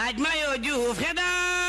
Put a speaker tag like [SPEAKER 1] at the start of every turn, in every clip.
[SPEAKER 1] أجمع وجوه فدا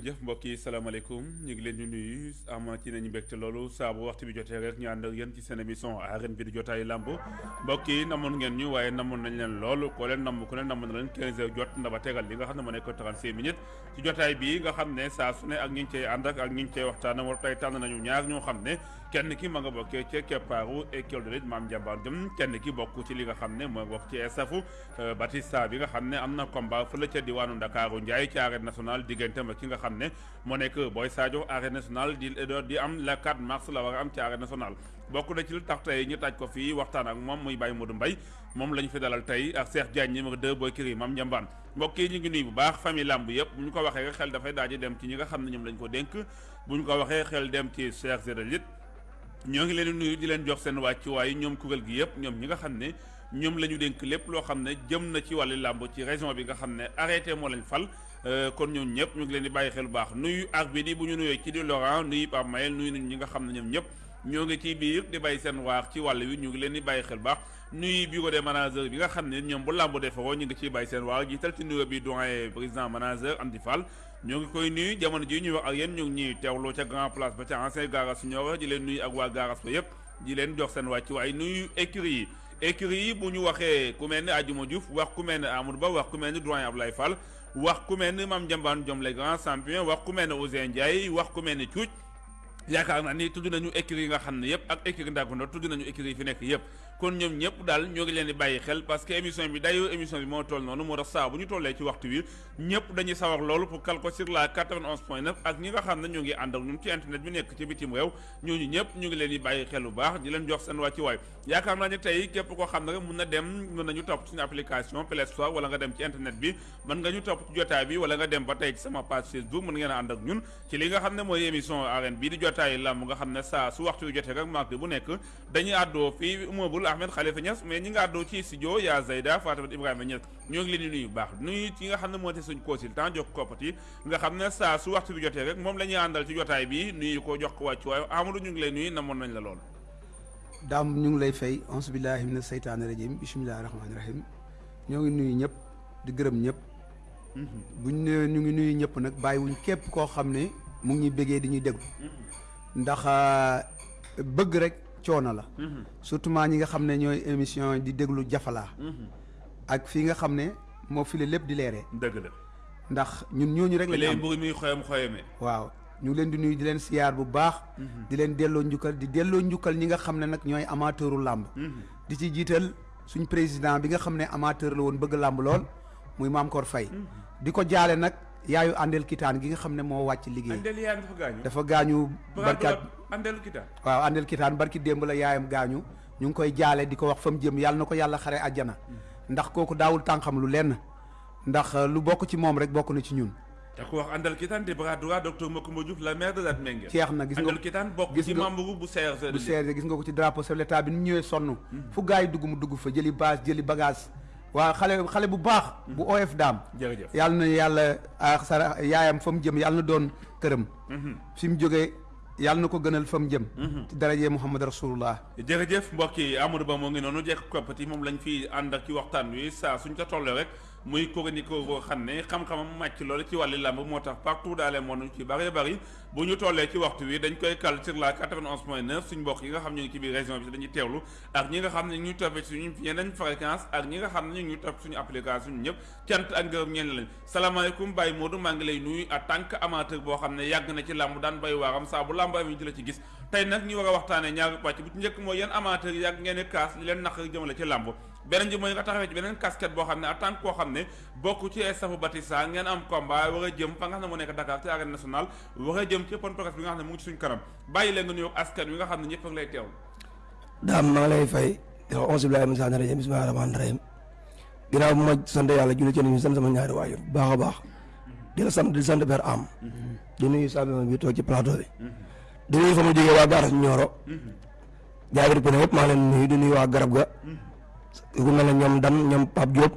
[SPEAKER 2] jërë ngeen jëf mbokk yi salaamaaleykum. Ñu ngi leen di nuyu am ci nañu mbégte loolu. Saa bu waxtu bi jotee rek ñu ànd ak yéen ci seen émission arène bi di jotaay lamb mbokk yi namoon ngeen ñu waaye namoon nañ leen lool koo leen namm ku ne namm na leen 15 heures jot na ba tegal li nga xam ne moo nekk 36 minutes. Ci jotaay bii nga xam ne saa su ne ak ñi cey ànd ak ak ñi cey waxtaan war tey tànn nañu ñaar ñoo xam ne kenn ki ma nga bokkee ci keppaaru école de lutte Mame Diambane Diom kenn ki bokk ci li nga xam ne mooy bokk ci stafu Batista bi nga xam ne am na combat fële ca diwaanu Ndakaaru Njaay ci arène nationale digganteem ak ki nga xam ne moo Boy Sadio arène nationale di le 4 mars la am ci arène nationale. Bokk na ci lu tax ñu ko waxtaan ak muy Baye Modou fi dalal ak Cheikh Diagne numéro 2 Boy Kiri Mame Diambane mbokk yi ñu ngi nuyu bu baax famille ko rek dem ci ñi nga dem ci Cheikh ñoo ngi leen nuyu di leen jox seen gi kon ñoom ñëpp ñu ngi leen di bàyyi xel bu baax. Nuyu bu ñu nuyoo ci di Laurent nuyu Pape Mayel nuyu ñi nga xam ne ñoom ñëpp ñoo ngi ci biir di bàyyi seen waax ci wàll wi. Ñu ngi leen di bàyyi xel baax. Nuyu bureau des managers bi nga xam ne ñoom bu làmb defaroo ñu ngi ciy bàyyi seen waax. Jiital ci nuyoo bi doyen président manager Fall. Ñoo ngi koy nuyu. Jamono ji wax ak yéen ñu ngi ñuy ca grand place ba ca ancien garage Nioro di leen nuyu ak waa ba yëpp. Di leen jox seen wàcc waaye nuyu écurie yi. Écurie yi bu ñu waxee ku mel Adjuma Diouf wax ku mel doyen Ablaye Fall wax ku mel ni Mame Diambane Diom les grands champions wax ku mel ni Ousseyn Ndiaye wax ku mel ni ni nañu écurie yi nga ak écurie Ndagounda tudd nañu écurie yi fi kon ñoom ñëpp daal ñoo ngi leen di bàyyi xel parce que émission bi dayo émission bi moo toll noonu moo tax bu ñu tollee ci waxtu wi dañuy sawar loolu pour kal sur la 91 point 9 ak ñi nga xam ngi ak ñun ci internet bi nekk ci bitim réew ñooñu ñëpp ñu ngi leen di bàyyi xel bu baax di leen jox seen wàcci waay yaakaar képp mun na dem mën nañu topp suñu application Play Store wala nga dem ci internet bi mën nga ñu topp ci jotaay bi wala nga dem ba tey ci sama page Facebook mën ngeen a ànd ak ñun ci li nga xam ne émission arène bi di jotaay lamb nga xam ne su waxtu wi rek mardi bu nekk dañuy àddoo fii immeuble Ahmed Khalifa Niass mais ñi nga àddoo ci studio yaa Zayda Fatima Ibrahima Niass ñoo ngi leen di nuyu baax. Nuyu ci nga xam ne moo te suñ consultant jox koppati. Nga xam ne saa su waxtu bi jotee rek moom la ñuy àndal ci jotaay bi nuyu ko jox ko wàccu waaye Amadou ñu ngi lay nuyu namoon nañ la lool.
[SPEAKER 3] Daam ñu ngi lay fay. Auzu billahi mina seytaani rajim bismillahi rahmaani rahim ñoo ngi nuyu ñëpp di gërëm ñëpp. Buñ ne ñu ngi nuyu ñëpp nag bàyyiwuñ képp koo xam ne mu ngi bëggee di ñuy déglu. Ndax bëgg rek coono la. Surtout maa ñi nga xam ne ñooy émission di déglu jafalaa ak fii nga xam ne moo fi lépp di leeree.
[SPEAKER 2] Dëgg la.
[SPEAKER 3] Ndax ñun ñooñu rek la am.
[SPEAKER 2] muy xoyam xoyamee
[SPEAKER 3] waaw ñu leen di nuyu di leen siyaar bu baax. Di leen delloo njukkal di delloo njukkal ñi nga xam ne nag ñooy amateuru làmb. Di ci jiital suñ président bi nga xam ne amateur la woon bëgg làmb lool muy Maam Kor Fay di ko jaale nag yaayu àndel kitaan gi nga xam ne moo wàcc liggéey.
[SPEAKER 2] Andel yaa dafa gaañu.
[SPEAKER 3] Dafa gaañu barkaat
[SPEAKER 2] andelu kita
[SPEAKER 3] waaw àndel kitaan barki démb la yaayam gaañu. Ñu ngi koy jaale di ko wax fa mu jëm yàlla na ko yàlla xare àjjana. Ndax kooku daawul tànqam lu lenn. Ndax lu bokk ci moom rek bokk na ci ñun.
[SPEAKER 2] Te ku wax andel kitaan di bras droit docteur Macoumba Diouf la maire de Latmingué
[SPEAKER 3] ceex na gis nga
[SPEAKER 2] andel kitaan bokk
[SPEAKER 3] gis
[SPEAKER 2] ci membre bu CRG
[SPEAKER 3] bu seere gis nga ko ci drapeau chef de l'État bi ni mu ñëwee sonn. Fu gars yi dugg mu dugg fa jëli base jëli bagage waa xale xale bu baax bu daam.
[SPEAKER 2] Jërëjëf.
[SPEAKER 3] Yàlla na yàlla ah sara yaayam fa mu jëm yàlla na doon këram. Fi mu jógee yàlla na ko gënal fa mu jëm. Ci darajee Muhammad rasulullah.
[SPEAKER 2] Jërëjëf mbokk yi Amadou Ba moo ngi noonu jekk koppati moom lañ fi ànd ak ci waxtaan wi saa suñ ca tollee rek muy chroniqueur koo xam ne xam-xamam màcc loolu ci wàllu làmb moo tax partout dans le monde ci bari bari bu ñu tollee ci waxtu wi dañ koy kal sur la 91 point 9 suñ mbokk yi nga xam ci biir région bi dañuy teewlu ak ñi nga xam ne ñu toppee suñu yeneen fréquence ak ñi nga xam ne ñu topp suñu application ñëpp cant ak ngërëm ñeen lañ salaamaaleykum Baye Modou maa ngi lay nuyu en tant que amateur boo xam ne yàgg na ci làmb daan bay waaram saa bu làmb amee ñu la ci gis. Tey nag ñu war a waxtaanee ñaari pàcc bu ci njëkk mooy yéen amateur yàgg ngeen kaas li leen naqari jëmale ci làmb beneen ji mooy nga taxawee ci beneen casquette boo xam ne en tant que koo xam ne bokk ci staffu Batista ngeen am combat war a jëm fa nga xam ne moo nekk Dakar ci arène nationale war a jëm ci open press bi nga xam ne mu ngi ci suñ kanam. Bàyyi leen nga nuyoog askan wi nga xam ne ñëpp ak lay teew.
[SPEAKER 4] Daam maa ngi lay fay. Di wax onze billahi min saan rajim bismillahi rahmaani rahim ginnaaw bu ma sant yàlla julli ci nabi sant sama ñaari waajur bu baax di la sant di sant père am. Di nuyu sàmm bi toog ci plateau bi. Di nuyu fa mu jógee waa gaara Nioro. Jaagir pene yëpp maa ngi leen nuyu di nuyu waa garab ga ku mel ne ñoom dam ñoom Pape Diop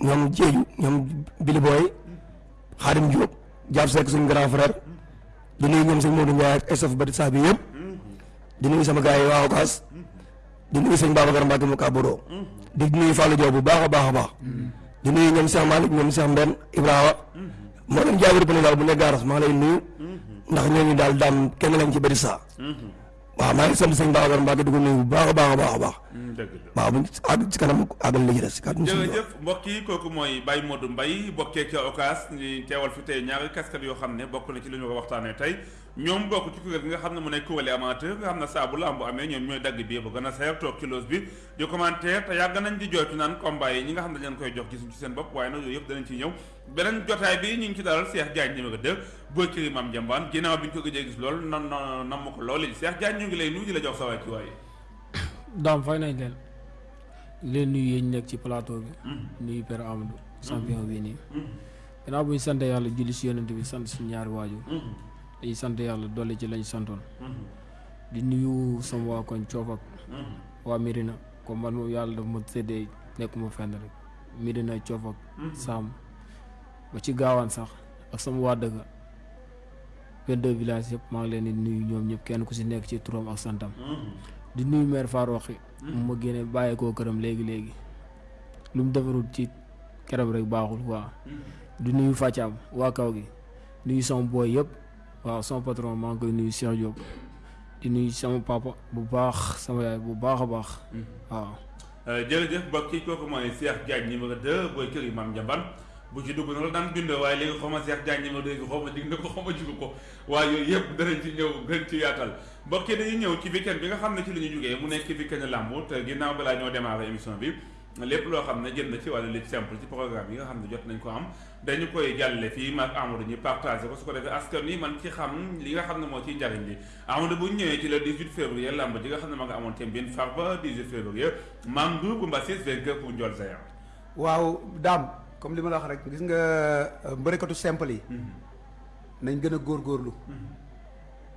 [SPEAKER 4] ñoom Jeeju ñoom Billy Boy Xaadim Diop Jaab Seck suñu grand frère di nuyu ñoom sëñ Modou Ndiaye ak staf Batista bi yëpp di nuyu sama gars yi waa Ocass di nuyu sëñ Babacar Mbacke mu Kaboro di nuyu Fallou Diop bu baax a baax di nuyu ñoom Cheikh Malick ñoom Cheikh Mbène Ibrahima moo dem jaagir pene daal bu ne gaaras ngi lay nuyu ndax ñooñu daal daam kenn lañ ci Batista waaw maa ngi sant sëñ Babacar Mbacke di ko nuyu bu baax a baax a baax a baax
[SPEAKER 2] dëgg la
[SPEAKER 4] waaw bu àgg ci kanam àggal li ci des kàddu
[SPEAKER 2] jërëjëf mbokk yi kooku mooy Baye Modou Mbaye bokkee ca Ocass ñu teewal fi tey ñaari casquette yoo xam ne bokk na ci li ñu a waxtaanee tey ñoom bokk ci kuréel gi nga xam ne mu nekk kuréeli amateur nga xam ne saa bu lamb amee ñoom ñooy dagg bi ba gën a seer toog ci loos bi di commentaire te yàgg nañ di jooytu naan combat yi ñi nga xam ne dañ leen koy jox gisuñ ci seen bopp waaye nag yooyu yëpp danañ ci ñëw beneen jotaay bi ñu ngi ci dalal Cheikh Diagne numéro 2 Boykiri Mame Diambane ginnaaw bi ñu ko gëjee gis lool nan nam ko lool Cheikh Diagne ñu ngi lay nuyu di la jox sa ci waaye
[SPEAKER 5] daam fay nañ leen. Leen nuyu yéen nekk ci plateau bi. Nuyu Père Amadou champion bi nii. Gannaaw bu ñu sant yàlla julli si yonent bi sant suñu ñaari waajur dañuy sant yàlla dolli ci lañ santoon. Di nuyu sama waa koñ coof ak waa Mirina comme man moom yàlla dafa ma séddee fenn rek. Mirina coof ak Sam ba ci gaawaan sax ak sama waa dëkk. 22 villages yëpp maa ngi leen di nuyu ñoom ñëpp kenn ku si nekk ci turam ak santam. Di nuyu maire Faroxi mu ma génne bàyyi koo këram léegi léegi. Lu mu defarul ci këram rek baaxul waaw di nuyu Fatiam waa kaw gi. Nuyu sama booy yëpp waaw sama patron maa ngi koy nuyu Cheikh Diop. Di nuyu sama papa bu baax sama yaay bu baax a baax. Waaw.
[SPEAKER 2] Jërëjëf mbokk yi kooku mooy Cheikh Diagne numéro 2 Boykiri Mame Diambane bu ci dugg na la daan bind waaye léegi xaw ma Cheikh Diagne ma dégg xaw ma dig na ko xaw ma jigu ko. Waaye yooyu yëpp danañ ci ñëw gën ci yaatal. Mbokk yi dañuy ñëw ci weekend bi nga xam ne ci la ñu jógee mu nekk weekend làmb te ginnaaw balaa ñoo démarrer émission bi lépp loo xam ne jëm na ci wàllu lutte simple ci programme yi nga xam ne jot nañ ko am dañu koy jàllale fii maag Amadou ñu partagé ko su ko defee askan wi man ci xam li nga xam ne moo ciy njariñ li Amadou bu ñëwee ci le 18 février làmb ji nga xam ne ma nga amoon ci mbin far ba 18 février Mame Ndour bu Mbassis vainqueur pour Ndiol Zayan
[SPEAKER 3] waaw daam comme li ma la wax rek gis nga mbërëkatu simple yi. Nañ gën a góorgóorlu.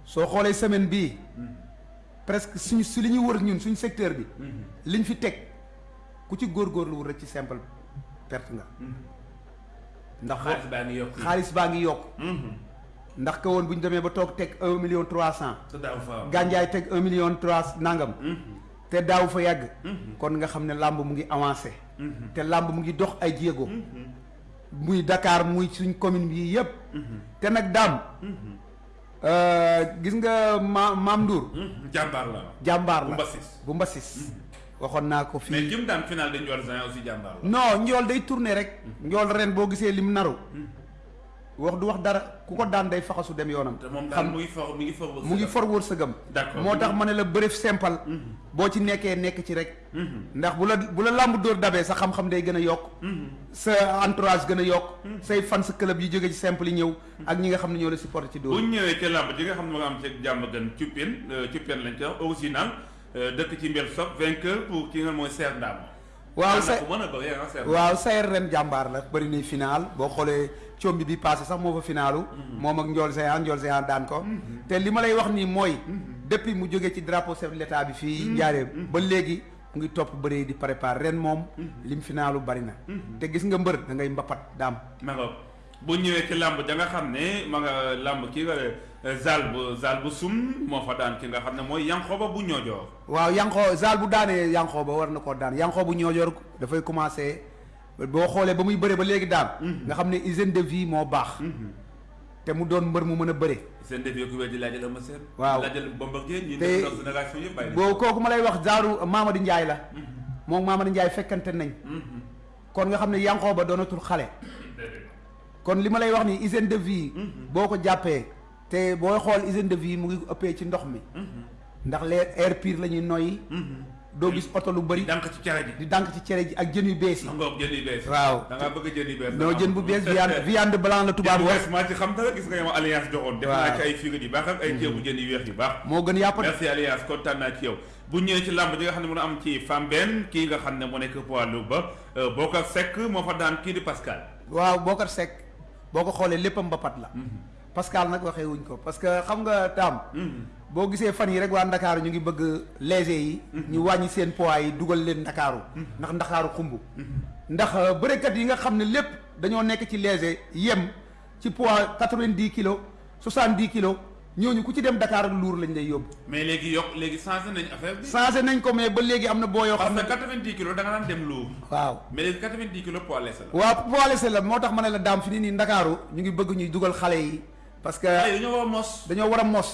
[SPEAKER 3] Soo xoolee semaine bii presque suñu si li ñuy wër ñun suñu secteur bi liñ fi teg ku ci góorgóorlu wul rek ci simple perte nga ndax
[SPEAKER 2] xaalis baa ngi yokk.
[SPEAKER 3] xaalis baa ngi yokk. Ndax ka woon bu ñu demee ba toog teg un million trois cent.
[SPEAKER 2] Te daaw fa
[SPEAKER 3] gànjaay teg un million trois nangam. Te daaw fa yàgg. Kon nga xam ne làmb mu ngi avancé. Te làmb mu ngi dox ay jéego. Muy Dakar muy suñ commune bi yëpp te nag daam. Gis nga ma Maam Ndour.
[SPEAKER 2] Jàmbaar la.
[SPEAKER 3] Jàmbaar
[SPEAKER 2] bu
[SPEAKER 3] la
[SPEAKER 2] Mbassis
[SPEAKER 3] bu Mbassis waxoon naa ko
[SPEAKER 2] mais
[SPEAKER 3] fii.
[SPEAKER 2] Jëm daan final de Ndiol Zayan aussi jàmbaar la.
[SPEAKER 3] Non njool day tourné rek. Njool ren boo gisee lim naru. Wax du wax dara. Ku ko daan day faxasu dem yoonam.
[SPEAKER 2] Te moom daal mu ngi for mu ngi for
[SPEAKER 3] mu ngi for wërsëgam.
[SPEAKER 2] D'accord.
[SPEAKER 3] moo tax ma ne la simple. Boo ci nekkee nekk ci rek. Ndax bu la bu la làmb dóor dabee sa xam-xam day gën a yokk. Sa entourage gën a yokk. Say fans club yi jóge ci simple yi ñëw. Ak ñi nga xam ne ñoo la supporté ci
[SPEAKER 2] bu
[SPEAKER 3] dóor
[SPEAKER 2] ñu ñëwee ci làmb ji nga xam ne am ci jàmm gën cuppeen cuppeen lañ wax original dëkk ci mbel sob vainqueur pour ki nga mooy Seer Ndaam
[SPEAKER 3] waaw
[SPEAKER 2] sa
[SPEAKER 3] sa
[SPEAKER 2] mën a bëri ah Seer
[SPEAKER 3] waaw ren jàmbaar la bëri nay final. Boo xoolee coom bi passé sax moo fa finalu. Moom ak Ndiol Géant Ndiol Géant daan ko. Te li ma lay wax nii mooy depuis mu jógee ci drapeau chef de l'état bi fii Njaareem ba léegi mu ngi topp bëri di préparer ren moom. Lim finalu bari na. Te gis nga mbër da ngay mbapat daam.
[SPEAKER 2] Ma nga bu ñëwee ci làmb ja nga xam ne ma nga làmb ki nga zal bu zal bu sum moo fa daan ki nga xam ne mooy Yankoba bu ñoojoor
[SPEAKER 3] waaw yanqoo zal bu daanee yanqoo ba war na koo daan. Yanqoo bu ñoojoor dafay commencé boo xoolee ba muy bëre ba léegi daan nga xam ne hygiène de vie moo baax. Te mu doon mbër mu mën a bëre.
[SPEAKER 2] Seen def yo ku weddi laajal ama seen
[SPEAKER 3] Waaw.
[SPEAKER 2] laajal Bombardier ñi def ndaw génération yëpp bàyyi
[SPEAKER 3] boo kooku ma lay wax zaaru Mamadou Ndiaye la. Moom Mamadou Ndiaye fekkante nañ. Kon nga xam ne yanqoo ba doonatul xale. Kon li ma lay wax ni hygiène de vie boo ko jàppee te booy xool hygiène de vie mu ngi ëppee ci ndox mi. ndax les air pur la ñuy noyyi. doo gis oto lu bëri
[SPEAKER 2] dànk ci ji.
[SPEAKER 3] di dànk ci cere ji ak jën yu bees yi.
[SPEAKER 2] Ngoog jën yu bees
[SPEAKER 3] Waaw.
[SPEAKER 2] da ngaa bëgg jën yu bees
[SPEAKER 3] noo jën bu bees viande viande blanc la tubaab
[SPEAKER 2] tubaab
[SPEAKER 3] wax.
[SPEAKER 2] maa ci xam dara gis nga yow alliance joxoon. Def naa ci ay firit yu baax ak ay ceebu jën yu weex yu baax.
[SPEAKER 3] Moo gën yàpp de.
[SPEAKER 2] merci alliance kontaan naa ci yow. Bu ñëwee ci làmb ji nga xam ne mën a am ci femme benn kii nga xam ne mu nekk poids lourd ba Bokar Seck moo fa daan kii di Pascal.
[SPEAKER 3] Waaw Bokar Seck. Boo ko xoolee léppam mbapat la Pascal nag waxee wuñ ko. Parce que xam nga taam boo gisee fan yi rek waa ndakaaru ñu ngi bëgg léger yi ñu wàññi seen poids yi dugal leen ndakaaru. Ndax ndakaaru xumb. Ndax euh, bërekat yi nga xam ne lépp dañoo nekk ci léger yem ci poids quatre-vingt-dix kilos soixante-dix kilos ñooñu ku ci dem Dakar ak luur lañ lay yóbbu.
[SPEAKER 2] Mais léegi yokk léegi changé nañ affaire bi.
[SPEAKER 3] Changé nañ ko mais ba léegi am na boo yoo
[SPEAKER 2] parce
[SPEAKER 3] xam
[SPEAKER 2] que
[SPEAKER 3] ne
[SPEAKER 2] 90 kilos da nga daan dem lourd
[SPEAKER 3] waaw.
[SPEAKER 2] Mais léegi 90 kilos poids léger la.
[SPEAKER 3] Waaw poids léger la. Moo tax ma ne la daam fi ni nii ndakaaru ñu ngi bëgg ñuy dugal xale yi parce que
[SPEAKER 2] ay dañoo war a mos.
[SPEAKER 3] dañoo war a mos.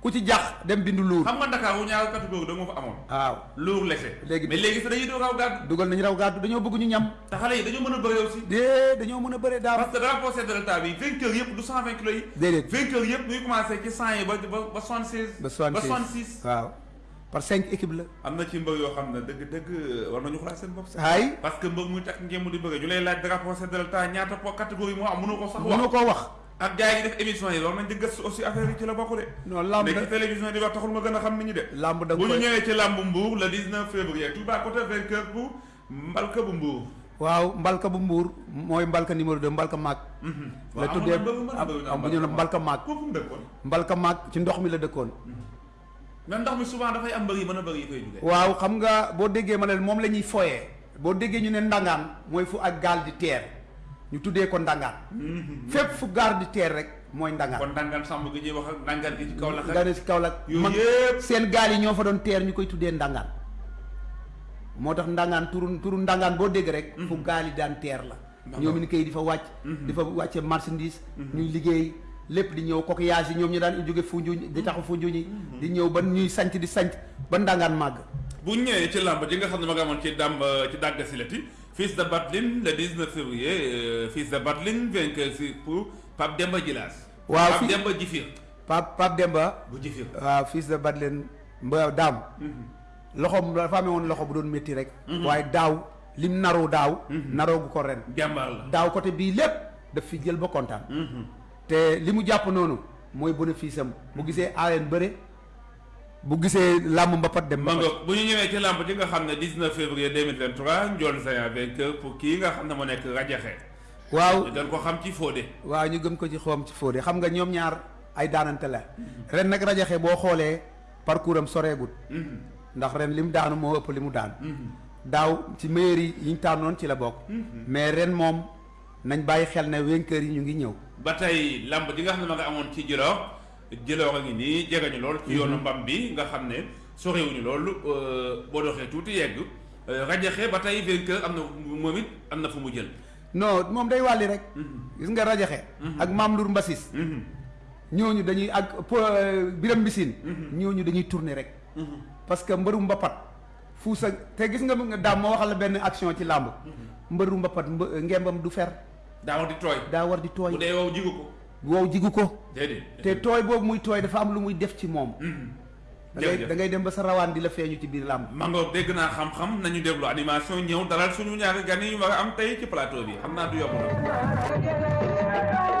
[SPEAKER 3] Ku ci jax dem bindu luur
[SPEAKER 2] xam nga Dakar wu ñaari catégorie da nga fa amoon.
[SPEAKER 3] Waaw.
[SPEAKER 2] Lourd léger
[SPEAKER 3] Léegi-
[SPEAKER 2] mais sax dañuy doog a gàddu.
[SPEAKER 3] dugal nañu raw gàddu dañoo bëgg ñu ñam.
[SPEAKER 2] Te xale yi dañoo mën a bëri aussi.
[SPEAKER 3] Dée dañoo mën a bëre daam
[SPEAKER 2] parce que drapeau chef de l'état bi vainqueur yëpp du 120 kilos yi.
[SPEAKER 3] Déedéet.
[SPEAKER 2] Vainqueur yëpp ñuy commencé ci 100 yi ba ba ba 76
[SPEAKER 3] ba 66
[SPEAKER 2] ba 66
[SPEAKER 3] waaw. Par cinq équipes la.
[SPEAKER 2] Am na ci mbër yoo xam ne dëgg dëgg war nañu xalaat seen bopp sax.
[SPEAKER 3] Ay
[SPEAKER 2] parce que mbër muy takk ngémb di bëgg ñu lay laaj drapeau chef de l'état ñaata po catégorie moo am mënu ko sax
[SPEAKER 3] mënu
[SPEAKER 2] wax
[SPEAKER 3] ko wax
[SPEAKER 2] ak gars yi def émission yi war nañ di gëstu aussi affaire yi ci la bokk de.
[SPEAKER 3] Non lamb da
[SPEAKER 2] télévision di wax taxul nga gën a xam nit ñi de.
[SPEAKER 3] Lamb da
[SPEAKER 2] bu ñu ñëwee ci làmb Mbour le 19 février Touba côté vainqueur bu Mbalka bu Mbour.
[SPEAKER 3] Waaw mbalka bu mbuur mooy mbalka numéro 2 mbalka maag la tuddee am bu ñu mbalka
[SPEAKER 2] dëkkoon.
[SPEAKER 3] Mbalka maag ci ndox mi la dëkkoon.
[SPEAKER 2] Mais ndox mi souvent dafay am mbër yi mën a bëri koy jugee.
[SPEAKER 3] Waaw xam nga boo déggee ma leen moom la ñuy foyee. Boo déggee ñu ne ndangaan mooy fu ak gaal di teer ñu tuddee ko ndangaan. Fépp fu gaal di teer rek mooy ndangaan.
[SPEAKER 2] Kon dangan sàmm gi ñuy wax ak dangan gi ci kaw la
[SPEAKER 3] nga ne si Kaolack. mag
[SPEAKER 2] yëpp.
[SPEAKER 3] seen gaal yi ñoo fa doon teer ñu koy tuddee ndangaan. Moo tax ndangaan turu turu ndangaan boo dégg rek fu gaal yi daan teer la. Ñoom ni kay di fa wàcc di fa wàcce marchandise. Ñuy liggéey lépp di ñëw coquillage yi ñoom ñu daan jóge Foundiougne di taxu Foundiougne yi. Di ñëw ba ñuy sanc di sanc ba ndangaan màgg.
[SPEAKER 2] Bu ñëwee ci làmb ji nga xam ne ma nga ci dàmb ci dàgg silati fils de Batlin le 19 février euh, fils de Batlin vainqueur pour Pape Demba Djilas.
[SPEAKER 3] Waaw,
[SPEAKER 2] Pape Demba Jifir
[SPEAKER 3] Pape Pape Demba.
[SPEAKER 2] Bu Jifir
[SPEAKER 3] waaw fils de Badlen mba daam loxoom dafa amee woon loxo bu doon métti rek. Waaye daaw lim naru daaw naroogu ko ren.
[SPEAKER 2] Jàmbaar la.
[SPEAKER 3] Daaw côté bii lépp daf fi jël ba kontaan. Te li mu jàpp noonu mooy bénéfice am. Bu gisee aaleen bëre bu gisee làmb mbapat dem mbapat
[SPEAKER 2] bu ñu ñëwee ci lamb ji nga xam ne 19 février 2023 Ndiol Sayan vainqueur pour kii nga xam ne moo nekk Radiakhé.
[SPEAKER 3] Waaw.
[SPEAKER 2] Doon ko xam ci Fodé.
[SPEAKER 3] Waaw ñu gëm ko ci xoom ci Fodé. Xam nga ñoom ñaar ay daanante la. Ren nag rajaxe boo xoolee parcours am soreegut ndax ren li mu daanu moo ëpp li mu daan. Daaw ci meilleur yi yi ñu tànnoon ci la bokk. Mais ren moom nañ bàyyi xel ne vainqueur yi ñu ngi ñëw.
[SPEAKER 2] Ba tey lamb ji nga xam ne ma nga amoon ci Djilor Djilor a ngi nii jegeñu lool ci yoonu mbam bi nga xam ne sorewuñu loolu euh, boo doxee tuuti yegg. Euh, Radiakhé ba tey vainqueur am na moom it am na fu mu jël.
[SPEAKER 3] Non moom day wàlli rek. Gis nga rajaxe ak Maam Lour Mbassis. Ñooñu dañuy ak po Biram Mbissine. Ñooñu dañuy tourner rek. Parce que mbëru mbapat fu sa te gis nga daam ma waxal la benn action ci làmb. Mbëru mbapat mb ngembam du fer.
[SPEAKER 2] Daa war di tooy.
[SPEAKER 3] Daa war di
[SPEAKER 2] bu
[SPEAKER 3] tooy
[SPEAKER 2] dee wow jigu ko
[SPEAKER 3] wow jigu ko. Te tooy boobu muy tooy dafa am lu muy def ci moom. Da ngay
[SPEAKER 2] jërëjëf.
[SPEAKER 3] da ngay dem ba sa rawaan di la feeñu ci biir làmb.
[SPEAKER 2] Mango dégg naa xam-xam nañu déglu animation ñëw dalal suñu ñaari gan yi ñu war a am tey ci plateau bi. Xam naa du yomb na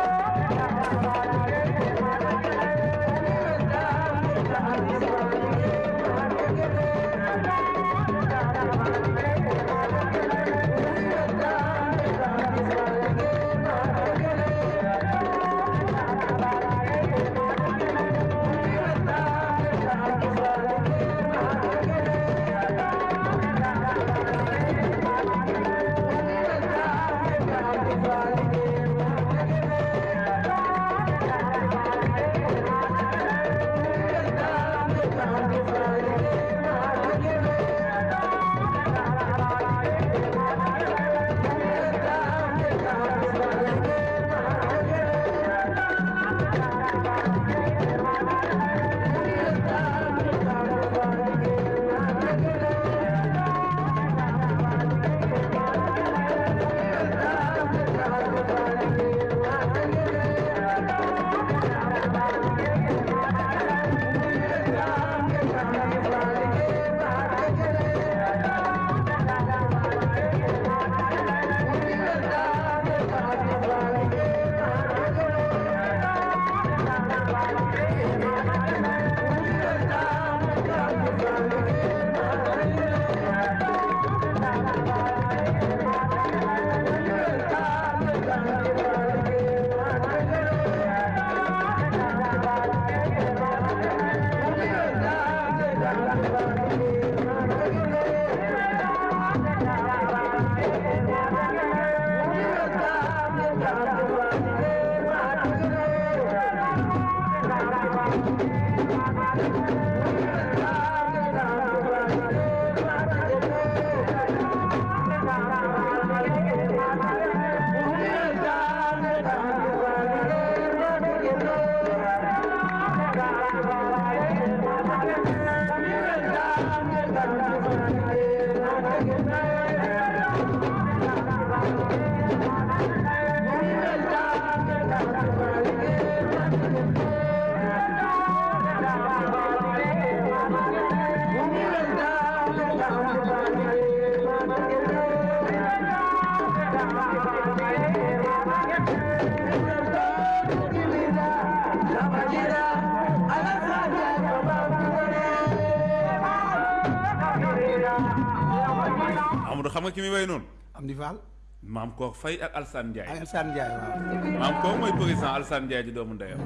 [SPEAKER 2] noonu
[SPEAKER 3] am di faal
[SPEAKER 2] maam koor Faye ak Alsane Ndiaye.
[SPEAKER 3] Ay Alsane Ndiaye waaw.
[SPEAKER 2] Maam koor mooy président Alsane Ndiaye di doomu ndeyam.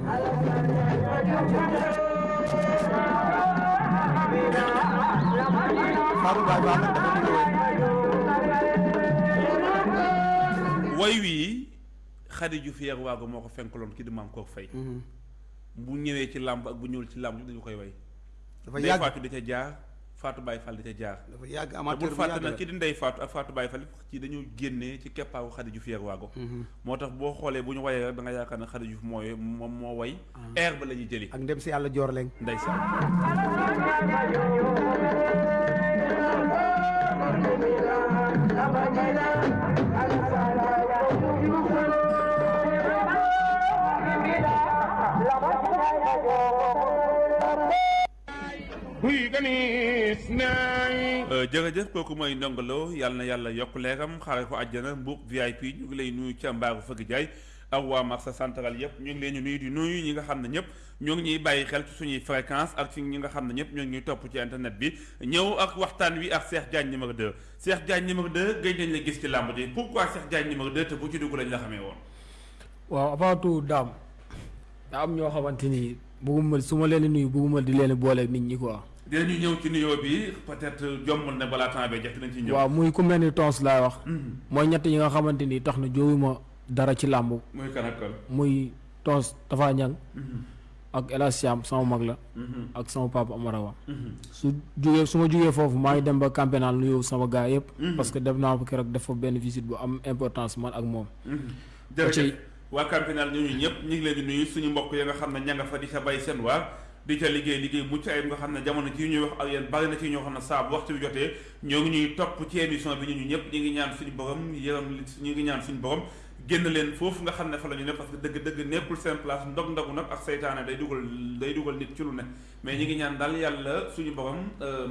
[SPEAKER 3] Faaru Baay Baal nag dafa woy
[SPEAKER 2] way Khady Diouf yeeg waago moo ko fenkaloon ki di maam koor Faye bu ñëwee ci làmb ak bu ñëwul ci làmb dañu koy way.
[SPEAKER 3] Dafa
[SPEAKER 2] Fatou di ca jaar Fatou Baye Fall di ca jaar.
[SPEAKER 3] Dafa
[SPEAKER 2] te
[SPEAKER 3] amateur bu
[SPEAKER 2] nag
[SPEAKER 3] la.
[SPEAKER 2] ki di Ndey Fatou ak Fatou Baye Fall ci dañu génnee ci keppaaru Khady Diouf yeeg waago moo tax boo xoolee bu ñu wayee rek da nga yaakaar Khady Diouf mooy moom moo way air ba la ñuy jëli.
[SPEAKER 3] Ak ndem si yàlla joor leen.
[SPEAKER 2] Ndeysaan.
[SPEAKER 6] Thank you.
[SPEAKER 2] Jërëjëf kooku mooy ndongolo yàlla na yàlla yokk leeram xaare ko àjjana mbuub VIP ñu ngi lay nuyu ca mbaaru fëgg jaay ak waa marché central yëpp ñu ngi leen di nuyu di nuyu ñi nga xam ne ñëpp ñoo ngi ñuy bàyyi xel ci suñuy fréquence ak ci ñi nga xam ne ñëpp ñoo ngi ñuy topp ci internet bi. Ñëw ak waxtaan wi ak Cheikh Diagne numéro 2 Cheikh Diagne numéro 2 gëj nañ la gis ci làmb ji. Pourquoi Cheikh Diagne numéro 2 te bu ci dugg lañ la xamee woon?
[SPEAKER 5] Waaw avant tout daam. Daa am ñoo xamante ni bëgguma su ma leen nuyu bëgguma di leen boole nit ñi quoi.
[SPEAKER 2] Dinañu ñëw ci nuyoo bi peut-être jombul ne balaa temps bee jeex dinañ ci ñëw.
[SPEAKER 5] waaw muy ku mel ni tons laay wax. mooy ñett yi nga xamante ni tax na jóowuma dara ci làmb.
[SPEAKER 2] muy kan ak kan.
[SPEAKER 5] muy tons Tafa Ñang ak El Siam sama mag la. ak sama papa Amarawa. su jugee su ma jugee foofu maa ngi dem ba campénal nuyu sama gars yëpp. parce que def naa ko keroog def fa benn visite bu am importance man ak moom.
[SPEAKER 2] jërëjëf waa campénal ñooñu ñëpp ñu ngi leen di nuyu suñu mbokk ya nga xam ne ña nga fa di sa bay seen waar. Di ca liggéey liggéey mucc ayib nga xam ne jamono ci ñuy wax ak yéen bari na ci ñoo xam ne saa waxtu bi jotee ñoo ngi ñuy topp ci émission bi ñu ñëpp ñu ngi ñaan suñu borom yërëm ñu ngi ñaan suñu borom génn leen foofu nga xam ne fa la ñu ne parce que dëgg dëgg nekkul seen place ndog ndogu nag ak seytaane day dugal day dugal nit ci lu ne. Mais ngi ñaan daal yàlla suñu borom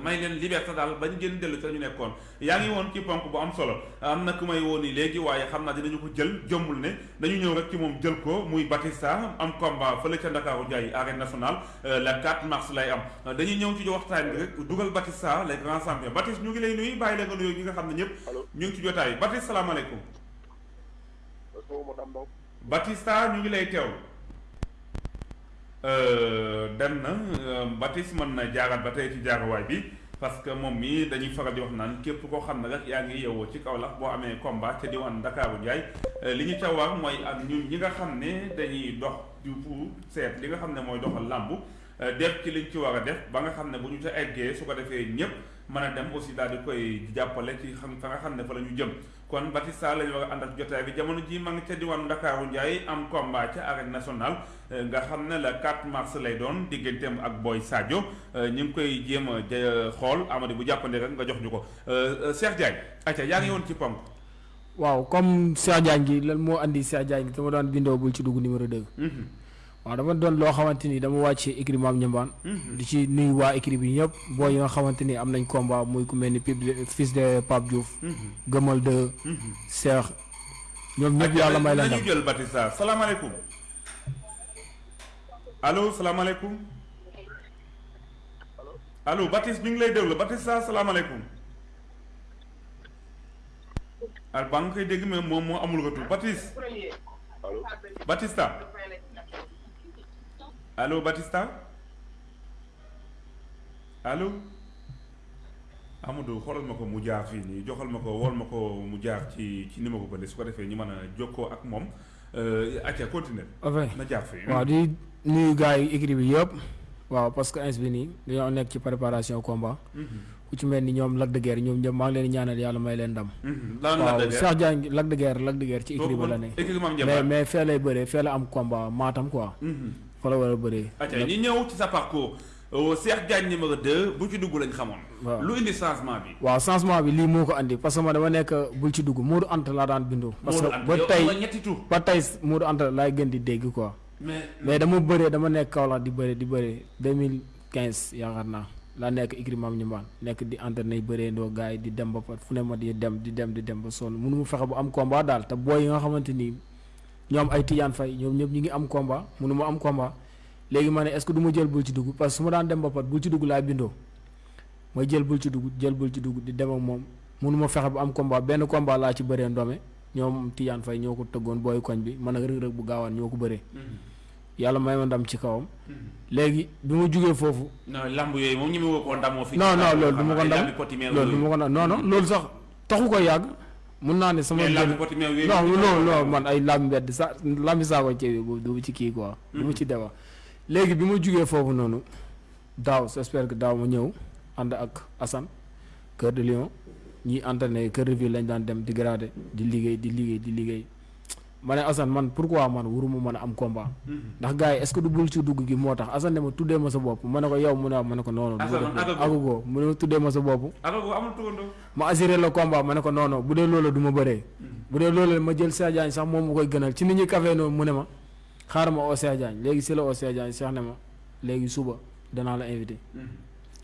[SPEAKER 2] may leen liberté daal génn dellu ci la ñu nekkoon. Yaa ngi woon ci ponk bu am solo. Am na ku may woon nii léegi waaye xam naa dinañu ko jël jombul ne. Dañu ñëw rek ci moom jël ko muy Batista am combat fële ca Ndakaaru Ndiaye arène nationale le 4 mars lay am. Dañuy ñëw ci waxtaan bi rek dugal Batista les grands champions. Batista ñu ngi lay nuyu bàyyi la nga nuyu ñi nga xam ne ñëpp ñu ngi ci jotaay Batista salaamaaleykum Batista ñu ngi lay teew dem na Batista mën na jaaral ba tey ci jaarawaay bi parce que moom mi dañuy faral di wax naan képp koo xam ne rek yaa ngi yeewoo ci kaw la boo amee combat ca diwaan Ndakaaru Njaay li ñu ca war mooy ak ñun ñi nga xam dañuy dox du pour seet li nga xam ne doxal làmb def ci liñ ci war a def ba nga xam ne bu ñu ca eggee su ko defee ñëpp mën dem aussi daal di koy jàppale ci xam fa nga xam fa la jëm kon Batista la ñu war a ànd ak jotaay bi jamono ji ma ngi ca diwaanu Ndakaaru Ndiaye am combat ca arène nationale nga xam ne le 4 mars lay doon digganteem ak Boy Sadio ñu ngi koy jéem a xool Amady bu jàppande rek nga jox ñu ko. Cheikh Diagne acca yaa ngi woon ci ponk
[SPEAKER 5] waaw comme Cheikh Diagne gi lan moo andi Cheikh Diagne gi dama daan bindoo bul ci dugg numéro 2. Waaw dama doon loo xamante ni dama wàcce écrit maam ñambaan di ci nuyu waa écrit bi ñëpp. Boo yi nga xamante ni am nañ combat muy ku mel ni pip fils de Pape Diouf. Gëmal de Cheikh ñoom ñëpp yàlla may la ndam.
[SPEAKER 2] jël Batista. Salaamaaleykum. Allo salaamaaleykum. Allo. Batista ñu ngi lay déglu. Batista salaamaaleykum. Al ba nga koy dégg mais moom moo amul retour. Batista Batista allo Batista? Allo Amadou xoolal ma ko mu jaar fii nii joxal ma ko wol ma ko mu jaar ci ci numéro bële su ko defee ñu mën a jokkoo ak moom. Acca continuer na jaar fii.
[SPEAKER 5] Waaw di nuyu gars yi écrit bi yëpp. Waaw parce que ins bi nii dañoo nekk ci préparation combat. Ku ci mel ni ñoom Lac de ñoom ñëpp maa ngi leen ñaanal yàlla may leen ndam.
[SPEAKER 2] Lan
[SPEAKER 5] waaw
[SPEAKER 2] la dëgg
[SPEAKER 5] Cheikh Diagne Lac de Guiers Lac de Guiers ci écrit ba la
[SPEAKER 2] maam
[SPEAKER 5] mais mais fee lay bëree fee la am combat maatam quoi fa la war a bëree
[SPEAKER 2] acca ñi ñëw ci sa parcours. Cheikh Diagne numéro 2 bu ci dugg lañ xamoon. Lu indi changement bi?
[SPEAKER 5] Waaw changement bi lii moo ko andi parce que ma dama nekk bul ci dugg Modou Anta laa daan bindoo parce que ba tey ba tey Modou Anta laay gën di dégg quoi.
[SPEAKER 2] Mais
[SPEAKER 5] mais dama bëree dama nekk Kaolack di bëree di bëree. 2015 yaakaar naa laa nekk écrit maam ñu mbaan nekk di entraîné bëree ndoo gars yi di dem ba fu ne ma di dem di dem di dem ba sonn. Mënu mu fexe bu am combat daal te booy yi nga xamante ñoom ay Tidiane Faye ñoom ñëpp ñu ngi am combat mënu ma am combat. Léegi ma ne est ce que du ma jël bul ci dugg? Parce que su ma daan dem ba pat bul ci dugg laay bindoo. May jël bul ci dugg jël bul ci dugg di dem ak moom. Mënu ma fexe am combat benn combat laa ci bëree ndome. Ñoom Tidiane Faye ñoo ko tëggoon booy koñ bi man ak rëg-rëg bu gaawaan ñoo ko bëree. Yàlla may ma ndam ci kawam. Léegi bi ma jugee foofu.
[SPEAKER 2] Non lamb yooyu moom ñi ma woo ko ndamoo fi.
[SPEAKER 5] Non non loolu du ma ko ndam. loolu du ma ko ndam. Non non loolu sax taxu ko yàgg mun naa ne sama.
[SPEAKER 2] mais
[SPEAKER 5] non non non man ay làmb mbedd sa làmbi saako ceeb boobu du ci kii quoi. du ma ci dewa léegi bi ma jugee foofu noonu daaw j'espère que daaw ma ñëw ànd ak Assane Cœur de Lion ñiy entraîné Cœur de Ville lañ daan dem di gradé di liggéey di liggéey di liggéey. Ma ne Assane man pourquoi man waruma mën a am combat? Ndax gars yi est-ce que du bul ci dugg gi moo tax? Assane ne ma tuddee ma sa bopp. Ma ne ko yow mu ne ma ne ko nono
[SPEAKER 2] Assane go agagoo.
[SPEAKER 5] agagoo mu ne ma tuddee ma sa bopp.
[SPEAKER 2] Agogo amul turandoo.
[SPEAKER 5] ma assuré le combat ma ne ko non non bu dee loola du ma bëree. Bu dee loola ma jël Cheikh Diagne sax moom mu koy gënal. Ci nit ñi café noonu mu ne ma xaar ma oo Cheikh Diagne. Léegi si la oo Cheikh Diagne Cheikh ne ma léegi suba danaa la invité.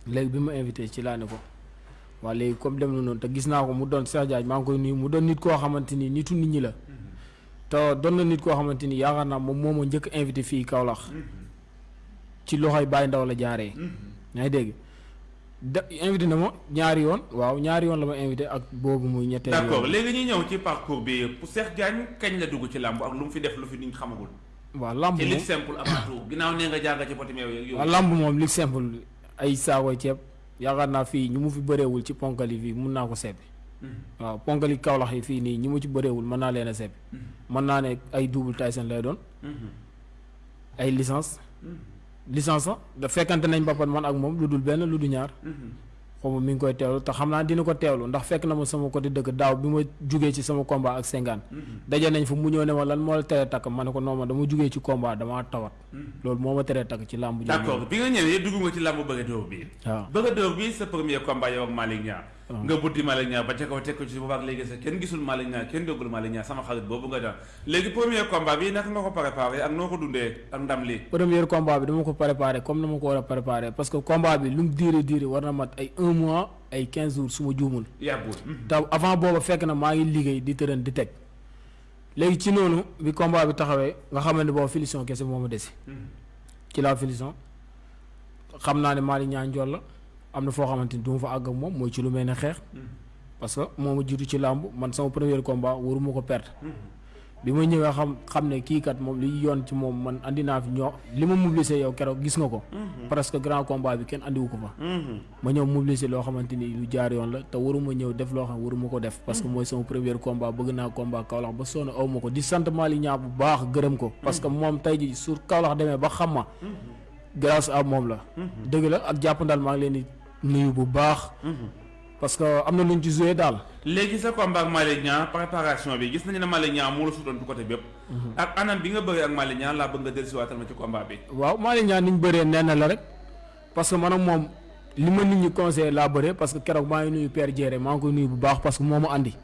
[SPEAKER 5] Léegi bi ma invité ci laa ne ko waa léegi comme dem na noonu te gis naa ko mu doon Cheikh Diagne maa ngi koy nuyu. Mu doon nit koo xamante ni nitu nit ñi la te doon na nit koo xamante ni yaakaar naa moom moo ma njëkk invité fii Kaolack. Ci loxoy Baye Ndaw la jaaree. Yaa ngi dégg? Da invité na ma ñaari yoon. Waaw ñaari yoon la ma invité ak boobu muy ñetteel
[SPEAKER 2] d'accord
[SPEAKER 5] yoon
[SPEAKER 2] léegi ñu ñëw ci parcours bi. Pour Cheikh Diagne kañ la dugg ci làmb ak lu mu fi def lu fi nit xamagul.
[SPEAKER 5] waaw lamb
[SPEAKER 2] ci li simple tout. Ginnaaw nee nga jàng ci poti meew yeeg
[SPEAKER 5] waaw
[SPEAKER 2] yow.
[SPEAKER 5] lamb moom li simple ay saakoy ceeb. Yaakaar naa fii ñu mu fi bëreewul ci ponkal yi fii mun naa ko seppi waaw ponkal yi Kaolack yi fii nii ñi mu ci bëreewul mën naa leen a seppi mën naa ne ay double Tyson lay doon. Ay licence. Licence da fekkante nañ bappat man ak moom lu dul benn lu du ñaar. Xaw ma mi ngi koy teewlu te xam naa dina ko teewlu ndax fekk na ma sama côté dëkk daaw bi ma jugee ci sama combat ak Sengaan daje nañ fa mu ñëw ne ma lan moo la teree takk? Ma ne ko non ma dama jugee ci combat damaa tawat. Loolu moo ma teree takk ci làmb jooju
[SPEAKER 2] d'accord. Bi nga ñëwee dugg nga ci làmb bëgg dóor bi.
[SPEAKER 5] waaw.
[SPEAKER 2] Bëgg dóor bi sa premier combat yow ak Malick Niang.
[SPEAKER 5] Waaw.
[SPEAKER 2] nga buddi Niang ba ca kaw teg ko ci boobaak léegi sax kenn gisul Niang kenn déggul Malick Niang sama xarit boobu nga daan léegi premier combat bi naka nga ko préparé ak noo ko dundee ak ndam li.
[SPEAKER 5] premier combat bi dama ko préparé comme na ma ko war a préparé parce que combat bi lu mu diire diire war na mat ay un mois ay quinze jours su ma juumul.
[SPEAKER 2] Yàggul.
[SPEAKER 5] te avant booba fekk na maa ngi liggéey di tërën di teg. Léegi ci noonu bi combat bi taxawee nga xamante ne boobu finition kese moo ma desi ci la finition xam naa ne Malick Niang njool la am na foo xamante ni du ma fa àgg ak moom mooy ci lu mel ne xeex. parce que moo ma jiitu ci làmb man sama premier combat waruma ko perte. bi ma ñëwee xam xam ne kii kat moom li yoon ci moom man andi naa fi ñoo li ma mobilisé yow keroog gis nga ko. Presque grand combat bi kenn andiwu ko fa. Ma ñëw mobiliser loo xamante ni lu jaar yoon la te waruma ñëw def loo xam waruma ko def. parce que mooy sama premier combat bëgg naa combat Kaolack ba sonn aw ma ko. di sant Malick Niang bu baax gërëm ko. parce que moom tey ji sur Kaolack demee ba xam ma. Grâce à moom la. Dëgg la ak jàpp ndal maa ngi leen di nuyu bu baax parce que am na luñ ci joué daal
[SPEAKER 2] léegi sa combat ak Malick Niang préparation bi gis nañu ne Malick Niang moo la sutoon ci côté bépp. ak anam bi nga bëree ak Malick Niang laa bëgg nga dellusiwaatal ma ci combat bi.
[SPEAKER 5] waaw Malick Niang ni ñu bëree nee na la rek parce que man ak moom li ma nit ñi conseillé laa bëree parce que keroog maa ngi nuyu Père Diéré maa ngi nuyu bu baax parce que moo ma andi.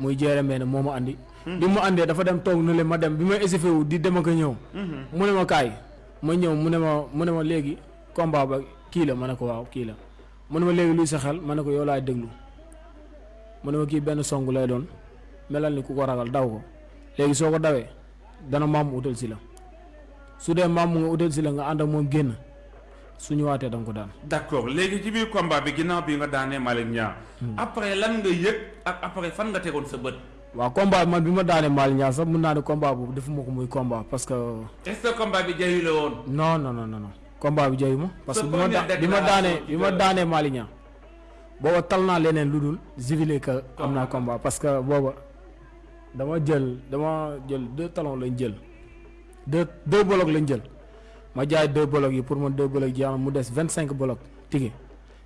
[SPEAKER 5] muy Diéré mais moo ma andi. bi mu andee dafa dem toog na le ma dem bi may échauffé wu di dem ak a ñëw. mu ne ma kaay ma ñëw mu ne ma mu ne ma léegi combat ba kii la ma ne ko waaw kii la mu ne ma léegi luy sa xel ma ne ko yow laay déglu mu ne ma kii benn song lay doon melal ni ku ko ragal daw ko léegi soo ko dawee dana maam utal si la su dee maam nga utal si la nga ànd ak moom génn su ñëwaatee da nga ko daan.
[SPEAKER 2] d'accord léegi ci biir combat bi ginnaaw bi nga daanee Malick Niang. après lan nga yëg ak après fan nga tegoon sa bët.
[SPEAKER 5] waaw combat man bi ma daanee Malick Niang sax mun naa ne combat boobu defuma ko muy combat parce que
[SPEAKER 2] est-ce que combat bi jayu la woon.
[SPEAKER 5] non non non non combat bi jayu ma parce que bi ma
[SPEAKER 2] première
[SPEAKER 5] da- bi ma daanee
[SPEAKER 2] déclaration
[SPEAKER 5] bi ma
[SPEAKER 2] ci
[SPEAKER 5] daanee Malick Niang booba tal naa leneen lu dul jubilé que am naa combat. Parce que booba dama jël dama jël deux talons lañ jël. Deux deux blocs lañ jël. Ma jaay deux blocs yi pour man deux blocs na mu des vingt cinq blocs tige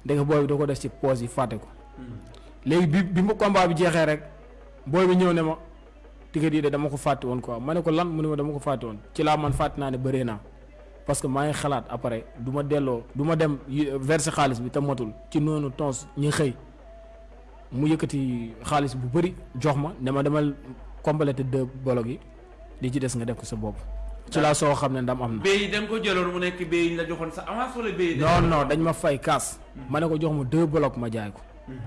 [SPEAKER 5] ndeke booy bi da ko des ci poos yi fàtte ko. Léegi bi bi ma combat bi jeexee rek booy bi ñëw ne ma yi de dama ko fàtte woon quoi. Ma ne ko lan? Mu ne ma dama ko fàtte woon. Ci laa man fàtte naa ne bëree naa parce que maa ngi xalaat après du ma delloo du ma dem yi- verser xaalis bi te motul. ci noonu tons ñi xëy mu yëkkati xaalis bu bëri jox ma ne ma demal compléter deux bolog yi li ci des nga def ko sa bopp. ci laa soo xam ne ndam am na.
[SPEAKER 2] Béy da nga ko jëloon mu nekk béy ñu la joxoon sa avance wala béy.
[SPEAKER 5] non non dañ ma fay kaas. Ma ne ko jox ma deux ma jaay ko.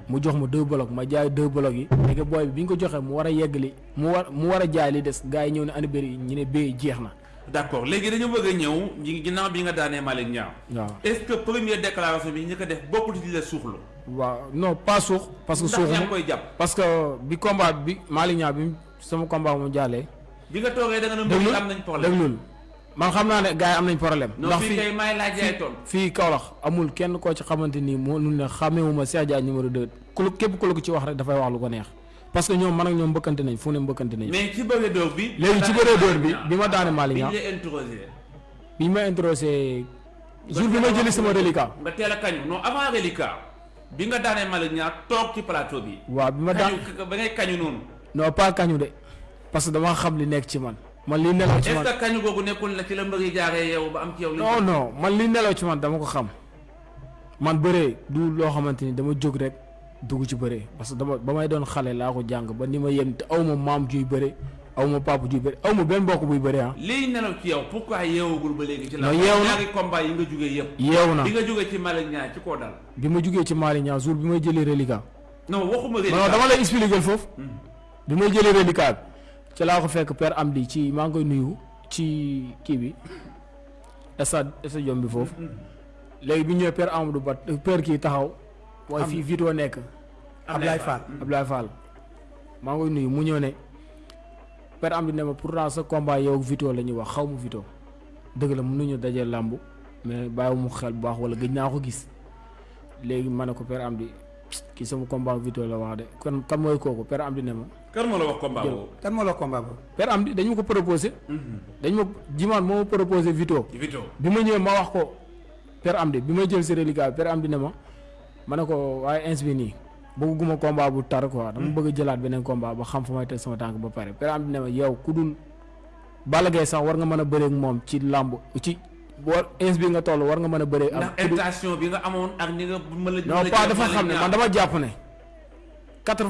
[SPEAKER 5] Mu jox ma deux blocs ma jaay deux blocs yi. Léegi booy bi bi ñu ko joxee mu war a yeggali mu war mu war a jaay li des. Gars yi ñëw ne ani bëri ñu ne béy jeex na
[SPEAKER 2] d'accord. Dañu bëgg ñëw ñi bi nga Niang. est-ce que première déclaration bi ñu ko def bokkul ci la
[SPEAKER 5] waaw. Non pas suux parce que
[SPEAKER 2] jàpp.
[SPEAKER 5] parce que bi combat bi Malick Niang bi sama combat mu jàllee.
[SPEAKER 2] Bi nga toogee da nga ne mbir
[SPEAKER 5] déglul.
[SPEAKER 2] yi am nañ problème.
[SPEAKER 5] déglul. Man xam naa ne gars yi am nañ problème.
[SPEAKER 2] Non
[SPEAKER 5] ndax
[SPEAKER 2] fii kay may laaj yaay toll.
[SPEAKER 5] fii Kaolack amul kenn koo ci xamante ni moo nun ne xàmmeewuma Cheikh Diagne numéro 2 ku lu képp ku la ko ci wax rek dafay wax lu ko neex parce que ñoom man ak ñoom mbëkkante nañ fu ne mbëkkante nañ.
[SPEAKER 2] Mais ci bëre dóor bi.
[SPEAKER 5] léegi ci bëree dóor bi bi ma daane
[SPEAKER 2] lay introsé.
[SPEAKER 5] bi ñu ma introsé jour bi ma jëli sama reliquat.
[SPEAKER 2] nga teel a kañu. Non avant reliquat bi nga daanee Malick Niang toog ci plateau bi.
[SPEAKER 5] waaw bi ma daan
[SPEAKER 2] ba ngay kañu noonu.
[SPEAKER 5] non pas kañu de. Parce que dama xam li nekk ci man. Man li nelaw ci man.
[SPEAKER 2] que kañu googu nekkul la ci la mbër yi jaaree yow ba am ci yow
[SPEAKER 5] non non. Man li nelaw ci man dama ko xam. Man bëree du loo xamante ni dama jóg rek dugg ci bëree parce que dama ba may doon xale laa ko jàng ba ni ma yem te aw ma maam juy bëre aw ma papa juy bëre aw ma benn mbokk buy bëre ah.
[SPEAKER 2] Liy nelaw ci yow pourquoi yeewagul ba léegi ci la ñaari combat yi nga jugee yëpp.
[SPEAKER 5] Yeewu na.
[SPEAKER 2] Bi nga jugee ci Malick Niang ci koo dal?
[SPEAKER 5] Bi ma jugee ci Mali ñaar jour bi may jëlee reliquat.
[SPEAKER 2] Non waxuma
[SPEAKER 5] non non dama lay expliquer foofu. Bi may jëlee reliquat bi ci laa ko fekk père Amdi ci maa ngi koy nuyu ci kii bi stade stade bi foofu. Léegi bi ñëwee père Amadou Ba père kii taxaw mooy fii Vito nekk.
[SPEAKER 3] Ablaye Fall.
[SPEAKER 5] Abdoulaye Fall. Maa ngi koy nuyu mu ñëw ne père Amdi ne ma pourtant sa combat yow ak Vito la ñuy wax xaw ma Vito dëgg la mënuñu dajee làmb mais bàyyi mu xel bu baax wala gëj naa ko gis. Léegi ma ne ko père Amdi kii sama combat Vito la wax de. Kon kan mooy kooku? Père Amdi ne ma.
[SPEAKER 2] Kan moo la wax combat boobu?
[SPEAKER 3] Kan moo la combat boobu?
[SPEAKER 5] Père Amdi dañu ma ko proposé. Dañu ma jimaan moo ma proposé Vito
[SPEAKER 2] ci Vito
[SPEAKER 5] bi ma ñëwee ma wax ko père Amdi bi may jël si reliquat bi père Amdi ne ma ma ne ko waaye ins bi nii bëgguma combat bu tar quoi dama bëgg a jëlaat beneen combat ba xam fa may teg sama tànk ba pare. Père Amdi ne ma yow ku dul Balla Gaye sax war nga mën a bëree ak moom ci làmb ci war ins bi nga toll war nga mën a bëree
[SPEAKER 2] ndax
[SPEAKER 5] ak
[SPEAKER 2] intention bi nga amoon ak ni nga mën la
[SPEAKER 5] non pas dafa xam ne man dama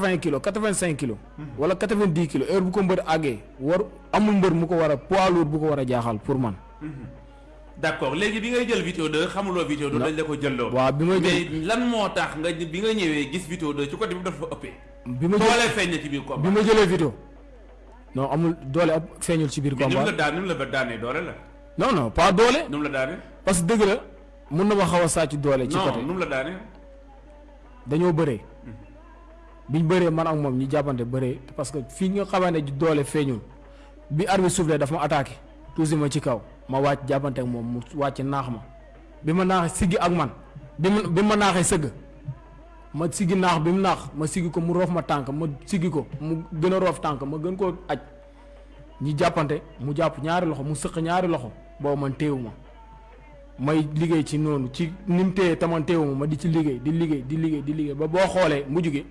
[SPEAKER 5] vingt kilos quatre vingt cinq kilos wala quatre vingt dix kilos heure bu ko mbër àggee war amul mbër mu ko war a poids lourd bu ko war a jaaxal pour man
[SPEAKER 2] d'accord léegi bi ngay jël Vito 2 xamuloo Vito 2 dañ la ko jëlloo.
[SPEAKER 5] Waaw bi may jël
[SPEAKER 2] lan moo tax nga bi nga ñëwee gis Vito 2 ci côté bi dafa ëppee?
[SPEAKER 5] Bi ma
[SPEAKER 2] doole feeñ na ci biir
[SPEAKER 5] bi
[SPEAKER 2] combat
[SPEAKER 5] ma jëlee Vito non amul doole ab feeñul ci biir
[SPEAKER 2] mu la
[SPEAKER 5] combat.
[SPEAKER 2] daan ni mu la ba daanee doole la.
[SPEAKER 5] Non non pas doole.
[SPEAKER 2] Ni mu la daanee.
[SPEAKER 5] Parce que dëgg la mun na ma xaw a sàcc doole ci côté.
[SPEAKER 2] ni mu la daanee.
[SPEAKER 5] Dañoo bëree. Biñ bëree man ak moom ñu jàppante bëree. Parce que fii nga xamante doole feeñul. Bi soufflé daf ma attaqué toujours ma ci kaw ma wàcc jàppante ak moom mu wàcc naax ma. Bi ma naaxee siggi ak man bi ma bi ma siggi naax bi mu naax ma siggi ko mu roof ma tànk ma siggi ko mu gën a roof tànk ma gën koo aj. Ñi jàppante mu jàpp ñaari loxo mu sëq ñaari loxo boobu man téewu ma. May liggéey ci noonu ci ni mu téye te man téewu ma di ci liggéey di liggéey di liggéey di liggéey. Ba boo xoolee mujj gi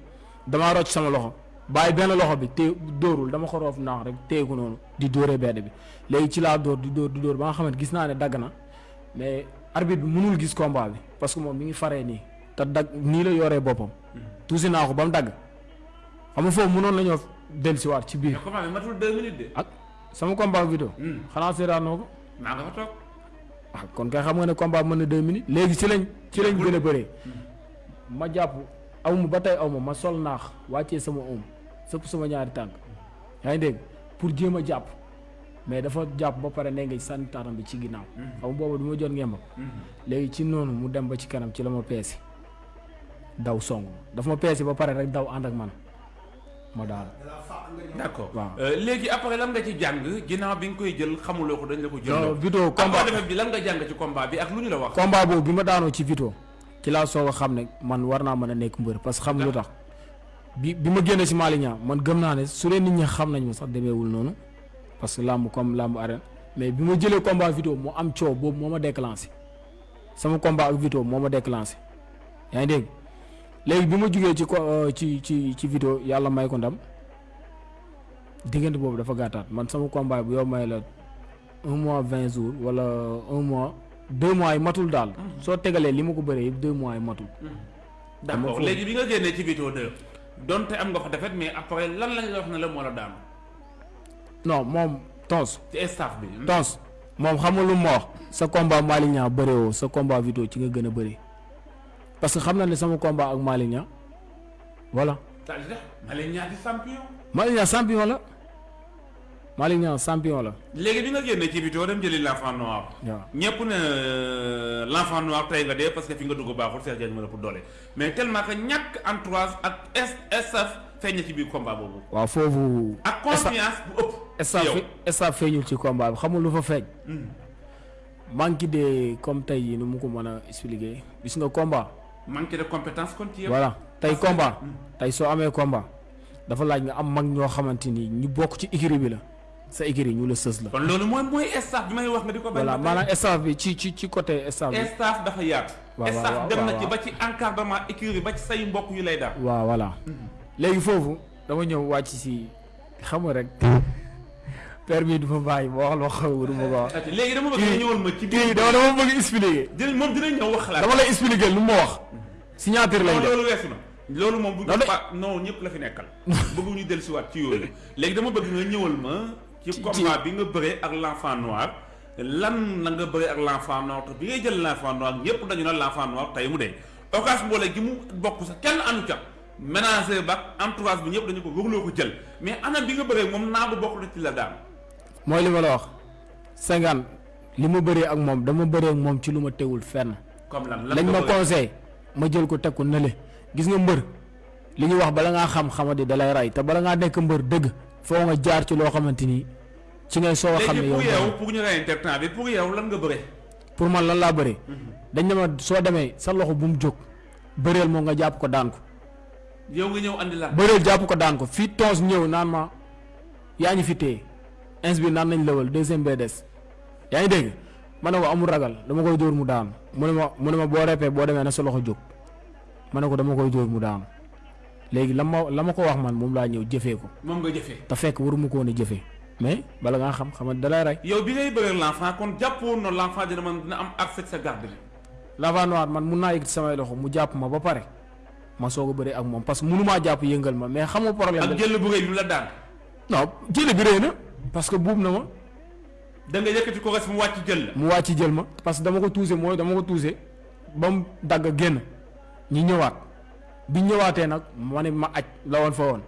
[SPEAKER 5] damaa rocc sama loxo bàyyi benn loxo bi té dóorul dama ko roof naax rek ko noonu di dóoree benn bi. Léegi ci laa dóor di dóor di dóor ba nga xamante gis naa ne dagg na mais arbitre bi mënul gis combat bi parce que moom mi ngi faree nii te dagg nii la yoree boppam. Tuusi naa ko ba mu dagg. Xam nga foofu mënoon nañoo dellusiwaat ci biir.
[SPEAKER 2] Combat bi matul deux minutes de.
[SPEAKER 5] Ak sama combat vidéo.
[SPEAKER 2] Hmm.
[SPEAKER 5] xanaa seetaanoo ko?
[SPEAKER 2] Maa nga fa toog.
[SPEAKER 5] Ah kon kay xam nga ne combat bi mën na deux minutes. Léegi ci lañ ci lañ gën a bëree. Ma jàpp aw ma ba tey aw ma ma sol naax wàccee sama oom sëpp sama ñaari tànk. Yaa ngi dégg? Pour jéem a jàpp. Mais dafa jàpp ba pare ne nga sànni taatam bi ci ginnaaw. Xam nga boobu du ma jot ngembam léegi ci noonu mu dem ba ci kanam ci la ma peesi. Daw song. Dafa ma peesi ba pare rek daw ànd ak man. Ma daal.
[SPEAKER 2] D'accord.
[SPEAKER 5] Waaw.
[SPEAKER 2] Euh, léegi après lan nga ci jàng? Ginnaaw bi nga koy jël xamuloo ko dañ la ko jël.
[SPEAKER 5] Non vidéo combat.
[SPEAKER 2] defee bi lan nga jàng ci combat bi ak lu ñu la wax?
[SPEAKER 5] Combat boobu bi ma daanoo ci Vito ci laa soog a xam ne man war naa mën a nekk mbër parce que xam nga lu tax bi bi ma génnee si Malick Niang man gëm naa ne su dee nit ñi xam nañ ma sax demeewul noonu parce que làmb comme làmb arène mais bi ma jëlee combat Vito mu am coow boobu moo ma déclenché. Sama combat ak Vito moo ma déclenché. Yaa ngi dégg? Léegi bi ma jugee ci euh, ci ci ci Vito yàlla may ko ndam. Diggante boobu dafa gàttaat. Man sama combat bu yow may la un mois vingt jours wala un mois deux mois yi matul daal. Soo tegalee li ma ko bëree yëpp deux mois yi matul.
[SPEAKER 2] D'accord.
[SPEAKER 5] foofu-
[SPEAKER 2] léegi bi nga génnee ci Vito 2 donte am nga fa defet mais après lan lañ la wax ne la moo la daanu?
[SPEAKER 5] Non moom tons.
[SPEAKER 2] Ci staff bi.
[SPEAKER 5] Tons moom xam nga lu ma wax. Sa combat Malick Niang bëree woo sa combat Vito ci nga gën a bëri parce que xam na ne sama combat ak Malick Niang voilà.
[SPEAKER 2] C'est-à-dire Malick Niang di champion.
[SPEAKER 5] Malick Niang champion la Malick Niang champion la.
[SPEAKER 2] Léegi bi nga ci dem jëli l'enfant noir.
[SPEAKER 5] Waaw
[SPEAKER 2] ñëpp ne euh, noir tey nga dee parce que fi nga dugg baaxul Cheikh Diagne la pour doole. Mais tellement que ñàkk entourage ak S- staff feeñ na ci biir combat boobu.
[SPEAKER 5] Waaw foofu
[SPEAKER 2] ak confiance bu ëpp ci
[SPEAKER 5] staff
[SPEAKER 2] yow.
[SPEAKER 5] Fi- staff feeñul ci combat bi xamul lu fa feeñ. Manque de comme tey yi nu mu ko mën a expliquer. Gis nga combat.
[SPEAKER 2] Manque de compétence kon ci yow.
[SPEAKER 5] Voilà. Tey combat. Tey soo amee combat dafa laaj nga am mag ñoo xamante ni ñu bokk ci écurie bi la sa écurie ñu la sës la.
[SPEAKER 2] Kon loolu mooy mooy staff bi may wax nga di ko bañ
[SPEAKER 5] voilà maanaam staff bi ci ci ci côté staff bi.
[SPEAKER 2] Staff dafa yaatu.
[SPEAKER 5] Waaw,
[SPEAKER 2] staff dem na ci ba ci encadrement écurie ba ci say mbokk yu lay daal
[SPEAKER 5] waaw voilà. Léegi foofu dama ñëw wàcc si xam nga rek. Bi du ma bàyyi ma wax loo xam ne du ma ko wax.
[SPEAKER 2] Léegi dama bëgg ñëwal ma ci
[SPEAKER 5] kii dama dama bëgg expliquer.
[SPEAKER 2] Dinañ moom dinañ ñëw wax xalaat.
[SPEAKER 5] Dama lay expliquer lu ma wax. Signature lay
[SPEAKER 2] non
[SPEAKER 5] def.
[SPEAKER 2] loolu weesu na. Loolu moom bu
[SPEAKER 5] Non, de-
[SPEAKER 2] pa non ñëpp la fi nekkal. Bëgguñu dellusiwaat ci yooyu. Léegi dama bëgg nga ñëwal ma ci combat bi nga bëree ak l'enfant noir lan na nga bëree ak l'enfant noir? Te bi ngay jël l'enfant noir ñëpp dañu na l'enfant noir tey mu dee. Occasion boole gi mu bokk sax kenn anu ca. Ménager ba entourage bi ñëpp dañu ko wërloo ko jël. Mais anam bi nga bëree moom naa bu bokk na ci la daan.
[SPEAKER 5] Mooy li ma la wax. Cinquante li ma bëree ak moom dama bëree ak moom ci lu ma tegul fenn.
[SPEAKER 2] Comme lan
[SPEAKER 5] lañ
[SPEAKER 2] nga
[SPEAKER 5] ma conseil ma jël ko teg ko nële. Gis nga mbër li ñu wax bala ngaa xam xamadi da lay rey te bala ngaa nekk mbër dëgg foo nga jaar ci loo xamante ni ci ngay soo a xam ne
[SPEAKER 2] léegi
[SPEAKER 5] yow
[SPEAKER 2] pour yow pour ñu reyante temps bi pour yow lan nga bëree
[SPEAKER 5] pour man lan laa bëree dañ ne ma soo demee sa loxo bu mu jóg bëreel moom nga jàpp ko daan ko.
[SPEAKER 2] Yow nga ñëw andi lan
[SPEAKER 5] bëreel jàpp ko daan ko. Fii tons ñëw naan ma yaa ñu fi téye ins bi naan nañ lëwal deuxième yaa ngi dégg? Ma ne ko amul ragal dama koy dóor mu daanu mu ne ma mu ne ma boo repee boo demee na sa loxo jóg. Ma ne ko dama koy dóor mu daanu léegi la ma la ma ko wax man moom laa ñëw jëfee ko.
[SPEAKER 2] Moom nga jëfee.
[SPEAKER 5] te fekk waruma ko woon a jëfee. mais bala ngaa xam xam da lay rey.
[SPEAKER 2] Yow bi ngay bëree l'enfant kon jàppoon na l'enfant dina man dina am accès sa garde bi.
[SPEAKER 5] L'avant noir man mun naa yëkkati samay loxo mu jàpp ma ba pare ma soog a bëri ak moom parce que munumaa jàpp yëngal ma mais xam nga problème
[SPEAKER 2] ak jël bu rëy bi la daan.
[SPEAKER 5] Non jële bi rëy na parce que buub na ma.
[SPEAKER 2] Da nga yëkkati ko res mu wàcc jël la.
[SPEAKER 5] Mu wàcc jël ma parce que dama ko tuuse mooy dama ko tuuse ba mu dagg génn ñi ñëwaat bi ñëwaatee nag ma ne ma aj la woon fa woon.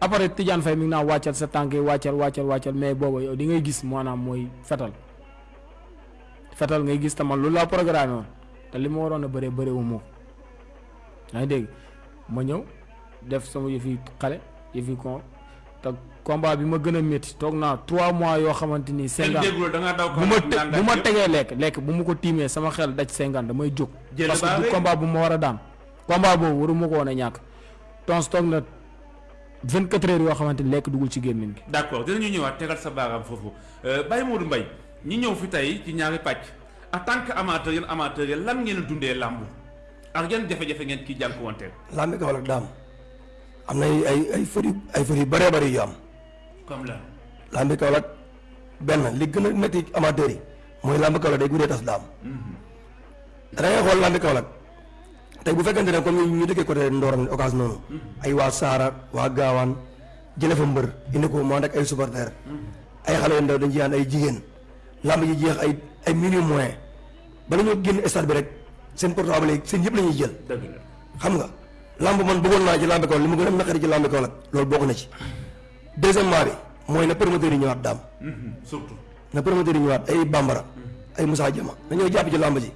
[SPEAKER 5] Après Tidiane Faye mi ngi naan wàccal sa tànk yi wàccal wàccal wàccal mais booba yow di ngay gis maanaam mooy fetal. Fetal ngay gis te man loolu laa programme woon. Te li ma waroon a bëree bëree wu yaa ngi dégg? Ma ñëw def sama yëfi xale yëfi kon te combat bi ma gën a métti toog naa trois mois yoo xamante ni cinquante bu ma bu ma tegee lekk lekk bu ma ko tiimee sama xel daj cinquante damay jóg.
[SPEAKER 2] Jël
[SPEAKER 5] parce que du combat bu ma war a daan combat boobu waru ma ko woon a ñàkk. Tons toog na vingt quatre heures yoo xamante ni lekk dugul ci gémmiñ gi.
[SPEAKER 2] D'accord dinañu ñëwaat tegal sa baaraam foofu. Baye Modou Mbaye ñi ñëw fi tey ci ñaari pàcc. En tant que amateur yéen amateur yi lan ngeen a dundee làmb? Ak yan jafe-jafe ngeen kii jànkuwanteel
[SPEAKER 4] lambi Kaolack daam am na ay ay ay fër yu ay fër yu bëree bëri yu am.
[SPEAKER 2] Comme la
[SPEAKER 4] lambi Kaolack benn li gën a métti amateur yi mooy lambi Kaolack day guddee tas daam da ngay xool lambi Kaolack tey bu fekkente ne comme ñu ñu dëkkee côté Ndorong occasion noonu ay waa Saara waa Gaawaan jële fa mbër indi ko mu ànd ak ay supporters. Ay xale yu ndaw dañ ci ànd ay jigéen. Lamb ji jeex ay ay minutes moyen bala ñoo génn stade bi rek seen portable yi seen yëpp la ñuy jël. Xam nga lamb man bëggoon naa ci lamb Kaolack li ma gën a naqari ci lamb Kaolack loolu bokk na ci. Deuxièmement bi mooy na promoteur yi ñëwaat daam.
[SPEAKER 2] Mhm, surtout.
[SPEAKER 4] Na promoteur yi ñëwaat ay bambara ay Moussa Diama nañoo jàpp ci lamb ji.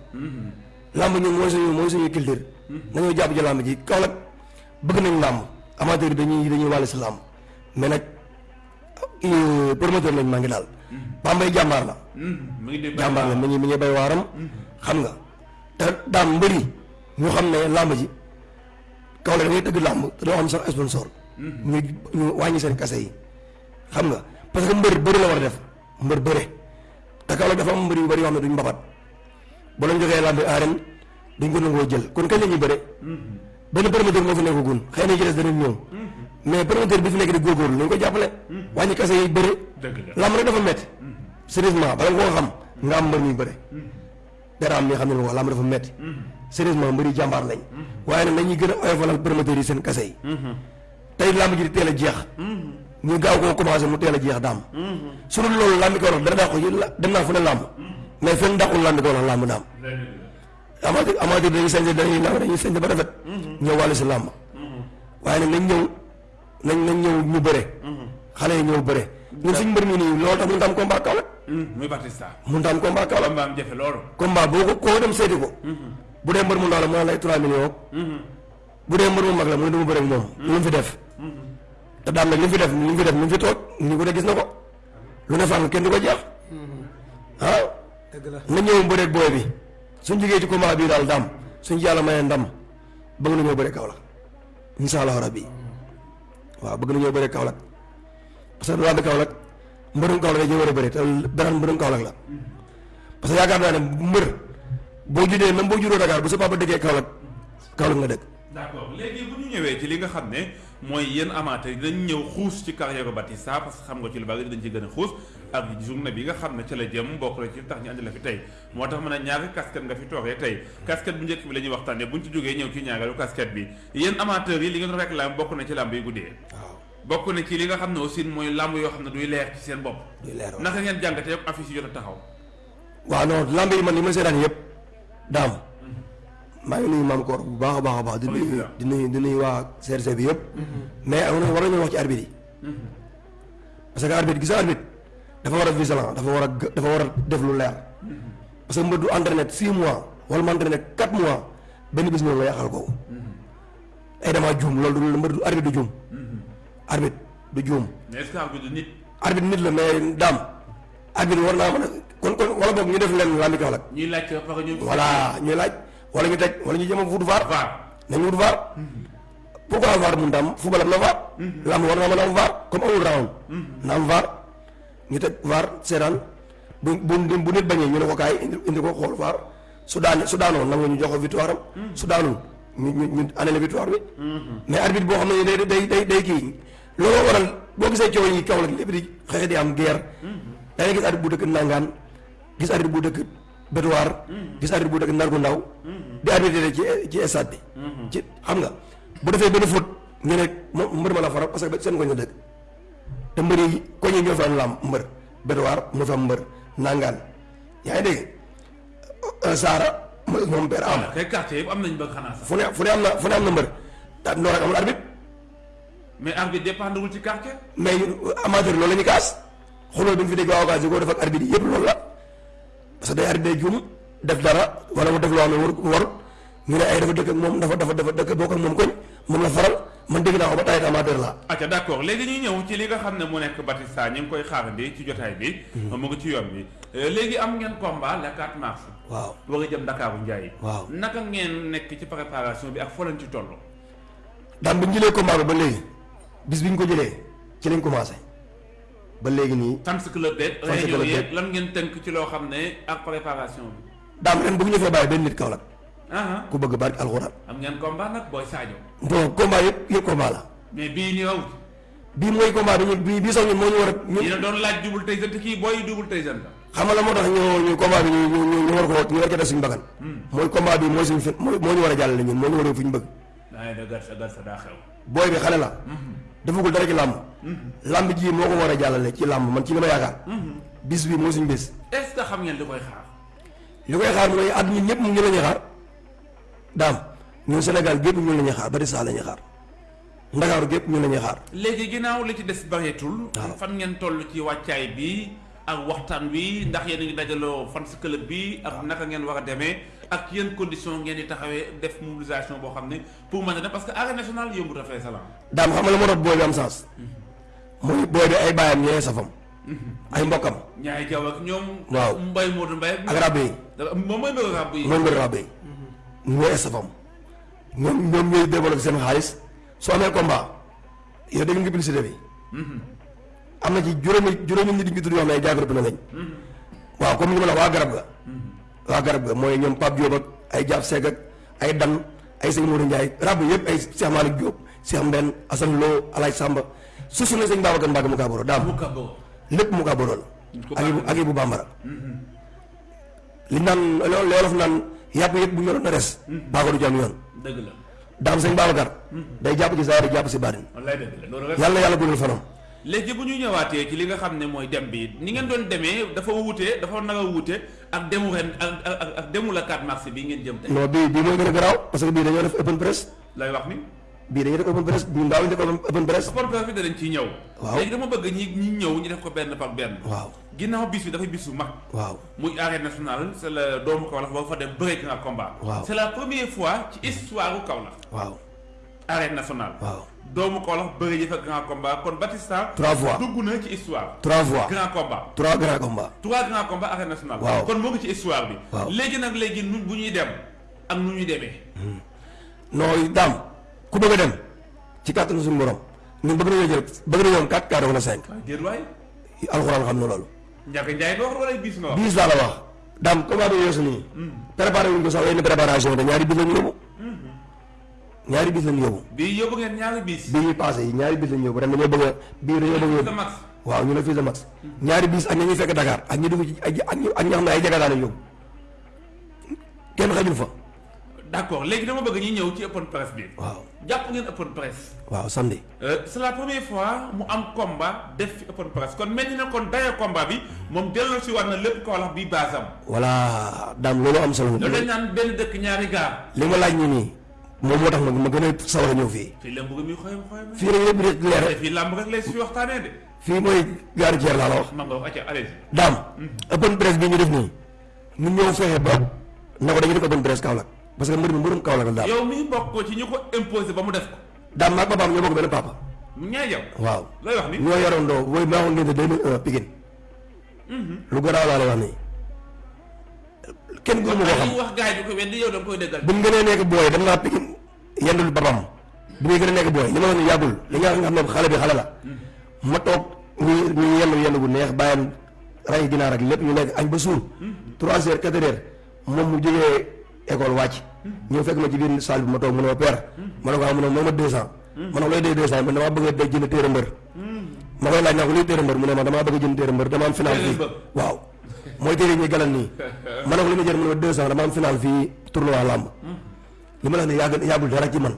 [SPEAKER 4] Lamb ñun mooy suñu mooy suñu culture nañoo jàpp ci lamb ji Kaolack bëgg nañ lamb amateur dañuy dañuy wàll si lamb mais euh, promoteur lañ maa ngi daal Bambey jàmbaar la jàmbaar la mi ngi bay waaram xam nga te daam mbëri ñu xam ne làmb ji kaw la ngay tëgg làmb te doo am sax sponsor. Ñu ñu wàññi seen kase yi xam nga parce que mbër bëri la war def mbër bëre te kaw la dafa am mbër yu bëri yoo xam ne duñ mbapat bu lañ joxee làmbi arène duñ ko nangoo jël. Kon kañ la ñuy bëre benn promoteur moo fi nekkagun xëy na ci des danañ ñëw. Mais promoteur bi fi nekk di góorgóorlu nañ ko jàppale. Wàññi kase yi bëre
[SPEAKER 2] dëgg la.
[SPEAKER 4] Làmb rek dafa métti sérieusement bala nga koo xam nga am mbër muy bëre. Dara am ñi xam ne ko làmb dafa métti sérieusement mbëri jàmbaar lañ. Waaye nag nañuy gën a oyofalal promoteurs yi seen kase yi. Tey làmb ji di teel a jeex. Ñu gaaw koo commencé mu teel a jeex daam. Su dul loolu làmbi ko wax dara yi la dem naa fu ne làmb mais fenn dàqul làmbi ko wax làmb daam amateur amateur dañuy sañse dañuy làmb dañuy sañse ba rafet. Ñëw wàllu si làmb. Waaye nag nañ ñëw nañ nañ ñëw ñu bëre. Xale yi ñëw bëre. Ñun suñ mbër mi nii loolu tax mënut am combat Kaolack.
[SPEAKER 2] Mhm, muy Batista
[SPEAKER 4] mënut am combat Kaolack.
[SPEAKER 2] Combat am jafe loolu.
[SPEAKER 4] Combat boo ko koo dem seeti ko. Bu dee mbër mu ndaw la mu lay 3 millions. Bu dee mbër mu mag la mu dama bëre ak moom. Lu fi def. Te daam nag li fi def li fi def li fi toog ni ko de gis na ko. Lu ne fàng kenn du ko jeex. Ah? Na ñëw bëre ak booy bi suñ jigee ci combat bii daal daam suñ yàlla mayee ndam. Bëgg na ñëw bëre Kaolack. Insha allahu rabbi. Waaw bëgg na ñëw bëre Kaolack. Parce que làmb Kaolack mbërum Kaolack dañuy war a bëre te dara mbërum Kaolack la. Parce que yaakaar naa ne mbër boo même boo juddoo Dakar bu sa papa dëggee Kaolack Kaolack nga dëkk.
[SPEAKER 2] D'accord. Léegi bu ñu ñëwee ci li nga xam ne mooy yéen amateur yi dañ ñëw xuus ci carrière Batista parce que xam nga ci lu bari dañ ci gën a xuus ak journée bi nga xam ne ci la jëm bokk na ci tax ñu andi la fi tey moo tax mën a ñaari casquette nga fi toogee tey casquette bu njëkk bi la ñuy waxtaanee buñ ci jógee ñëw ci ñaareelu casquette bi yéen amateurs yi li ngeen rek lamb bokk na ci lamb yi guddee
[SPEAKER 4] waaw
[SPEAKER 2] bokk na ci li nga xam ne aussi mooy lamb yoo xam ne duy leer ci seen bopp
[SPEAKER 4] duy leer waaw.
[SPEAKER 2] naka ngeen jàngatee ak affiche yi jot a taxaw
[SPEAKER 4] waaw non lamb yi man li ma seetaan yëpp daam maa ngi nuyu maam koor bu baax a baax a baax di nuyu
[SPEAKER 2] Alhamdulilah.
[SPEAKER 4] di nuyu di nuyu waa CRC bi yëpp mais am na war nañoo wax ci arbitre yi parce que arbitre gis arbitre dafa war a vigilant dafa war a dafa war a def lu leer parce que mbër du entraîné six mois wala mu entraîné quatre mois benn bis ñëw nga yàqal ko. Ay dama juum loolu du mbër du arbitre du juum arbitre du juum
[SPEAKER 2] mais est-ce que arbitre du nit?
[SPEAKER 4] Arbitre nit la mais daam arbitre war naa mën a kon kon wala boog ñu def leen lambi Kaolack.
[SPEAKER 2] Ñuy laaj
[SPEAKER 4] voilà ñuy laaj wala ñu teg wala ñu jëm a wut vaar
[SPEAKER 2] vaar
[SPEAKER 4] nañu wut vaar pourquoi vaar mun tam football am na vaar lamb war naa mën am vaar comme amul round. Na am vaar ñu teg vaar seetaan. Bu bu bu nit bañee ñu ne ko kaay indi ko xool vaar su daan su daanoo nangu ñu jox ko victoire am. Su daanul ñu ñu annulé victoire bi. Mais arbitre boo xam ne day day day day kii. Looloo waral boo gisee coow yi kaw la lépp di xeex di am guerre. Da ngay gis arbitre bu dëkk nangaan gis arbitre bu dëkk bétuwaar gis arbitre bu dëkk nargu ndaw di arbitre ci ci stade bi ci xam nga bu defee benn faute ñu ne mbër ma la parce que seen koñ la dëkk te mbër yi koñ yi ñoo fi am lam mbër bétuwaar moo fi am mbër nangaan yaa ngi dégg saara mo- moom père am.
[SPEAKER 2] Kay quartier yëpp am nañu bëgg xanaa sax
[SPEAKER 4] fu ne fu ne am na fu ne am na mbër daa noonu rek amul arbitre
[SPEAKER 2] mais arbitre dépendewul ci quartier
[SPEAKER 4] mais amateur loolu la kaas xuloo bi ñu fi dégg waa occasion ko def ak arbitre yi yëpp loolu la parce que day arbitre day juum def dara wala mu def loo xam ne waru warut. Ñu ne ay dafa dëkk ak moom dafa dafa dafa dëkk bokk ak moom koñ moom la faral. Man dégg naa ko ba tayit amateur la.
[SPEAKER 2] Acca d'accord. Léegi ñuy ñëw ci li nga xam ne mu nekk Batista ñu ngi koy xaarandi ci jotaay bi. Mu ngi ci yoon bi. Euh, léegi am ngeen combat le 4 mars.
[SPEAKER 4] Waaw.
[SPEAKER 2] War a jëm Ndakaaru Njaay.
[SPEAKER 4] Waaw.
[SPEAKER 2] Naka ngeen nekk ci préparation bi ak leen ci toll?
[SPEAKER 4] Daan bi ñu jëlee combat bi ba léegi bis bi ñu ko jëlee ci lañ commencé ba léegi nii
[SPEAKER 2] fans club
[SPEAKER 4] Fans
[SPEAKER 2] réunion
[SPEAKER 4] beeg.
[SPEAKER 2] lan ngeen tënk ci loo xam ne ak préparation bi?
[SPEAKER 4] Daam ren bëgg ñu fee bàyyi benn nit Kaolack.
[SPEAKER 2] Ah
[SPEAKER 4] ku bëgg barki alxuraan.
[SPEAKER 2] Am ngeen combat nag booy Sadio?
[SPEAKER 4] Bon combat yëpp yëpp combat la.
[SPEAKER 2] Mais bii ñëw
[SPEAKER 4] bii mooy combat bi ñu bii sax ñu war a ñun
[SPEAKER 2] yéen a doon laaj Tyson te kii booy double Tyson la.
[SPEAKER 4] Xam la moo tax ñu ñu combat bi ñu ñu ñu war ko ñu war ko def suñu bakkan. Mooy combat bi mooy suñu moo ñu war a jàllale ñun moo ñu war a fu ñu bëgg.
[SPEAKER 2] Waaye da gar sa gar sa daa xew.
[SPEAKER 4] Booy bi xale la defagul dara ci làmb. Làmb ji moo ko war a jàllale ci làmb man ci li ma yaakaar. Bis bi mooy suñu bis
[SPEAKER 2] est-ce que xam ngeen li koy xaar?
[SPEAKER 4] Li koy xaar mooy at ñun ñëpp ñu la ñuy xaar. Daam ñun Sénégal gépp ñun la ñuy xaar Batista la ñuy xaar. Ndakaaru gépp ñun la ñuy xaar.
[SPEAKER 2] Léegi ginnaaw li ci des bareetul
[SPEAKER 4] Waaw.
[SPEAKER 2] fan ngeen toll ci wàccaay bi ak waxtaan wi ndax yéen a ngi dajaloo fans club bi ak naka ngeen war a demee ak yenn condition ngeen di taxawee def mobilisation boo xam ne pour dem parce que arène nationale yombut a fay salam
[SPEAKER 4] daam xam la moo tax booy bi am sens mooy booy bi ay baayam ñooy safam. Ay mbokkam.
[SPEAKER 2] Ñaay jaw ak
[SPEAKER 4] Waaw.
[SPEAKER 2] mbay Modou Mbaye.
[SPEAKER 4] Ak rab yi.
[SPEAKER 2] Da- moom mooy mbëgg ràbb yi.
[SPEAKER 4] Mooy mbir rabbe ñooy safam. Ñoom ñoom ñooy développé seen xaalis. Soo amee combat yow dégg nga publicité bi. Am na ci juróomi juróomi nit ñu tudd yoo xam ne ay jaagaro na lañ waaw comme ma la waa garab ga waa garab ga mooy ñoom Pape Diop ak ay Diab Seck ak ay Dan ay sëñ Modou Ndiaye rabbe yëpp ay Cheikh Malick Diop Cheikh Mbenn Assane Lo Alaaj Samba susu na sëñ Babacar Mbacke mu kaa boro daam.
[SPEAKER 2] Mu kabbo
[SPEAKER 4] lépp mu kaa boro la.
[SPEAKER 2] Ko
[SPEAKER 4] ak ak Ibu Bambara. Li naan loolu loolof naan yàpp yëpp bu ñoroon na res baago du jam yoon.
[SPEAKER 2] Dëgg la.
[SPEAKER 4] Daam sëñ Babacar. Day jàpp ci saa di jàpp si baatin
[SPEAKER 2] wallaay dëgg la. Loolu rek
[SPEAKER 4] yàlla yàlla guddal fanam
[SPEAKER 2] léegi bu ñu ñëwaatee ci li nga xam ne mooy dem bi ni ngeen doon demee dafa wuute dafa naka wuute ak demu ren ak ak ak demu la 4 mars bi ngeen jëm tey.
[SPEAKER 4] Non bii bii mooy gën a garaaw parce que bii dañoo def open press.
[SPEAKER 2] Lay wax ni?
[SPEAKER 4] Bii dañuy def open press ñu daaw ñu def open- open press.
[SPEAKER 2] Bi danañ ciy ñëw.
[SPEAKER 4] Waaw.
[SPEAKER 2] léegi dama bëgg ñi ñi ñëw ñu def ko benn par benn.
[SPEAKER 4] Waaw.
[SPEAKER 2] Ginnaaw bis bi dafay bis bu mag.
[SPEAKER 4] Waaw.
[SPEAKER 2] Muy arène nationale c'est le doomu Kaolack boo fa dem bëreek nga combat.
[SPEAKER 4] Waaw.
[SPEAKER 2] c'est la première fois ci histoire Kaolack.
[SPEAKER 4] Waaw.
[SPEAKER 2] Arène nationale.
[SPEAKER 4] Waaw
[SPEAKER 2] doomu Kaolack bëri ji fa grand combat. Kon Batista
[SPEAKER 4] Trois fois.
[SPEAKER 2] dugg na ci histoire.
[SPEAKER 4] Trois fois
[SPEAKER 2] grand combat.
[SPEAKER 4] Trois grands combats.
[SPEAKER 2] Trois grands combats arène nationale.
[SPEAKER 4] Waaw.
[SPEAKER 2] kon moo ngi ci histoire bi.
[SPEAKER 4] Waaw.
[SPEAKER 2] léegi nag léegi nu bu ñuy dem ak nu ñuy demee.
[SPEAKER 4] Non daam ku bëgg dem ci kàttanu suñu borom ñun bëgg nañoo jël bëgg nañoo am quatre quatre wala cinq.
[SPEAKER 2] Waaye déet waay.
[SPEAKER 4] Alxuraan xam na loolu.
[SPEAKER 2] Ndiaga Ndiaye nga wax wala ay bis nga wax
[SPEAKER 4] biis laa la wax. Daam combat bi yoosu nii. Préparé wuñ ko sax yenn préparation te ñaari bis la ñu ñaari bis lañ yóbbu.
[SPEAKER 2] Bii yóbbu ngeen ñaari bis.
[SPEAKER 4] Ñuy passé ñaari bis lañ yóbbu. Ren dañoo bëgg a bii dañoo bëgg yóbbu waaw ñu fii sa max. Ñaari bis ak ñuy fekk Dakar ak ñu dugg ci ak ak ñu ak ñoo xam ay jagadaa lañ yóbbu. Kenn xajul fa.
[SPEAKER 2] D'accord léegi dama bëgg ñu ñëw ci open press bi.
[SPEAKER 4] Waaw.
[SPEAKER 2] Jàpp ngeen open press.
[SPEAKER 4] Waaw samedi.
[SPEAKER 2] Euh, c'est la première fois mu am combat def fi open press. Kon mel ni na kon dayoo combat bi moom delloo si war na lépp Kaolack bi basam
[SPEAKER 4] voilà daam loolu am solo.
[SPEAKER 2] Loolu dañ naan benn dëkk ñaari gaar.
[SPEAKER 4] Li ma laaj nii nii moom moo tax ma ma gën a sawar a ñëw fii.
[SPEAKER 2] Fii lëmb gi muy xoyam xoyam
[SPEAKER 4] fii rek lépp rek leer.
[SPEAKER 2] Te fii làmb rek lay si waxtaanee de.
[SPEAKER 4] Fii mooy gaaru ceer laa la wax.
[SPEAKER 2] Man nga wax acca allez
[SPEAKER 4] daam open press bi ñu def nii ñu ñëw fexe ba na ko dañu def open press Kaolack. Parce que mbër mi mbërum Kaolack la daam.
[SPEAKER 2] Yow mi bokk ko ci ñu ko imposé ba mu def ko.
[SPEAKER 4] Daam maag papaam ñoo bokk benn papa.
[SPEAKER 2] Ñaay yow.
[SPEAKER 4] Waaw.
[SPEAKER 2] Looy wax ni?
[SPEAKER 4] Ñoo booy maa ngi ngeen deux mille un Pikine. Lu garaaw laa lay wax nii kenn gënu koo xam.
[SPEAKER 2] Wax gars yi di ko weddi yow da nga koy dëggal.
[SPEAKER 4] Bu mu gënee nekk booy dem naa Pikine yendul muy gën a nekk booy li ma ni yàggul. Li nga xam ne xale bi xale la. Ma toog ñu ñu yendu yendu bu neex bàyyam ray ginaar ak lépp ñu lekk añ ba suur. Trois heures quatre heures moom mu jógee école wàcc. Ñëw fekk ma ci biir salle bi ma toog mu ma père ma ne ko mu ne ma ma deux cent ma ne ko cent man damaa bëgg jënd téere mbër. Ma koy laaj ko luy téere mbër? Mu ne ma damaa bëgg jënd téere mbër dama am final waaw mooy téere ñuy galal nii. Ma ne ko li ma jël mu ne ma deux cent dama am final fii tournoi làmb. Li ma la ne yàgg yàggul dara ci man.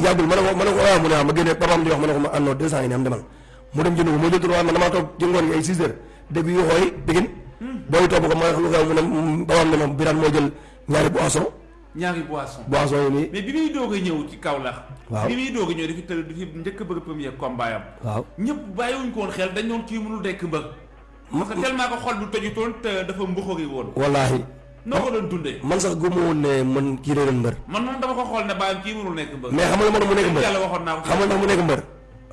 [SPEAKER 4] Yàggul ma ne ko ma ne ko waaw mu ne ma génne papaam di wax ma ne ko ma àndoo deux cent yi ne am demal. Mu dem jënd ko moo jël tournoi man damaa toog ci ngoon gi ay six heures. Dégg yu xooy Pikine. Booy topp ko ma wax lu xew mu ne papaam ne ma Birane moo jël ñaari boisson.
[SPEAKER 2] Ñaari boisson.
[SPEAKER 4] Boisson yi nii.
[SPEAKER 2] Mais bi muy doog a ñëw ci Kaolack
[SPEAKER 4] Waaw.
[SPEAKER 2] bi muy doog a ñëw dafi tëdd dafi njëkk a bëgg premier combat am.
[SPEAKER 4] Waaw.
[SPEAKER 2] Ñëpp bàyyiwuñ ko woon xel dañ doon kii mënul dekk mbër parce que tellement que xol bi tojutoon te dafa mbuxori woon.
[SPEAKER 4] Wallaahi
[SPEAKER 2] noo ko doon dundee?
[SPEAKER 4] Man sax gëmmu woon ne man la doon mbër.
[SPEAKER 2] Man moom dama ko xool ne bàyyam kii mënul nekk mbër.
[SPEAKER 4] Mais xam nga man mu nekk mbër?
[SPEAKER 2] yàlla waxoon naa ko.
[SPEAKER 4] Xam nga ndax mu nekk mbër?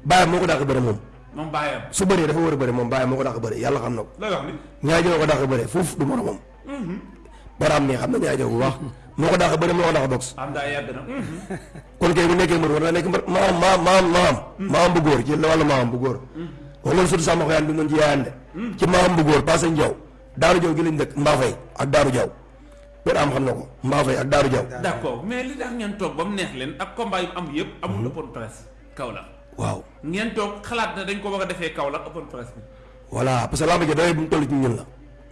[SPEAKER 4] Bàyyam moo ko dàq bëre moom.
[SPEAKER 2] Moom bàyyam
[SPEAKER 4] su bëree dafa war a bëre moom bàyyam moo ko dàq bëre yàlla xam na ko.
[SPEAKER 2] Looy wax ni?
[SPEAKER 4] Ñaari jëw ko dàq bëre foofu du moromam. Baraam nii xam na ñaari jëw bu baax moo ko dàq bëre moo ko dàq box
[SPEAKER 2] am daa yàgg na.
[SPEAKER 4] Kon kay bu nekkee mbër war na nekk mbër. Maam maam maam maam. Maam bu góor ci wàllu maam bu wax loolu surtout sama xoyaan bi noonu ci ci maam bu góor passé njaw daaru jaw gi lañ dëkk mbaafay ak daaru jaw père am xam na ko mbaafay ak daaru jaw
[SPEAKER 2] d'accord mais li tax ngeen toog ba mu neex leen ak combat yu am yëpp amul open press Kaolack.
[SPEAKER 4] Waaw.
[SPEAKER 2] Ngeen toog xalaat ne dañ ko war a defee Kaolack open press bi.
[SPEAKER 4] Voilà parce que lamb ji dawee bu mu toll ci ñun la.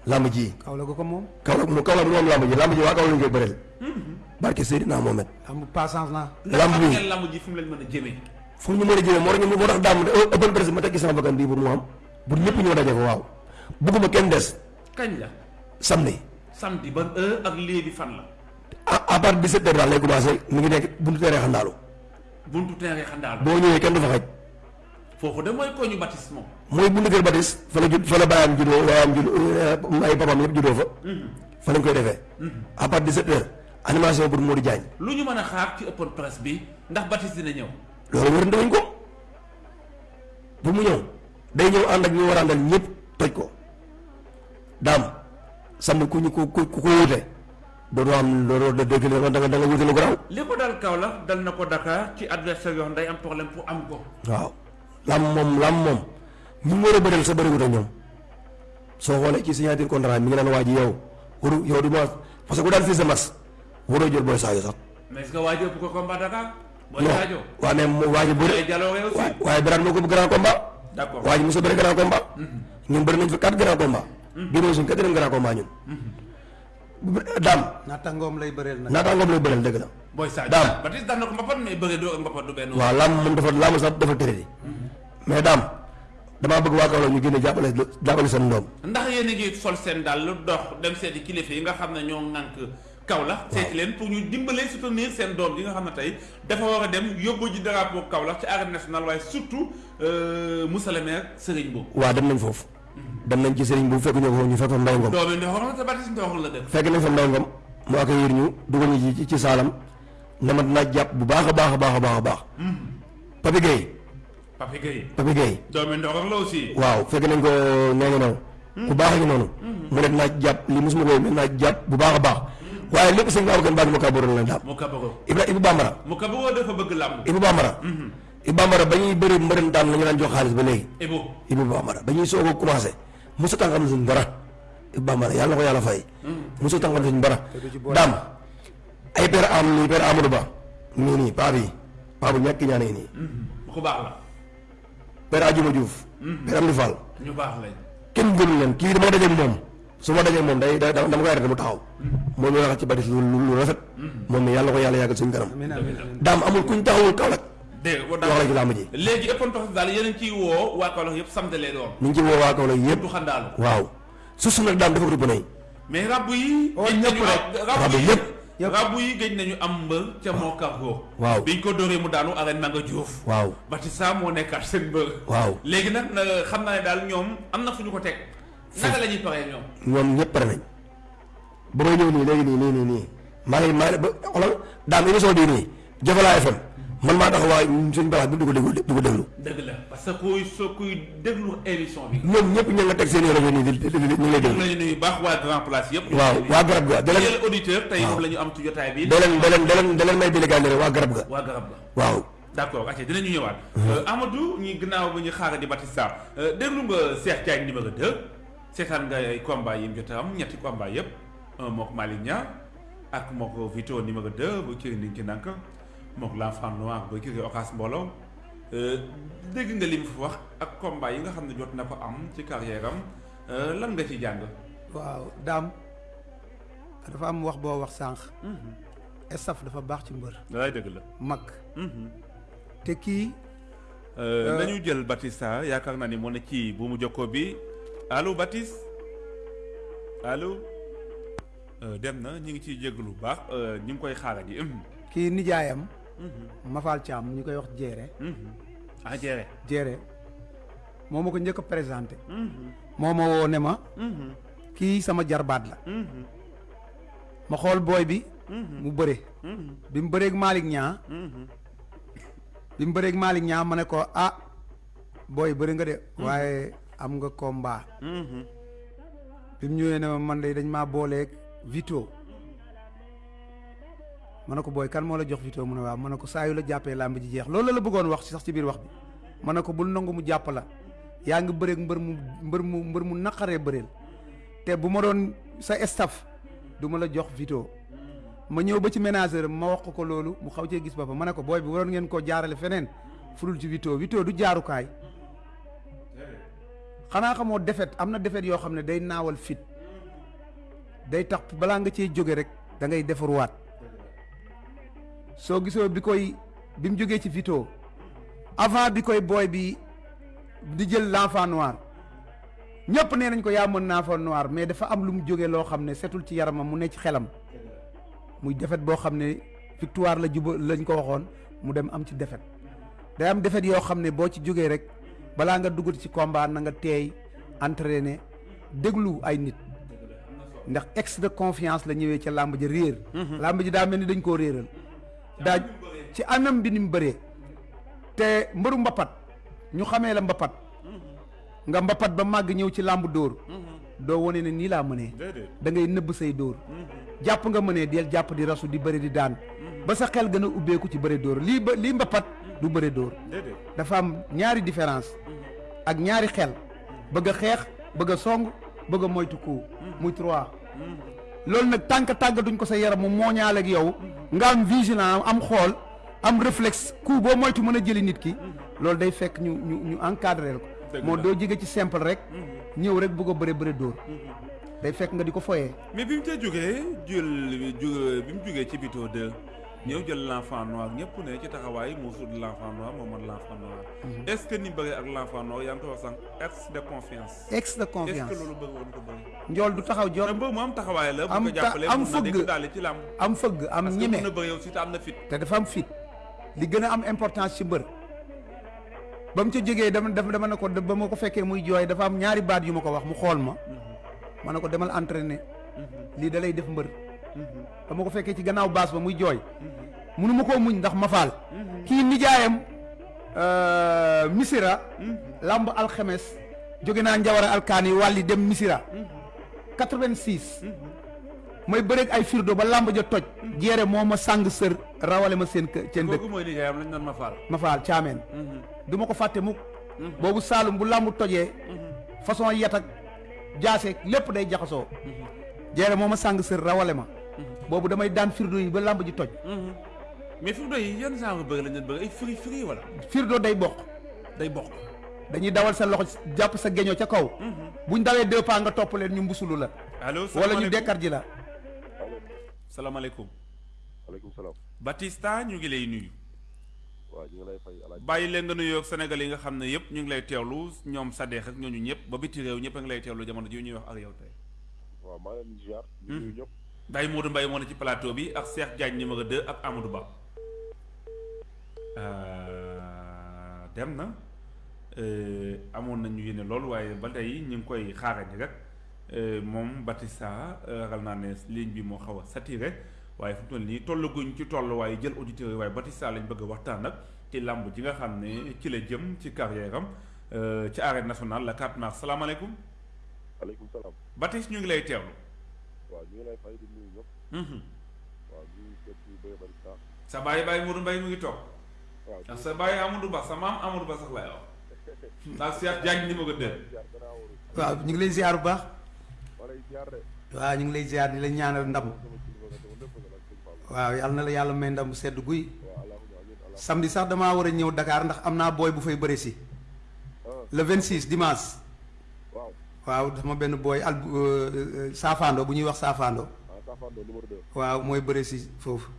[SPEAKER 4] Lamb ji.
[SPEAKER 3] Kaolack ko moom.
[SPEAKER 4] Kaolack mu Kaolack moom lamb ji lamb ji waa Kaolack lañ koy bëreel. Barke Seydina Mohamed.
[SPEAKER 3] Am passance na.
[SPEAKER 4] Lamb bi.
[SPEAKER 2] Ngeen lamb ji fu mu leen mën a jëmee?
[SPEAKER 4] Fu ñu mën a moo tax daam open press ma tekki sama bakkan bii pour mu am bu ñëpp ñoo daje fa waaw. Bugguma kenn des.
[SPEAKER 2] Kañ la?
[SPEAKER 4] Samedi.
[SPEAKER 2] Samedi ban heure ak léegi fan la?
[SPEAKER 4] À part 17 heures daal lay commencé mi ngi nekk buntu terrain xandaalu.
[SPEAKER 2] Buntu terrain xandaal
[SPEAKER 4] boo ñëwee kenn du fa xaj.
[SPEAKER 2] Foofu de mooy koñu baptiste moom.
[SPEAKER 4] Mooy buntu kër Batis fa la fa la bàyyam juddoo waayam juddoo ay papam yëpp juddoo fa. Fa lañ koy defee. À part 17 heures animation pour Modou Diagne.
[SPEAKER 2] Lu ñu mën a xaar ci open press bi ndax baptiste dina ñëw.
[SPEAKER 4] Loolu wërante wuñ ko. Bu mu ñëw day ñëw ànd ak ñu war àndal ñëpp toj ko. Daam samedi ku ñu ku ku ko wute dootoo am loolu da dëgg la da nga da nga wute lu garaaw.
[SPEAKER 2] Li ko dal Kaolack dal na ko Dakar ci adversaire yoo xam day am problème pour am ko.
[SPEAKER 4] Waaw lam moom lam moom ñu mu war a bëreel sa bëriwut ak ñoom. Soo xoolee ci signature contrat mi ngi naan waa ji yow waru yow du ma parce que ku daan fii sa mas waroo jël booy saajo sax.
[SPEAKER 2] Mais est-ce que waa ji ëpp ko combat Dakar? Booy
[SPEAKER 4] non
[SPEAKER 2] Sadio.
[SPEAKER 4] waa mais mu waa ji bëri
[SPEAKER 2] ay jaloore aussi.
[SPEAKER 4] ko bëgg grand combat
[SPEAKER 2] d'accord.
[SPEAKER 4] Waa ji mos a bëri grand combat ñun bëri nañ fi quatre grand combat. Mooy suñu quatrième grand combat ñun. Daam
[SPEAKER 3] naataangoom lay bëreel nag.
[SPEAKER 4] Naataangoom lay bëreel dëgg la.
[SPEAKER 2] Booy Sadio.
[SPEAKER 4] Daam.
[SPEAKER 2] baptiste daan na ko mbapat mais bëggee doo ak mbapat du benn.
[SPEAKER 4] Waaw lam moom dafa lam sax dafa tëré di mais daam damaa bëgg waa Kaolack ñu génne jàppale jàppale seen doom.
[SPEAKER 2] Ndax yéen a ngi sol seen daal lu dox dem seeti kilifa yi nga xam ne ñoo ŋànk Kaolack seeti leen pour ñu dimbalee soutenir seen doom yi nga xam ne tey dafa war a dem yóbbu ji drapeau Kaolack ci arène nationale waaye surtout Moussa le maire Serigne Mboup.
[SPEAKER 4] Waa dem nañ foofu. Dem nañ ci sëriñ bu fekk ñu ko ñu fekk fa mbay ngom
[SPEAKER 2] doomi ndox na te Baptiste ndox la dëkk
[SPEAKER 4] fekk nañ fa mbay ngom mu accueillir ñu dugal ñu ci ci saalam. Ne ma dinaa jàpp bu baax a baax a baax a baax a baax. Papi Gueye.
[SPEAKER 2] Papi Gueye.
[SPEAKER 4] Papi Gueye.
[SPEAKER 2] Doomi ndox la aussi.
[SPEAKER 4] Waaw fekk nañ ko nee ngi noonu. Ku baax a ngi noonu. Mu ne dinaa jàpp li mosuma koy dinaa jàpp bu baax a baax waaye lépp sëñ Babacar Mbacke ma kaboro la daam
[SPEAKER 2] mu kabaro
[SPEAKER 4] Ibra Ibu Bambara.
[SPEAKER 2] Mu kabaro dafa bëgg làmb
[SPEAKER 4] Ibu Bambara. Ibu Bambara ba ñuy bëri mbërëntaan la ñu daan jox xaalis ba léegi
[SPEAKER 2] Ibu.
[SPEAKER 4] Ibu Bambara ba ñuy soog a commencé mosu tànkam suñ dara Ibu Bambara yàlla na ko yàlla fay mosu tànkam suñ dara daam ay père am ni père Amadou Ba nii nii paa bi paa bu ñàkk ñaan nii
[SPEAKER 2] ku baax la
[SPEAKER 4] père Adjuma Diouf père Amdi Fall
[SPEAKER 2] ñu baax lañ
[SPEAKER 4] kenn gënu leen kii dama dajeeg moom su ma dajeeg moom day da dama koy arrêté mu taxaw. Moom mi wax ci badis lu lu rafet. Moom mi yàlla ko yàlla yàggal suñu kanam.
[SPEAKER 3] Amiin
[SPEAKER 4] daam amul kuñ taxawul
[SPEAKER 2] dégg nga
[SPEAKER 4] wax la ci làmb ji.
[SPEAKER 2] léegi ëppoon tax daal yéen a ngi ciy woo waa Kaolack yëpp samedi lay doon.
[SPEAKER 4] Ñu ngi ci woo waa Kaolack yëpp.
[SPEAKER 2] Du xandaalu
[SPEAKER 4] waaw. Su su nag daam dafa ko nay.
[SPEAKER 2] Mais rabb yi
[SPEAKER 3] Oh,
[SPEAKER 2] géej
[SPEAKER 3] ñëpp rek.
[SPEAKER 2] am-
[SPEAKER 4] Rabb
[SPEAKER 2] rabb yi
[SPEAKER 4] yëpp.
[SPEAKER 2] Rabb yi géej nañu am mbër ca moo cargo
[SPEAKER 4] waaw.
[SPEAKER 2] Biñ ko dóoree mu daanu arène Manga Diouf.
[SPEAKER 4] Waaw.
[SPEAKER 2] Batista moo nekkaat seen mbër.
[SPEAKER 4] Waaw.
[SPEAKER 2] Léegi nag na xam naa ne daal ñoom am na fu ñu ko teg naka la ñuy paree ñoom.
[SPEAKER 4] Ñoom ñëpp pare nañ. Ba may ba xoolal daam émission bii nii Jafala FM man maa tax waa suñu balaas bi du ko déglu du ko déglu.
[SPEAKER 2] Dëgg la parce que kuy soo kuy déglu émission bi.
[SPEAKER 4] Ñoom ñëpp ñu nga teg seen rajo di ñu lay
[SPEAKER 2] ñu di nuyu baax waa grand place yëpp.
[SPEAKER 4] Waaw waa garab ga. Da
[SPEAKER 2] yéen auditeur tey moom la ñu am ci jotaay bi.
[SPEAKER 4] Da leen da leen da leen da leen may waa garab ga.
[SPEAKER 2] Waa garab la
[SPEAKER 4] waaw.
[SPEAKER 2] D'accord ok dinañu ñëwaat. Amadou ñi gannaaw ba ñu xaara di Batista. Déglu nga Cheikh Diagne numéro 2 seetaan nga ay combat yi mu jot a am ñetti combat yëpp un mook Malick Niang ak mook Vito numéro 2 bu kiri ni ki nank mook l'enfant noir ba kiri Okas Mbooloo dégg nga li mu fi wax ak combat yi nga xam ne jot na ko am ci carrière am lan nga ci jàng
[SPEAKER 3] waaw daam dafa am wax boo wax sànq staff dafa baax ci mbër
[SPEAKER 2] dalaay dëgg la
[SPEAKER 3] mag te kii
[SPEAKER 2] nañu jël Batista yaakaar naa ni moo ne ci bu mu bi allo Batis allo dem na ñu ngi ciy jéglu baax. Ñu ngi koy xaaral ji.
[SPEAKER 3] Kii nijaayam Mafal Thiam ñu koy wax jeere
[SPEAKER 2] ah jeere
[SPEAKER 3] jeere moo ma ko njëkk a présenté. Moo ma woo ne ma kii sama jarbaat la. Ma xool booy bi. Mu bëre bi mu bëreeg Malick Niang bi mu bëreeg Malick Niang ma ne ko ah booy bëri nga de. Waaye am nga combat. Bi mu ñëwee ne ma man de dañ maa booleeg Vito. Ma ne ko booy kan moo la jox Vito? Mu ne waaw ma ne ko saa yu la jàppee làmb ji jeex. Loolu la la bëggoon wax ci sax ci biir wax bi. Ma ne ko bul nangu mu jàpp la. Yaa ngi bëreeg mbër mu mbër mu mbër mu naqaree bëreel. Te bu ma doon sa staff du ma la jox Vito. Ma ñëw ba ci ménageur ma wax ko loolu mu xaw cee gis boppam. Ma ne ko booy bi waroon ngeen koo jaarale feneen fudul ci Vito. Vito du jaarukaay xanaa xamoo defet am na defet yoo xam ne day naawal fit day tax balaa nga cee jóge rek da ngay defaruwaat soo gisoo bi koy bi mu jógee ci Vito avant bi koy booy bi di jël l'enfant noir ñëpp nee nañ ko yaa mën l'enfant noir mais dafa am lu mu jógee loo xam ne setul ci yaramam mu ne ci xelam muy defet boo xam ne victoire la juba lañ ko waxoon mu dem am ci defet day am defet yoo xam ne boo ci jógee rek balaa nga dugg ci combat na nga teey entraîné déglu ay nit. Ndax ex de confiance la ñëwee ca làmb ji réer. Làmb ji daa mel ni dañ koo réeral. Daa ci anam bi ni mu bëree. Te mbëru mbapat ñu xamee la mbapat. Nga mbapat ba màgg ñëw ci làmb dóor. Doo wone ne nii laa mënee. Da ngay nëbb say dóor. Jàpp nga mënee del jàpp di rasu di bëri di daan. Ba sa xel gën a ubbeeku ci bëri dóor. Lii ba lii mbapat du bëri dóor. Dafa am ñaari différence. Ak ñaari xel. Bëgg a xeex bëgg a song bëgg a moytu ku. Muy trois. Loolu nag tànk tàggatuñ ko sa yaram mu mooñaale ak yow. Nga am vigilant am xool am réflexe. Ku boo moytu mën a jëli nit ki. Loolu day fekk ñu ñu ñu encadré ko. Moo doo jóge ci simple rek. Ñëw rek bëgg a bëre bëre dóor. Day fekk nga di ko foyee.
[SPEAKER 2] Mais bi mu tey jógee jël bi mu jógee ci Vito 2 ñëw jël l'enfant noir ñëpp ne ci taxawaay moo sud l'enfant noir moo mën l'enfant noir. Est-ce que ni bëri ak l'enfant noir yaa ngi koy wax sànq ex de confiance.
[SPEAKER 3] Ex de
[SPEAKER 2] est-ce
[SPEAKER 3] confiance
[SPEAKER 2] que loolu bëgg woon ko bëri
[SPEAKER 3] njool du taxaw
[SPEAKER 2] mbër mu am taxawaay la
[SPEAKER 3] am
[SPEAKER 2] ko
[SPEAKER 3] ta-
[SPEAKER 2] jàppalee
[SPEAKER 3] am
[SPEAKER 2] mun na
[SPEAKER 3] fëgg.
[SPEAKER 2] dégg daal ci làmb.
[SPEAKER 3] Am fëgg am
[SPEAKER 2] parce que
[SPEAKER 3] ñeme.
[SPEAKER 2] mën na bëri aussi te am na fit.
[SPEAKER 3] Te dafa am fit. Li gën a am importance ci mbër. Ba mu ca jógee dama dama dama ne ko ba ma ko fekkee muy jooy dafa am ñaari baat yu ma ko wax mu xool ma. Ma ne ko demal entraîner. Lii da lay def mbër. Ba ma ko fekkee ci gannaaw baas ba muy jooy munu ma koo muñ ndax ma faal. Kii nijaayam euh, misira. Lamb alxemes. Jóge naa njawara alkaani wàlli dem misira. 86 mooy bëreeg ay firdo ba lamb ja toj. Jeere moo ma sàng sër rawale ma seen seen dëkk.
[SPEAKER 2] Mooy nijaayam lañ naan ma faal.
[SPEAKER 3] Ma faal caameen. Du ma ko fàtte mukk. Boobu saalum bu lamb tojee façon jaase lépp day jaxasoo. Jeere moo ma sàng sër rawale ma. Boobu damay daan firdo yi ba lamb ji toj
[SPEAKER 2] mais firdo yi yan genre bëgg lañ bëgg ay firi firi wala.
[SPEAKER 3] Firdo day bokk.
[SPEAKER 2] Day bokk.
[SPEAKER 3] Dañuy dawal sa loxo jàpp sa geño ca kaw. Buñ dawee deux pas nga topp leen ñu mbusulu la.
[SPEAKER 2] Allo
[SPEAKER 3] wala ñu dekkar ji la.
[SPEAKER 2] Salaamaaleykum.
[SPEAKER 7] Aleykum salaam.
[SPEAKER 2] Batista ñu ngi lay nuyu.
[SPEAKER 7] Waaw ñu ngi lay fay alaaj
[SPEAKER 2] bàyyi leen nga nuyoo ak Sénégal yi nga xam ne yëpp ñu ngi lay teewlu ñoom Sadex ak ñooñu ñëpp ba biti réew ñëpp a ngi lay teewlu jamono ji ñuy wax ak yow tey.
[SPEAKER 7] Waaw maa ngi leen ziar. Nuyu ñëpp
[SPEAKER 2] Baye Modou Mbaye moo ne ci plateau bi ak Cheikh Diagne numéro 2 ak Amadou Ba dem na Euh, amoon nañu yéene loolu waaye ba tey ñu ngi koy xaarandi rek Euh, moom Batista ragal naa ne ligne bi moo xaw a saturé waaye fu toll nii tollaguñ ci toll waaye jël auditeurs yi waaye Batista lañ bëgg a waxtaan nag ci làmb ji nga xam ne ci la jëm ci carrière am ci arène nationale la 4 mars salaamaaleykum
[SPEAKER 7] aleykum salaam
[SPEAKER 2] Batista ñu ngi lay teewlu.
[SPEAKER 7] waaw ñu ngi lay fay di nuyu ñëpp
[SPEAKER 2] Mhm.
[SPEAKER 7] waaw ñu ngi seet sax
[SPEAKER 2] sa Modou Mbaye mu ngi toog.
[SPEAKER 7] Waaw
[SPEAKER 2] sa baay Amadou Ba sa maam Amadou Ba sax lay wax. ndax Cheikh Diagne numéro 2.
[SPEAKER 7] ziar gannaaw waru
[SPEAKER 3] waaw ñu ngi lay ziar bu baax
[SPEAKER 7] ma lay ziar de
[SPEAKER 3] waaw ñu ngi lay ziar di la ñaanal ndam waaw yàlla na la yàlla may ndam sedd guy samedi sax damaa war a ñëw Dakar ndax am naa booy bu fay si.
[SPEAKER 7] Ah
[SPEAKER 3] le 26 dimanche
[SPEAKER 7] waaw
[SPEAKER 3] waaw sama benn booy al Saafando bu ñuy wax Saafando
[SPEAKER 7] ah Safando numéro 2
[SPEAKER 3] waaw mooy bëre si foofu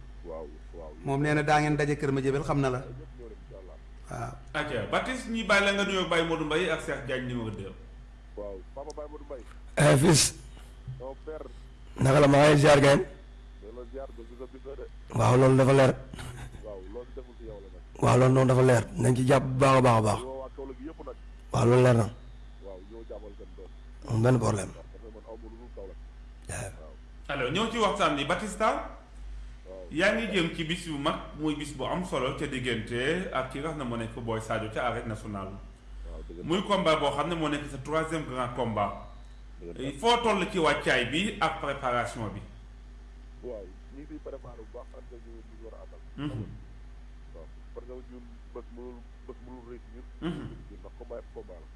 [SPEAKER 3] moom nee na daa ngeen daje kër ma jëbel xam na la. waaw.
[SPEAKER 2] Ok Batista ñi bàyyi la nga nuyoo Baye Modou Mbaye ak Cheikh Diagne numéro 2.
[SPEAKER 7] waaw papa Baye Modou Mbaye.
[SPEAKER 4] Eh fils.
[SPEAKER 7] Sama père.
[SPEAKER 4] Naka la maa ngi ziar
[SPEAKER 7] de.
[SPEAKER 4] Waaw loolu dafa leer.
[SPEAKER 7] Waaw loolu deful ci yow la nag.
[SPEAKER 4] Waaw loolu noonu dafa leer. Nañ ci jàpp bu baax a baax a baax. Waaw loolu leer na. Amul benn problème.
[SPEAKER 7] Ma
[SPEAKER 2] alors ñëw ci waxtaan bi Batista. Yaa ngi jëm ci bis bu mag muy bis bu am solo ca diggante ak ki nga xam ne moo nekk Boy Sadio ca arène nationale.
[SPEAKER 7] waaw dëgg
[SPEAKER 2] muy combat boo xam ne moo nekk sa troisième grand combat.
[SPEAKER 7] dëgg
[SPEAKER 2] foo toll ci wàccaay bi ak préparation bi?
[SPEAKER 7] waaw ñu ngi siy préparé bu baax ànd ak ñu ñu war a àndal. Waaw parce que ñun bés mënul bés mënul rëy si ñun. Ñun ndax combat yëpp combat la.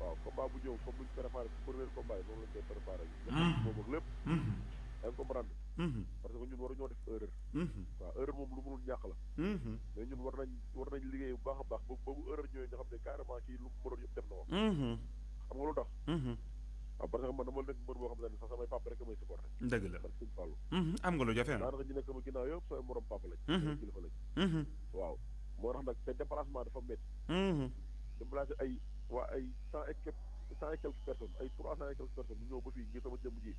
[SPEAKER 7] Waaw combat bu ñëw comme buñ préparé ci premier combat yi noonu lañ koy préparé. Moom ak lépp da nga comprendre? Ñun waruñoo def erreur.
[SPEAKER 2] Mhm.
[SPEAKER 7] waaw erreur moom lu mënul ñàkk la.
[SPEAKER 2] Mhm.
[SPEAKER 7] mais ñun war nañ war nañ liggéey bu baax a baax ba ba bu erreur ñëwee nga xam ne carrément kii lu mu mënoon yëpp def na ko.
[SPEAKER 2] Mhm.
[SPEAKER 7] xam nga lu tax waaw parce que man dama nekk mbër boo xam ne sax samay papa rek may supporté.
[SPEAKER 2] dëgg la.
[SPEAKER 7] que suñu fàllu.
[SPEAKER 2] Am nga lu jafe na.
[SPEAKER 7] daanaka ñu nekk sama ginnaaw yëpp samay morom papa lañ. Kilifa lañ. Waaw moo tax nag te déplacement dafa métti. Déplacé ay waa ay cent et quelques cent et quelques personnes ay trois cent et quelques personnes ñu ñëw ba fii ngir sama jëmm ji.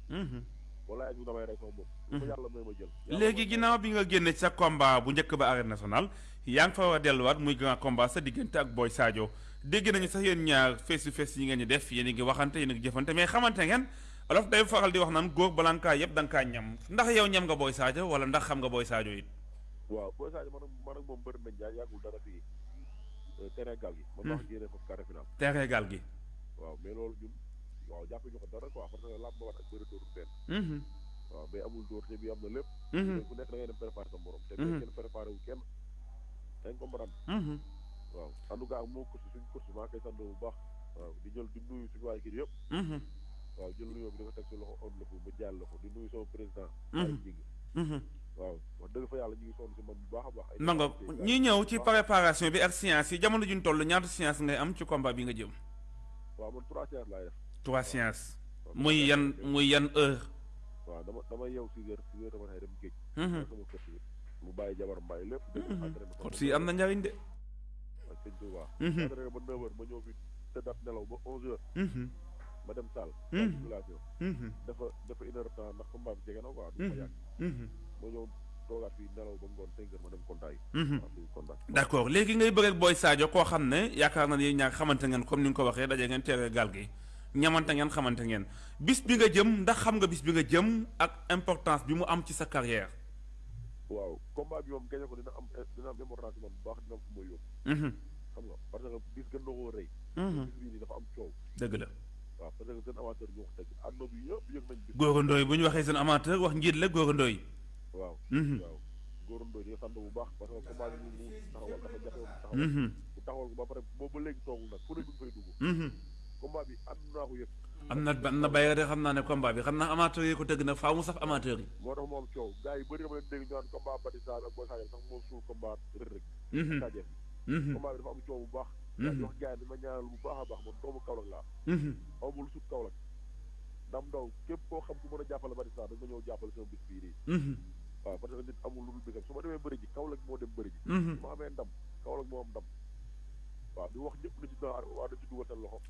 [SPEAKER 7] Wala ak damay rey sama bopp. ko yàlla may ma jël.
[SPEAKER 2] léegi ginnaaw bi nga génne sa combat bu njëkk ba arène nationale yaa ngi fa war a delluwaat muy grand combat sa diggante ak Boy Sadio dégg nañu sax yéen ñaar face to face yi ngeen ñu def yéen ngi waxante yéen ngi jëfante mais xamante ngeen olof day faral di wax naan góor balaa nga kaa yëpp da nga ñam ndax yow ñam nga Boy Sadio wala ndax xam nga Boy Sadio it.
[SPEAKER 7] waaw booy Sadio man man ak moom bëri nañ jaay yàggul dara fii terrain gaal gi. ma wax génne foofu carré final.
[SPEAKER 2] terrain gaal gi.
[SPEAKER 7] waaw mais loolu ñun waaw jàppe ñu ko dara quoi parce que làmb war ak bëri dóoru benn.
[SPEAKER 2] Mhm.
[SPEAKER 7] waaw mais amul dóor te bi am na lépp.
[SPEAKER 2] Mhm.
[SPEAKER 7] ku nekk da ngay dem préparé sa morom. te
[SPEAKER 2] Mhm.
[SPEAKER 7] kenn préparé wu kenn. dañ comprendre. Waaw en tout cas moo course suñ course maa koy sant bu baax. waaw di jël di nuyu suñu waa kii yëpp. Waaw jël nuyoo bi teg si loxo la ko ba jàll la ko di nuyu sama président. Ay jigi waaw wax dëgg fa yàlla ñu ngi sonn si man bu baax a baax. ay-
[SPEAKER 2] ñi ñëw ci préparation bi ak science yi jamono juñ toll ñaata science ngay am ci combat bi nga jëm.
[SPEAKER 7] waaw man trois séances laay def.
[SPEAKER 2] Trois
[SPEAKER 7] waaw,
[SPEAKER 2] muy yan
[SPEAKER 7] séances
[SPEAKER 2] muy yan heure.
[SPEAKER 7] waaw dama dama yeew six heures six heures dama xëy dem ak sama kër gi mu bàyyi jabar def entraînement
[SPEAKER 2] kon si am na njariñ de.
[SPEAKER 7] sëñ Touba. Entraîné ba neuf heures ma ñëw fi tëddaat nelaw ba onze heures ma dem.
[SPEAKER 2] Mhm.
[SPEAKER 7] circulation dafa dafa une heure temps ndax bi jege na quoi. du ma yàgg
[SPEAKER 2] Mhm.
[SPEAKER 7] ma ñëw toogaat fii nelaw ba cinq heures ma dem kontaay.
[SPEAKER 2] D'accord léegi ngay bëgg ak Boy Sadio na ñaar ngeen comme ni ko ngeen gi ñamante ngeen xamante ngeen bis bi nga jëm ndax xam nga bis bi nga jëm ak importance bi mu am ci sa carrière.
[SPEAKER 7] waaw combat bi moom gañe ko dina am dina am importance bu baax dina am fu ma yóbbu.
[SPEAKER 2] Mhm.
[SPEAKER 7] xam nga parce que bis gën na koo rëy.
[SPEAKER 2] Mhm.
[SPEAKER 7] bis bii nii dafa am coow.
[SPEAKER 2] dëgg la
[SPEAKER 7] waaw parce que seen amateur ñu wax dëgg àdduna bi yëpp yëg nañ bis.
[SPEAKER 2] Gora Ndoye bu ñu waxee seen amateur wax njiit la Gora Ndoye.
[SPEAKER 7] waaw.
[SPEAKER 2] Mhm.
[SPEAKER 7] waaw góor ndoy di nga sant bu baax parce que combat bi mu taxawal dafa jafe woon taxawal.
[SPEAKER 2] Mhm.
[SPEAKER 7] bu taxawal ko ba pare boobu ba léegi toogul nag fu ne ngi fay dugg.
[SPEAKER 2] Mhm.
[SPEAKER 7] combat bi ànd naa ko yëg
[SPEAKER 2] am na am na Baye de xam naa ne combat bi xam naa amateur yi ko tëgg nag faaw mu saf amateur yi.
[SPEAKER 7] moo tax moom coow gars yi bëri dama leen dégg ñu naan combat Batista ak Boy Sadio sax moo suul combat Reug Reug.
[SPEAKER 2] Mhm,
[SPEAKER 7] Sadio
[SPEAKER 2] mhm,
[SPEAKER 7] combat bi dafa am coow bu baax.
[SPEAKER 2] Mhm.
[SPEAKER 7] di wax gars yi dama ñaanal bu baax a baax man doomu Kaolack laa.
[SPEAKER 2] Mhm.
[SPEAKER 7] amul sut Kaolack. Ndam ndaw képp koo xam ku mën a jàppale Batista da ma ñëw jàppale sama bis bii nii.
[SPEAKER 2] Mhm,
[SPEAKER 7] waaw parce que nit amul lu dul bisam su ma demee bëri ji Kaolack moo dem bëri ji.
[SPEAKER 2] Mhm.
[SPEAKER 7] su ma amee ndam Kaolack moo am ndam.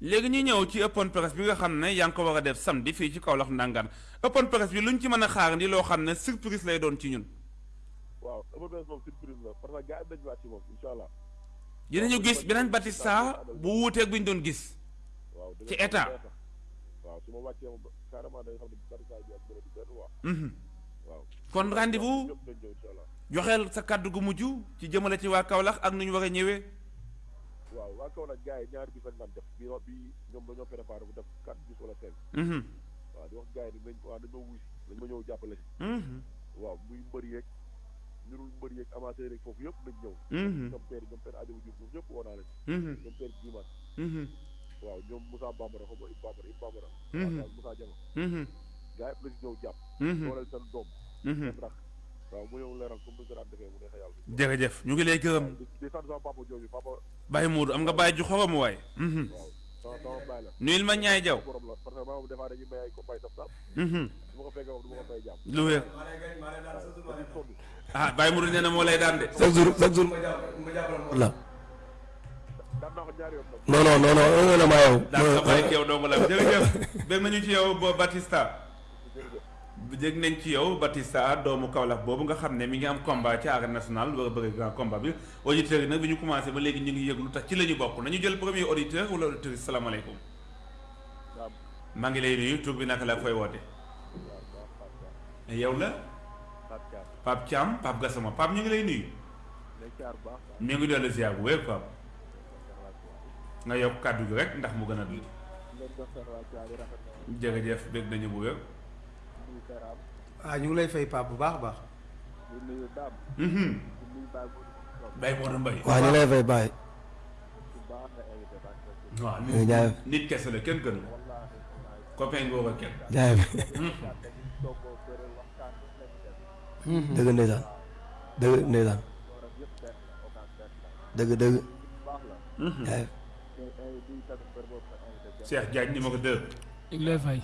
[SPEAKER 2] Léegi ñu ñëw ci open press bi nga xam ne yaa ngi ko war a def samedi fii ci Kaolack nangaan open press bi luñ ci mën a xaar ndi loo xam ne surprise lay doon ci ñun.
[SPEAKER 7] waaw Eumeu Baldé moom surprise la parce que gars waat ci moom incha allah
[SPEAKER 2] dinañu gis beneen Batista bu wuuteeg bi ñu doon gis.
[SPEAKER 7] waaw
[SPEAKER 2] Ci état.
[SPEAKER 7] waaw su ma wàccee moom carrément da nga xam ne Batista bi ak bëre bi benn waa
[SPEAKER 2] Mhm.
[SPEAKER 7] waaw
[SPEAKER 2] kon rendez-vous
[SPEAKER 7] dañ
[SPEAKER 2] joxeel sa kàddu gu mujj ci jëmale ci waa Kaolack ak nu ñu war a ñëwee.
[SPEAKER 7] Waaw waa kaw nag gars yi ñaari bis lañ daan def bii bi ñoom dañoo préparé bu def quatre bis wala cinq waaw di wax gars yi nañ waaw dañ ma wuy si dañ ma ñëw jàppale si
[SPEAKER 2] waaw
[SPEAKER 7] muy mbër yeeg ñu dul mbër yeeg amateur yeeg foofu yëpp nañ ñëw ñoom père ñoom père Adama Diouf ñoom ñëpp woo naa leen ñoom père waaw ñoom Moussa Bambara xam nga Ibou Bambara. Ibou Bambara waaw Moussa gars yëpp ñëw jàpp dooleel seen doom seen rax waaw mu ñëw leeral comme ko daan defee mu neexee yàlla
[SPEAKER 2] jërëjëf ñu ngi lay gërëm.
[SPEAKER 7] Di sant sama papa jooju papa.
[SPEAKER 2] Baye Modou am nga bàyyi ju xorom waay. Mhm.
[SPEAKER 7] sama sama
[SPEAKER 2] nuyul ma ñaay jaw.
[SPEAKER 7] ma ma
[SPEAKER 2] lu wér. Ah Baye Modou nee na moo lay daan de.
[SPEAKER 4] chaque jour chaque jour. Ma ma la. Non non non non non non maa yow.
[SPEAKER 2] Daan bàyyi ci yow dong la. Jërëjëf. Bég nañu ci yow ba Batista. Dégg nañ ci yow Batista doomu Kaolack boobu nga xam ne mi ngi am combat ci arène nationale war bëri grand combat bi. Auditeurs yi nag bi ñu commencé ba léegi ñu ngi yëg tax ci la ñu bokk. Nañu jël premier auditeur wala auditrice salaamaaleykum.
[SPEAKER 7] Waaw
[SPEAKER 2] maa ngi lay nuyu tur bi naka la fooy woote? Yow la?
[SPEAKER 7] Pape Thiam
[SPEAKER 2] Pape Gassama. Pape ñu ngi lay nuyu. Ñu ngi ziar Pape. Nga gi rek ndax mu gën a dul nañu bu wér
[SPEAKER 7] nuyu Père Am
[SPEAKER 3] ah ñu ngi lay fay Pape bu baax a baax.
[SPEAKER 7] Di nuyu Dame.
[SPEAKER 2] Mhm.
[SPEAKER 7] di nuyu Baye Modou Sow
[SPEAKER 2] Baye Modou Mbaye.
[SPEAKER 4] Waaw ñu lay fay
[SPEAKER 7] bu
[SPEAKER 4] ñu jaay
[SPEAKER 2] nit kese la kenn gënu
[SPEAKER 7] wallaahi wallaahi.
[SPEAKER 2] Copain ngoo ko kenn.
[SPEAKER 4] Jaay
[SPEAKER 7] la
[SPEAKER 4] dëgg dëgg.
[SPEAKER 7] Bu baax la.
[SPEAKER 4] Jaay
[SPEAKER 2] Cheikh Diagne numéro 2
[SPEAKER 5] ñu ngi lay fay.
[SPEAKER 7] bu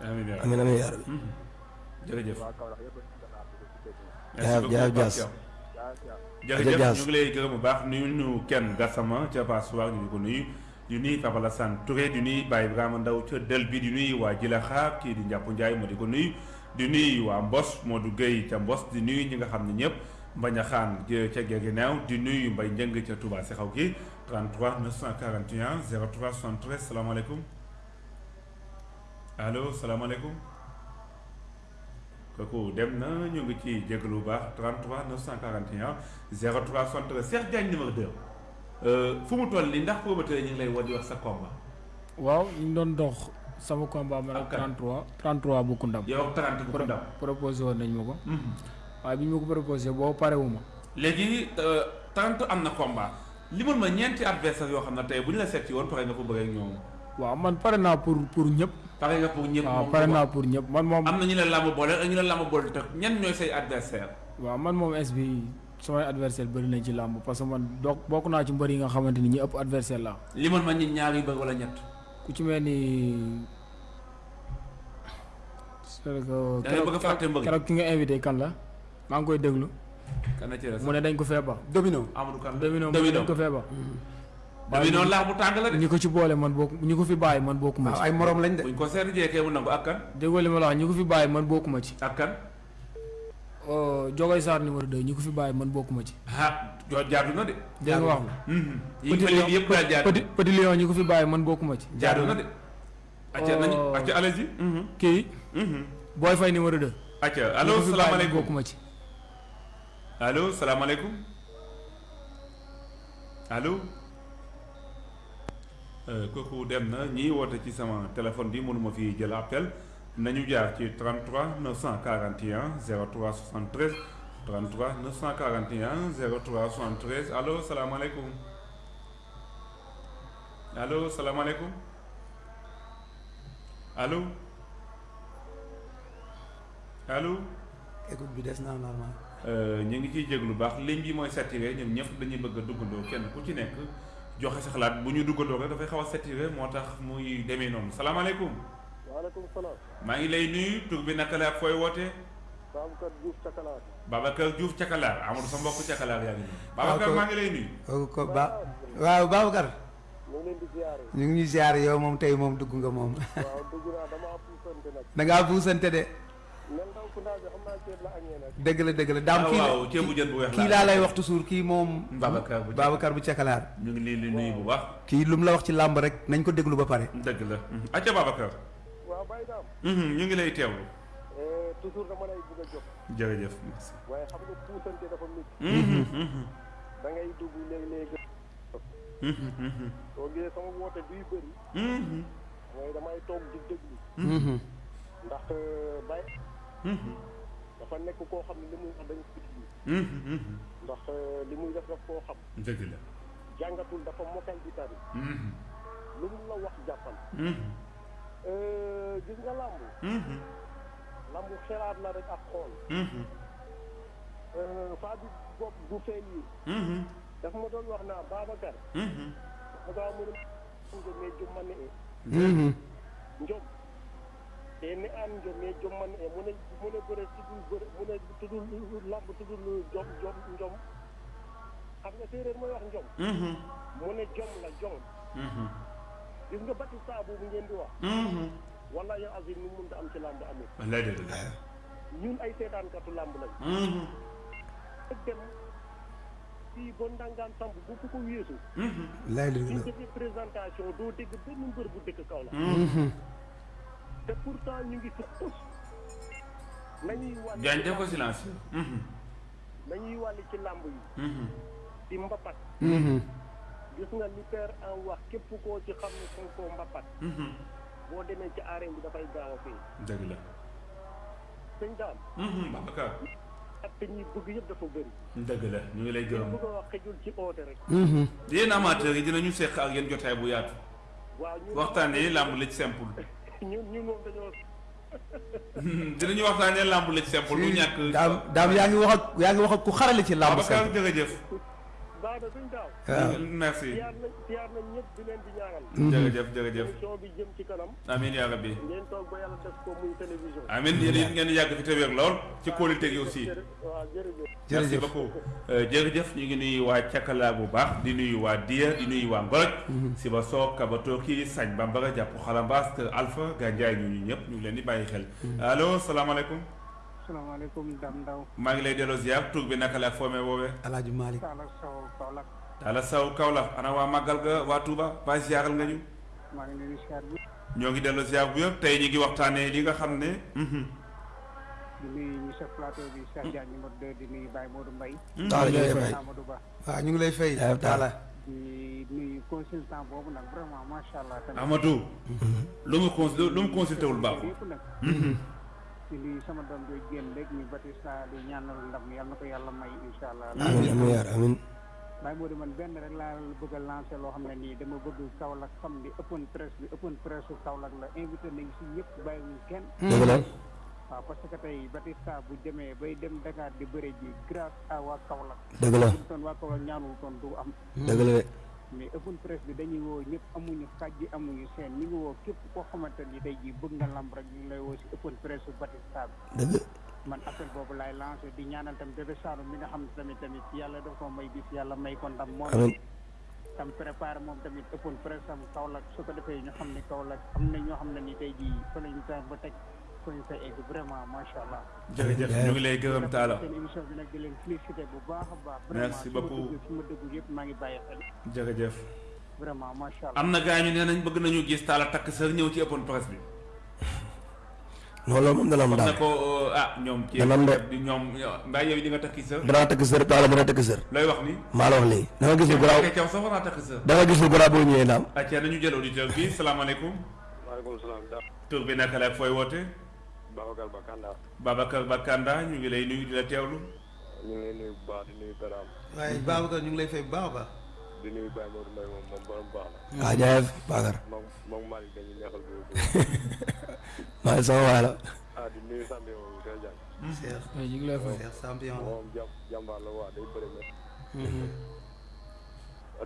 [SPEAKER 2] amiin
[SPEAKER 4] amiin yaa rabbi.
[SPEAKER 2] Jërëjëf.
[SPEAKER 7] Ci dégg
[SPEAKER 4] Jaajëf,
[SPEAKER 7] yaa
[SPEAKER 2] jërëjëf ñu ngi lay gërëm bu baax nuyu ñu kenn Gassama ca Passoir ñu ngi ko nuyu. Di nuyu Papa Lassane Touré di nuyu Baye Ibrahima Ndaw ca Dël bi di nuyu waa Jilaxa kii di Njàpp Njaay moo di ko nuyu. Di nuyu waa Mbos Modou Gueye ca Mbos di nuyu ñi nga xam ne ñëpp. Mbañaxaan ca Guéguinéo di nuyu Mbay Njëng ca Touba si xaw gi 33 941 03 73 salaamaaleykum allo salaamaaleykum kooku dem na ñu ngi ci jégalu baax 33 941 03 73 Cheikh Diagne numéro 2 fu mu toll nii ndax promoteur ñu ngi lay woo di wax sa combat
[SPEAKER 5] waaw ñu doon dox sama combat man ak
[SPEAKER 2] Ak kan?
[SPEAKER 5] 33 33 bu Koundam
[SPEAKER 2] yow ak 30 bu ko ndam
[SPEAKER 5] proposé woon nañ ma ko waaye bi ñu ko proposé boo parewu ma.
[SPEAKER 2] Léegi euh, 30 am na combat limal ma ñeenti adversaire yoo xam ne tey bu ñu la seet ci woon pare nga ko bëgg ak ñoom
[SPEAKER 5] waaw man pare naa pour pour ñëpp
[SPEAKER 2] pare nga pour ñëpp
[SPEAKER 5] waaw pare
[SPEAKER 2] ko
[SPEAKER 5] naa pour ñëpp man moom
[SPEAKER 2] am na ñu la làmb boole ak ñu la làmb boole te ñan ñooy say adversaire
[SPEAKER 5] waaw man moom es bi samay adversaire bëri nañ ci làmb parce que man donc bokk naa ci mbër yi nga xamante ni ñi ëpp adversaire la.
[SPEAKER 2] Limal ma ñi ñaar yu bëgg wala ñett
[SPEAKER 5] ku ci mel ni keroog ki nga invité kan la. Maa ngi koy déglu
[SPEAKER 2] kan na ci
[SPEAKER 5] mu ne dañ ko feebar.
[SPEAKER 3] Domino.
[SPEAKER 2] Amadou Kan
[SPEAKER 5] domino mu ne dañ ko feebar
[SPEAKER 2] domino laax bu tàng la de.
[SPEAKER 5] ñi ko ci boole man bokk ñi ko fi bàyyi man bokkuma
[SPEAKER 3] waaw
[SPEAKER 5] ci.
[SPEAKER 3] ay morom lañ de.
[SPEAKER 2] Buñ ko seet jeekee mu nangu ak kan?
[SPEAKER 5] Déggoo li ma la wax ñi ko fi bàyyi man bokkuma ci.
[SPEAKER 2] Ak kan?
[SPEAKER 5] Jogoy Sarr numéro 2 ñi ko fi bàyyi man bokkuma ci.
[SPEAKER 2] Ah joo jaadu na de.
[SPEAKER 5] Dégg nga wax
[SPEAKER 2] yi nga lim yëpp daal jaadu.
[SPEAKER 5] Petit petit lion ñi ko fi bàyyi man bokkuma ci.
[SPEAKER 2] Jaadu na de. Acca nañu acca allez-y.
[SPEAKER 5] Kii? Boy Faye numéro 2
[SPEAKER 2] acca allo salaamaaleykum.
[SPEAKER 5] bokkuma ci.
[SPEAKER 2] Allo salaamaaleykum. Allo kooku dem na ñiy woote ci sama téléphone bi mënuma fi jël appel. Nañu jaar ci 33 941 03 73 33 941 03 73 allo salaamaaleykum. Allo salaamaaleykum. Allo allo
[SPEAKER 3] écoute bi des na normal.
[SPEAKER 2] Euh, ñu ngi ciy jég lu baax. Ligne bi mooy saturé ñun ñëpp dañuy bëgg a duggandoo kenn ku ci nekk joxe sa xalaat bu ñu duggandoo rek dafay xaw a saturé moo tax muy demee noonu. Salaamaaleykum.
[SPEAKER 8] Waaleykum salaam.
[SPEAKER 2] Maa ngi lay nuyu tur bi naka la ak fooy wootee
[SPEAKER 8] Babacar Diouf Cakalaat
[SPEAKER 2] Babacar Diouf Cakalaar. Amadou sa mbokk Cakalaar yaa ngi nii. Babacar maa ngi lay nuyu.
[SPEAKER 3] ko ba waaw Babacar.
[SPEAKER 8] Ñu ngi leen di ziare.
[SPEAKER 3] Ñu ngi ñuy ziar yow moom tey moom dugg nga moom.
[SPEAKER 8] Waaw dugg naa damaa puusante nag.
[SPEAKER 3] Da ngaa buusante de
[SPEAKER 8] nen ndaw ku ndaw bi xam naa ceeb la
[SPEAKER 3] dëgg la dëgg la. Daam
[SPEAKER 2] ah
[SPEAKER 3] kii
[SPEAKER 2] waaw ceebu jën bu weex
[SPEAKER 3] kii laa lay wax toujours kii moom
[SPEAKER 2] Babacar bu
[SPEAKER 3] Babacar bu cakalaar
[SPEAKER 2] ñu ngi leen nuyu bu baax.
[SPEAKER 3] Kii lu mu la wax ci làmb rek nañ ko déglu ba pare.
[SPEAKER 2] Dëgg la. Acca Babacar.
[SPEAKER 8] Waaw bàyyi daam
[SPEAKER 2] Mhm, ñu ngi lay teewlu.
[SPEAKER 8] Toujours dama lay bëgg a jóg
[SPEAKER 2] jërëjëf. Merci.
[SPEAKER 8] Waaye xam nga puusante dafa métti.
[SPEAKER 2] Mhm, mhm,
[SPEAKER 8] da ngay dugg léeg-léeg.
[SPEAKER 2] Mhm, mhm,
[SPEAKER 8] soo gisee sama woote duy bëri.
[SPEAKER 2] Mhm,
[SPEAKER 8] mooy damay toog di déglu. Ndax bay
[SPEAKER 2] mhm,
[SPEAKER 8] dafa nekk koo xam ne li muy wax dañ ko déglu
[SPEAKER 2] mhm, mhm.
[SPEAKER 8] ndax li muy def daf koo xam.
[SPEAKER 2] Dëgg la.
[SPEAKER 8] Jàngatul dafa mokkal di tari lu mu la wax jàppal.
[SPEAKER 2] Mhm,
[SPEAKER 8] gis nga làmb. Làmb xelaat la rek ak xool. Faa bi bopp du feeñ yi daf ma doon wax naa Babacar. Ma gaa mu ne. Man ne njom te ne an njom mais jom man e mu ne mu ne bëre tuddul bëre mu ne tuddul làmb tuddul jom jom njom. Xam nga séeréer mooy wax njom.
[SPEAKER 2] Mhm,
[SPEAKER 8] mu ne jom la jom.
[SPEAKER 2] Mhm,
[SPEAKER 8] gis nga Batista boobu ngeen di wax.
[SPEAKER 2] Mhm.
[SPEAKER 8] wala yow Azim nu mun am ci làmb amul.
[SPEAKER 2] Wallaay dëgg la
[SPEAKER 8] ñun ay seetaankatu làmb lañ.
[SPEAKER 2] Mhm,
[SPEAKER 8] dem fii ba ndangaan samb bu ko wéesu
[SPEAKER 2] mhm,
[SPEAKER 3] lay dëgg la
[SPEAKER 8] defee présentation doo dégg benn mbër bu dëkk kaw la
[SPEAKER 2] mhm.
[SPEAKER 8] Te pourtant ñu ngi fi tus nañuy wàll
[SPEAKER 2] Diagne def ko silence Mhm,
[SPEAKER 8] nañuy wàll ci làmb yi
[SPEAKER 2] mhm.
[SPEAKER 8] di mbapat gis nga li père en wax képp koo ci xam ne foog koo mbapat.
[SPEAKER 2] Mhm,
[SPEAKER 8] boo demee ci arène bi dafay gaaw a fay
[SPEAKER 2] dëgg la.
[SPEAKER 8] Sëñ daam.
[SPEAKER 2] Mhm, Babacar.
[SPEAKER 8] Ak ñuy bëgg yëpp dafa bëri.
[SPEAKER 2] Dëgg la ñu ngi lay gërëm.
[SPEAKER 8] Bëgg wax ci oote rek.
[SPEAKER 2] Yéen amateurs yi dinañu seq ak yéen jotaay bu yaatu. Waxtaanee làmb la ci simple
[SPEAKER 8] ñun ñun moom dañoo
[SPEAKER 2] dinañu waxtaanee làmb la ci simple lu ñàkk
[SPEAKER 3] daam daam yaa ngi wax ak yaa ngi wax ak ku xarale ci
[SPEAKER 2] jërëjëf.
[SPEAKER 8] Baax na daaw
[SPEAKER 3] waaw.
[SPEAKER 2] Merci.
[SPEAKER 8] Tiyaar nañ tiyaar nañ ñëpp di leen di ñaanal
[SPEAKER 2] jërëjëf jërëjëf.
[SPEAKER 8] Émission bi jëm ci kanam
[SPEAKER 2] amiin yaa rabbi.
[SPEAKER 8] Ngeen toog ba yàlla def ko muy télévision
[SPEAKER 2] amiin yéen it ngeen yàgg fi te wér lool ci qualité gi aussi.
[SPEAKER 8] Jërë waaw jërëjëf.
[SPEAKER 2] merci beaucoup. Euh, jërëjëf ñu ngi nuyu waa Cakala bu baax di nuyu waa Diya di nuyu waa Ngoroj. Siba Sook Kabatoki Sañ Bambara jàpp Xalambaas Kër Alpha Gandiaye ñu ñu ñëpp ñu ngi leen di bàyyi xel. Allo salaamaaleykum.
[SPEAKER 9] Salaamaaleykum Dame Ndaw
[SPEAKER 2] maa ngi lay delloo ziar tur bi naka la ak foo may woowee?
[SPEAKER 3] Alaaji Malick
[SPEAKER 9] Talla
[SPEAKER 2] Saw Kaolack ana waa màggal ga waa Touba ba ziaral nga ñu.
[SPEAKER 9] Maa ngi leen siyaar bi.
[SPEAKER 2] Ñoo ngi delloo ziar bu yëpp. Tey ñu ngi waxtaanee li nga xam ne mhm,
[SPEAKER 9] di nuyu ñu plateau bi Cheikh Diagne 2 di nuyu Baye Modou Mbaye.
[SPEAKER 4] Taala ñu lay fay.
[SPEAKER 9] Amadou Ba.
[SPEAKER 3] Waaw ñu ngi lay fay
[SPEAKER 4] Yaa
[SPEAKER 3] taala.
[SPEAKER 9] Di nuyu consultant vraiment allah
[SPEAKER 2] Amadou. Lu mu lu mu wul
[SPEAKER 9] sama doom ñu Batista ñaanal ndam may
[SPEAKER 4] amin
[SPEAKER 9] Baye Modou man benn rek laa bëgg a lancé loo xam ne nii dama bëgg Kaolack xam ni open press bi open press su Kaolack la invité nañ si ñëpp bàyyiwuñ kenn
[SPEAKER 4] dëgg la
[SPEAKER 9] waaw parce que tey Batista bu demee bay dem Dakar di bëre ji grâce à waa Kaolack
[SPEAKER 4] dëgg la
[SPEAKER 9] bu toon waa Kaolack ñaanul toon du am.
[SPEAKER 4] Dëgg la de
[SPEAKER 9] mais open press bi dañuy woo ñëpp amuñu xaj ji amuñu seen ñu ngi woo képp koo xamante ni tey jii bëgg nga lamb rek ñu lay woo si open press su Batista bi
[SPEAKER 4] dëgg
[SPEAKER 9] man appel boobu laay lancé di ñaanal tamit Bébé Saloum mi nga xam ne tamit tamit yàlla dafa ko may bis yàlla may ko ndam. Moom tam préparé moom tamit open press am Kaolack. Su ko defee ñu xam ne Kaolack am na ñoo xam ne ni tey jii fa lañu tax ba teg fa ñu fa egg vraiment macha allah.
[SPEAKER 2] Jërëjëf ñu ngi lay gërëm Talla.
[SPEAKER 9] Seen émission bi nag di leen félicité bu baax a baax.
[SPEAKER 2] Merci
[SPEAKER 9] vraiment
[SPEAKER 2] beaucoup.
[SPEAKER 9] su ma dugg su ma dugg yëpp maa ngi bàyyi xel.
[SPEAKER 2] Jërëjëf.
[SPEAKER 9] Vraiment macha allah.
[SPEAKER 2] am na gaa ñu nee nañ bëgg nañu gis taala takk sër ñëw ci open press bi
[SPEAKER 4] loolu moom dana am daal.
[SPEAKER 2] ko ah ñoom ci
[SPEAKER 4] Dana am de.
[SPEAKER 2] di ñoom mbaa yow di nga takki sër
[SPEAKER 4] danaa takk sër taala dana takk sër
[SPEAKER 2] looy wax ni?
[SPEAKER 4] Maa la wax léegi da nga gis lu garaaw.
[SPEAKER 2] Caw sax war naa takk sër
[SPEAKER 4] da nga gis lu garaaw boo ñëwee naam.
[SPEAKER 2] Acca nañu jël auditeur bi salaamaaleykum.
[SPEAKER 7] Maaleykum salaam da
[SPEAKER 2] tur bi naka la ak fooy woote?
[SPEAKER 7] Babacar Ba Kanda
[SPEAKER 2] Babacar Bakanda ñu ngi lay nuyu di la teewlu.
[SPEAKER 7] Ñu ngi lay nuyu bu baax di nuyu Peraam
[SPEAKER 3] waaye Babacar ñu ngi lay fay bu baax a baax.
[SPEAKER 7] Di nuyu Baye Modou Mbaye moom moom borom baax la. Moom moom Malick dañuy neexal bu
[SPEAKER 4] maa sama waay la
[SPEAKER 7] ah di nuyu Sambé moom Kër Diagne
[SPEAKER 3] Cheikh
[SPEAKER 5] ñu ngi lay fay
[SPEAKER 3] Cheikh champion la
[SPEAKER 7] moom jàm jàmbaar la waa day bëri met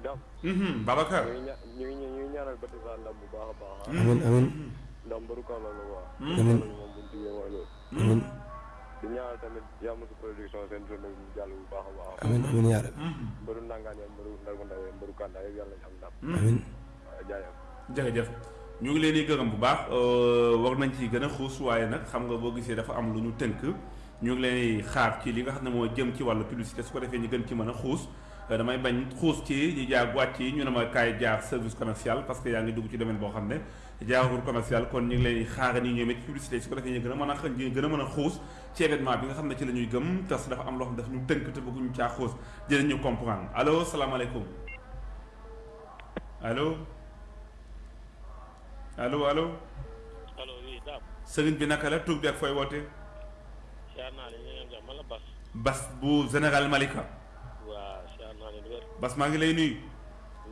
[SPEAKER 7] dam
[SPEAKER 2] Mhm, Babacar
[SPEAKER 7] ñu ngi ñu ngi ñu ñaanal Batista ndam bu baax a baax
[SPEAKER 4] amin amin
[SPEAKER 7] ndam baru kaw la la waa
[SPEAKER 4] amin
[SPEAKER 7] moom buñ tiyee mooy loolu
[SPEAKER 4] amin.
[SPEAKER 7] Di ñaanal tamit jàmm si production seen journée bi jàll bu baax a baax
[SPEAKER 4] amin amin yaa rabbi
[SPEAKER 7] mbëru nangaan ya mbëru ndargu ndawee mbëru kàndaa yëpp yàlla ñu am ndam waaw jaayam
[SPEAKER 2] jërëjëf ñu ngi leen di gërëm bu baax euh, war nañ ci gën a xuus waaye nag xam nga boo gisee dafa am lu ñu tënk. Ñu ngi leen di xaar ci li nga xam ne moo jëm ci wàllu publicité su ko defee ñu gën ci mën a xuus. Euh, damay bañ xuus ci ñu jaar wàcc yi ñu ne ma kaay jaar service commercial parce que yaa ngi dugg ci domaine boo xam ne jaarul commercial. Kon ñu ngi leen di xaar ni ñoom it ci publicité su ko defee ñu gën a mën a ñu gën a mën a xuus ci événement bi nga xam ne ci la ñuy gëm. Parce dafa am loo xam daf ñu tënk te bëgguñu caa xuus. Dinañu comprendre allo salaamaaleykum. Allo allo allo
[SPEAKER 10] allo oui Dame
[SPEAKER 2] sëriñ bi naka la tur bi ak fooy woote
[SPEAKER 10] siyaar naa leen ñu ngi man la Bas.
[SPEAKER 2] Bas bu général Malika.
[SPEAKER 10] Waa siyaar naa leen wér
[SPEAKER 2] Bas maa ngi lay nuyu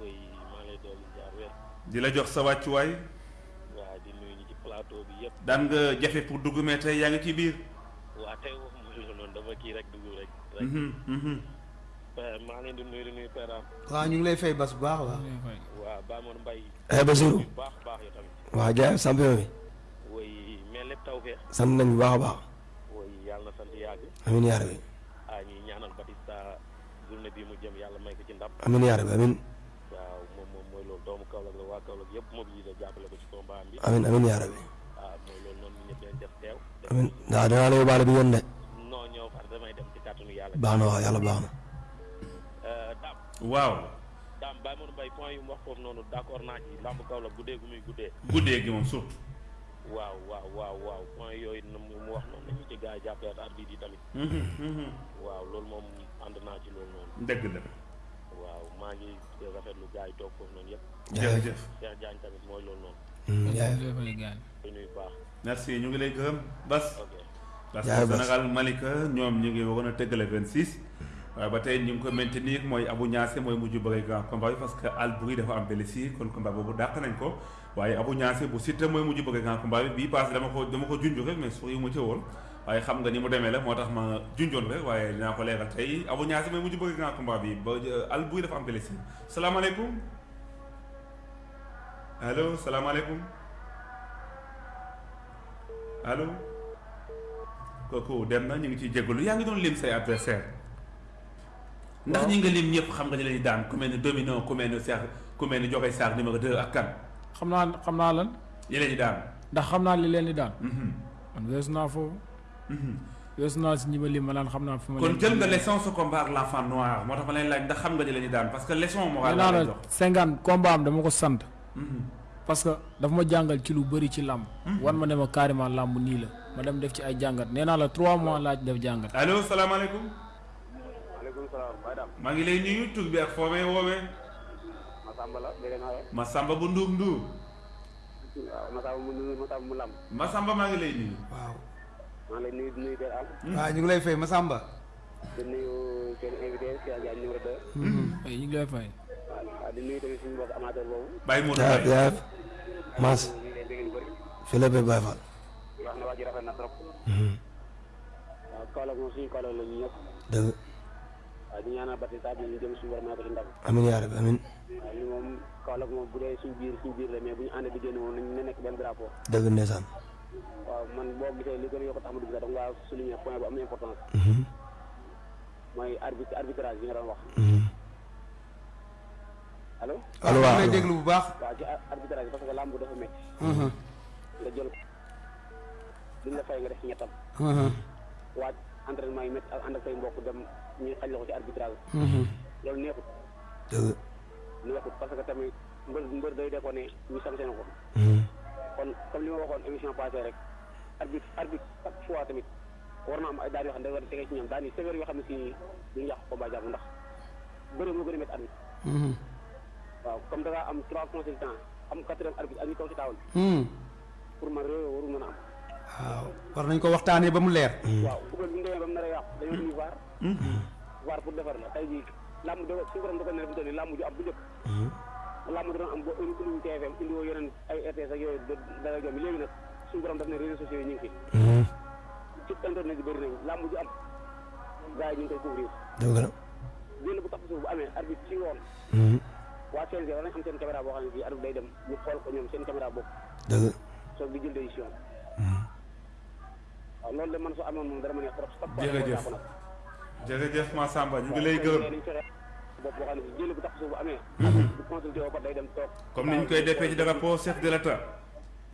[SPEAKER 10] oui maa lay doon jaar wér
[SPEAKER 2] di la jox sa wàccuwaay
[SPEAKER 10] waa di nuyu ñi ci plateau bi yëpp
[SPEAKER 2] daan nga jafe pour dugg mais yaa ngi ci biir.
[SPEAKER 10] waa tey wax ma loolu noonu dafa kii rek dugg rek. Rek.
[SPEAKER 2] Mhm, mhm.
[SPEAKER 10] Maa ngi leen di nuyu di nuyu
[SPEAKER 3] waaw ñu ngi lay fay bas bu baax a baax
[SPEAKER 5] ñu ngi lay fay
[SPEAKER 10] waa Baye Modou Mbaye
[SPEAKER 4] eh Basiru
[SPEAKER 10] bu baax baax yow tamit
[SPEAKER 4] waaw jaayef champion bi
[SPEAKER 10] woy mais lépp taw feex
[SPEAKER 4] sant nañ bu baax a baax
[SPEAKER 10] woy yàlla na sant yàgg
[SPEAKER 4] amin yaa rabbi.
[SPEAKER 10] Ah ñuy ñaanal Batista journée bii mu jëm yàlla may ko ci ndam
[SPEAKER 4] amin. Yaa rabbi amin
[SPEAKER 10] waaw moom moom mooy loolu doomu Kaolack la waa Kaolack yëpp mobilisé jàppale ko ci combat bi
[SPEAKER 4] amin amin yaa rabbi.
[SPEAKER 10] Ah mooy loolu noonu ñu ñëpp def teew
[SPEAKER 4] amin. Waaw danaa la yóbbaale bi yoon de
[SPEAKER 10] non ñëw far damay dem ci kàttanu yàlla
[SPEAKER 4] baax na waaw yàlla baax na
[SPEAKER 2] waaw.
[SPEAKER 10] Daam Baye Modou Mbaye point yu mu wax foofu noonu d'accord naa ci lamb kaw la guddee gu muy guddee.
[SPEAKER 2] Guddee gi moom surtout.
[SPEAKER 10] waaw waaw waaw waaw point yooyu na mu mu wax noonu nañu ci gars yi jàppale ak arbitre yi tamit.
[SPEAKER 2] Mhm, mhm.
[SPEAKER 10] waaw loolu moom ànd naa ci loolu noonu.
[SPEAKER 2] Dëgg la.
[SPEAKER 10] Waaw maa ngi rafetlu gars yi toog foofu noonu yëpp.
[SPEAKER 4] Jaayef
[SPEAKER 2] jërëjëf
[SPEAKER 10] Cheikh Diagne tamit mooy loolu noonu.
[SPEAKER 4] Hmm,
[SPEAKER 5] ñu
[SPEAKER 4] jaayef
[SPEAKER 5] ngi lay fay gaañ
[SPEAKER 10] di nuyu bu baax.
[SPEAKER 2] Merci ñu ngi lay gërëm. Bas.
[SPEAKER 10] ok.
[SPEAKER 2] Parce
[SPEAKER 4] Jaay
[SPEAKER 2] que
[SPEAKER 4] Bas.
[SPEAKER 2] Sénégal Malika ñoom ñu ngi waroon a tëggale 26. Waaye ba tey ñu ko maintenir mooy Abou Niassé mooy mujj bëre grand combat bi parce que Albouri dafa am blessure kon combat boobu dàq nañ ko. Waaye Abou Niassé bu Siteu mooy mujj bëre grand combat bi bii passé dama ko dama ko junj rek mais su ma ci woon. Waaye xam nga ni mu demee la moo ma junjoon rek waaye dinaa ko leeral tey Abou Niassé mooy mujj bëre grand combat bi ba Albouri dafa am blessure. Salaamaaleykum. Allo salaamaaleykum. Allo kooku dem na ñu ngi ciy jégalu. Yaa lim say adversaire ndax ñi nga lim ñëpp xam nga ñu di daan ku mel ni domino ku mel ni Cheikh ku mel ni Sarr numéro 2 ak kan?
[SPEAKER 5] Xam naa xam naa lan.
[SPEAKER 2] Yi leen di daan.
[SPEAKER 5] ndax xam naa li leen di daan.
[SPEAKER 2] Mhm,
[SPEAKER 5] man weesu naa foofu.
[SPEAKER 2] Mhm.
[SPEAKER 5] weesu naa si ñi ma lim ma naan xam naa fi ma
[SPEAKER 2] kon jël nga leçon sa combat ak l' enfant noir moo tax ma leen laaj ndax xam nga daan? Parce que leçon laa lay
[SPEAKER 5] la
[SPEAKER 2] jox.
[SPEAKER 5] cinquante combat am dama ko sant.
[SPEAKER 2] Mhm,
[SPEAKER 5] parce que dafa ma jàngal ci lu bëri ci làmb. Wan ma ne ma carrément làmb nii la. Ma dem def ci ay jàngat. Nee naa la trois mois laa ci def jàngat.
[SPEAKER 2] Allo salaamaaleykum maa ngi lay nuyu tur bi ak foo may woowee
[SPEAKER 7] Massamba la la
[SPEAKER 2] Masamba bu Ndour Ndour
[SPEAKER 7] waaw Massamba mu nuyu Massamba mu
[SPEAKER 2] Masamba maa ngi lay nuyu.
[SPEAKER 3] waaw
[SPEAKER 7] maa ngi lay nuyu di nuyu Peraam
[SPEAKER 3] waaw ñu ngi lay fay Massamba
[SPEAKER 7] di nuyu seen invité Cheikh Diagne numéro 2
[SPEAKER 5] ay ñu ngi lay fay
[SPEAKER 7] di nuyu tamit suñu mbokk amateur boobu dégg lu bëri
[SPEAKER 4] fii la bay Baye Fall
[SPEAKER 7] wax na wax ji rafet na trop
[SPEAKER 4] Mhm,
[SPEAKER 7] waaw Kaolack moom suñu Kaolack la ñu ñëpp
[SPEAKER 4] dëgg
[SPEAKER 7] di ñaanal Batista bi ñu jëm suñu ko ci ndam
[SPEAKER 4] amin yaa rabbi amin.
[SPEAKER 7] Ñu moom Kaolack moom bu dee suñu biir suñu biir la mais bu ñu àndee di génn moom nañ na nekk benn drapeau
[SPEAKER 4] dëgg ndeysaan
[SPEAKER 7] waaw man boo gisee li gën a yokk sax dama ngaa souligner point bu am importance
[SPEAKER 4] Mhm,
[SPEAKER 7] mooy arbitre arbitrage bi nga doon wax
[SPEAKER 4] mhm.
[SPEAKER 7] allo
[SPEAKER 4] allo
[SPEAKER 3] ñu
[SPEAKER 4] waaw
[SPEAKER 3] lay déglu bu baax
[SPEAKER 7] waaw ci ar- arbitrage parce que lamb dafa métti
[SPEAKER 3] Mhm,
[SPEAKER 7] nga jël liñ la fay nga def ñettam
[SPEAKER 3] mhm,
[SPEAKER 7] waaj entraînement yi métti ak ànd ak say mbokk dem ñu xaj la ko ci arbitrage.
[SPEAKER 3] Mhm.
[SPEAKER 7] loolu neexut.
[SPEAKER 4] Dëgg.
[SPEAKER 7] Neexut parce que tamit
[SPEAKER 11] mbër mbër day dekkoon ne ñu sanctionné ko. Kon comme li ma waxoon émission passée rek arbitre arbitre chaque fois tamit war na am ay daan yoo xam ne day war a tege ci ñoom. Daan sévère yoo xam ne si duñu yàq ko ba jàmm ndax bëri moo gën a métti arbitre. Waaw comme da ngaa am trois consultants am quatrième arbitre ak ñu toog ci taawul pour man réew waru mën a am
[SPEAKER 3] waaw war nañ ko waxtaanee ba mu leer.
[SPEAKER 11] waaw football bi ñu demee ba mu nar a yàqu dañoo indi VAR VAR pour defar la tey jii làmb do suñu borom da ko ne bu toll nii làmb ju am bu njëkk. Làmb da doon am boo indi indiwuñ TFM indi woo yeneen ay RTS ak yooyu dara jom léegi nag suñu borom daf ne réseaux sociaux yi ñu ngi fi. Ci internet yi bëri nañ làmb ju am gars yi ñu ngi koy couvrir.
[SPEAKER 4] Dëgg la.
[SPEAKER 11] Jël bu tax suuf bu amee arbitre ci yoon. Waa CNG war nañ am seen caméra boo xam ne bii arbitre day dem ñu xool ko ñoom seen caméra bopp.
[SPEAKER 4] Dëgg.
[SPEAKER 11] Soog di jël décision. Waaw loolu de man soo amoon moom dara ma neex trop. Fois
[SPEAKER 2] jërëjëf. Jërëjëf Massamba ñu ngi lay gërëm.
[SPEAKER 11] bopp boo xam ne jël bu tax suuf bu amee. Du consulté woo ba day dem toog.
[SPEAKER 2] Comme ni ñu koy defee ci drapeau chef de l'état.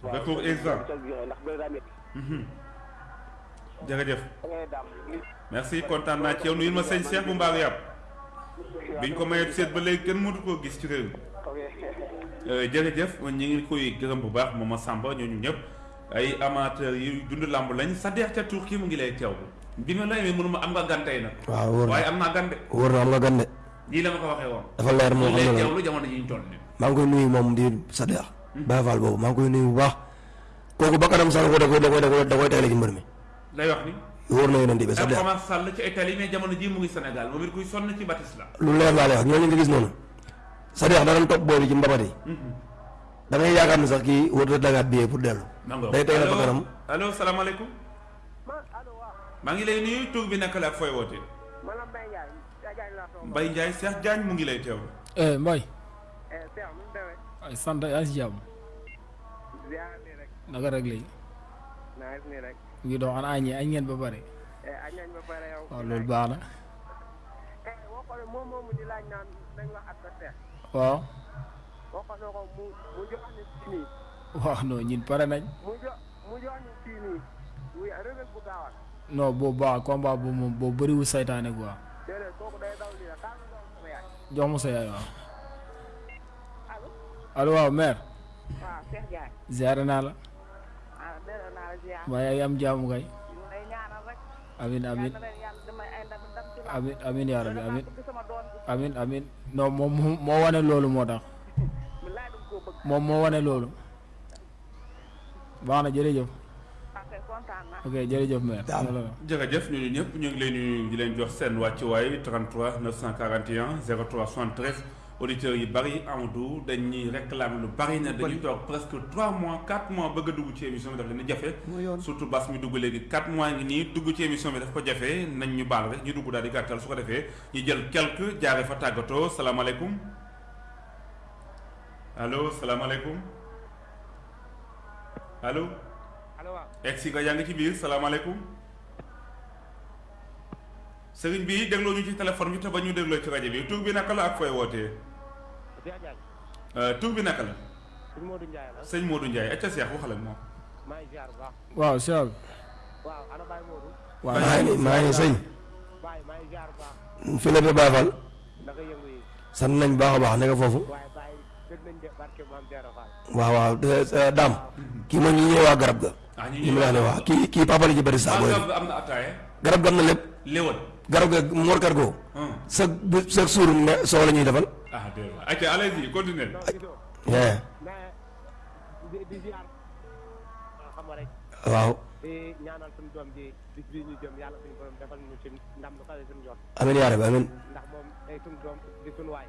[SPEAKER 2] Recours exemple.
[SPEAKER 11] bi ndax bëri daa métti
[SPEAKER 2] jërëjëf merci kontaan naa ci yow. Nuyul ma sëñ Cheikh bu mbaaru yàpp biñ ko mayee seet ba léegi kenn mënatu koo gis ci réew mi. Jërëjëf ñu ngi koy gërëm bu baax moom Massamba ñooñu ñëpp ay amateurs yi dund làmb lañ sa deex ca tuur kii mu ngi lay teew. Bi ma la amee mënuma am nga gan tey nag.
[SPEAKER 4] Waaw na.
[SPEAKER 2] Waaye am naa gan de
[SPEAKER 4] wóor na am nga gan de
[SPEAKER 2] lii la ma ko waxee woon.
[SPEAKER 4] Dafa leer moo xam
[SPEAKER 2] lay
[SPEAKER 4] ne la.
[SPEAKER 2] teewlu jamono ji ñu toll nii.
[SPEAKER 4] Maa ngi koy nuyu moom di Sadex Baye Fall boobu maa ngi koy nuyu bu baax. Kooku bakkanam sax ko da koy da koy da koy da koy teele ci mbër mi.
[SPEAKER 2] Lay wax ni.
[SPEAKER 4] Wóor na yonent bi
[SPEAKER 2] ak
[SPEAKER 4] Sadex
[SPEAKER 2] Omar Sall ci Italie mais jamono ji mu ngi Sénégal moom it kuy sonn ci batis la.
[SPEAKER 4] Lu leer laa lay wax ñooñu nga gis noonu. Sadex danañ topp boobu ci mbabat yi da ngay yaakaar ne sax kii wër na dagaat billet pour dellu.
[SPEAKER 2] Nango.
[SPEAKER 4] Day tey la
[SPEAKER 2] allo?
[SPEAKER 4] bakkanam
[SPEAKER 2] allo salaamaaleykum. Maa ngi lay nuyu tur bi naka la ak fooy woote
[SPEAKER 12] maanaam Mbaye Ndiaye Ndiaye laa toog.
[SPEAKER 2] Mbaye Ndiaye Cheikh Diagne mu ngi lay teew.
[SPEAKER 5] Eh Mbaye.
[SPEAKER 12] Eh
[SPEAKER 5] ay sant yaa si jàmm. Naka rek
[SPEAKER 12] rek.
[SPEAKER 5] ngi doon xanaa añ añ ngeen ba pare.
[SPEAKER 12] Eh añ nañ ba pare yow.
[SPEAKER 5] waaw loolu baax na.
[SPEAKER 12] Eh
[SPEAKER 5] waaw
[SPEAKER 12] xoolee ko mu mu jox ñu kii nii.
[SPEAKER 5] waaw non ñun pare nañ
[SPEAKER 12] mu jox mu jox ñu bu
[SPEAKER 5] non boobu baax combat boobu moom boobu bëriwul saytaane quoi
[SPEAKER 12] day yaay.
[SPEAKER 5] jox sa yaay
[SPEAKER 12] allo.
[SPEAKER 5] allo
[SPEAKER 12] Cheikh
[SPEAKER 5] ziare naa la.
[SPEAKER 12] Ah naa la
[SPEAKER 5] am kay amin amin.
[SPEAKER 12] Na ci
[SPEAKER 5] amin amin yaa rabbi amin. Amin amin. Moom moo- moo wane loolu moo moom moo wane loolu. Baax na jërëjëf.
[SPEAKER 12] Ok
[SPEAKER 5] jërëjëf mère
[SPEAKER 3] Daam.
[SPEAKER 5] loolu la.
[SPEAKER 2] jërëjëf ñooñu ñëpp ñu ngi leen di di leen jox seen wàccuwaay 33 941 03 73 auditeurs yi bari Amadou dañuy réclamer lu bari na dañuy toog presque 3 mois 4 mois bëgg a dugg ci émission bi daf leen jafe. Surtout bas mi dugg léegi 4 mois ngi nii dugg ci émission bi daf ko jafe. Nañ ñu baal rek ñu dugg daal di gàttal su ko defee ñu jël quelque jaare fa tàggatoo. Salaamaaleykum allo salaamaaleykum allo
[SPEAKER 12] allo waaw.
[SPEAKER 2] egg si nga yaa ngi ci biir salaamaaleykum sëriñ bi dégloo ñu ci téléphone bi te ba ñu dégloo ci rajo bi. Tur bi naka la ak fooy wootee. Euh, tur bi naka la
[SPEAKER 12] sëñ Modou Ndiaye la.
[SPEAKER 2] sëñ Modou Ndiaye acca Seex waxal ak moom
[SPEAKER 12] maa ngi ziar bu baax.
[SPEAKER 5] waaw Cheikh
[SPEAKER 12] waaw ana Baye Modou.
[SPEAKER 5] waaw
[SPEAKER 4] maa ngi maa ngi sëñ
[SPEAKER 12] Baye maa ngi ziar bu baax.
[SPEAKER 4] fi la ba Baye Fall
[SPEAKER 12] naka yëngu yi.
[SPEAKER 4] sant nañ baax a baax nekk foofu
[SPEAKER 12] waaye
[SPEAKER 4] waaw waaw te- daam kii mooy ñi ñëwee waa garab ga.
[SPEAKER 2] Ah
[SPEAKER 4] mu la ne waaw kii kii papa la ci bëri saa booy
[SPEAKER 2] garab ga am na
[SPEAKER 4] na lépp.
[SPEAKER 2] Léwal.
[SPEAKER 4] Garab ga Mor Cargo. Sa bu sa suur ne soo la ñuy defal.
[SPEAKER 2] Ah nga acca allez-y continuez.
[SPEAKER 4] Yeah.
[SPEAKER 12] rek.
[SPEAKER 4] waaw.
[SPEAKER 12] Di ñaanal suñu doom ji bis bii ñu jëm yàlla suñu borom defal ñu ci ndam lu kawe suñu jot.
[SPEAKER 4] amin yaa rabbi amin.
[SPEAKER 12] Ndax moom suñu doom di suñu waay.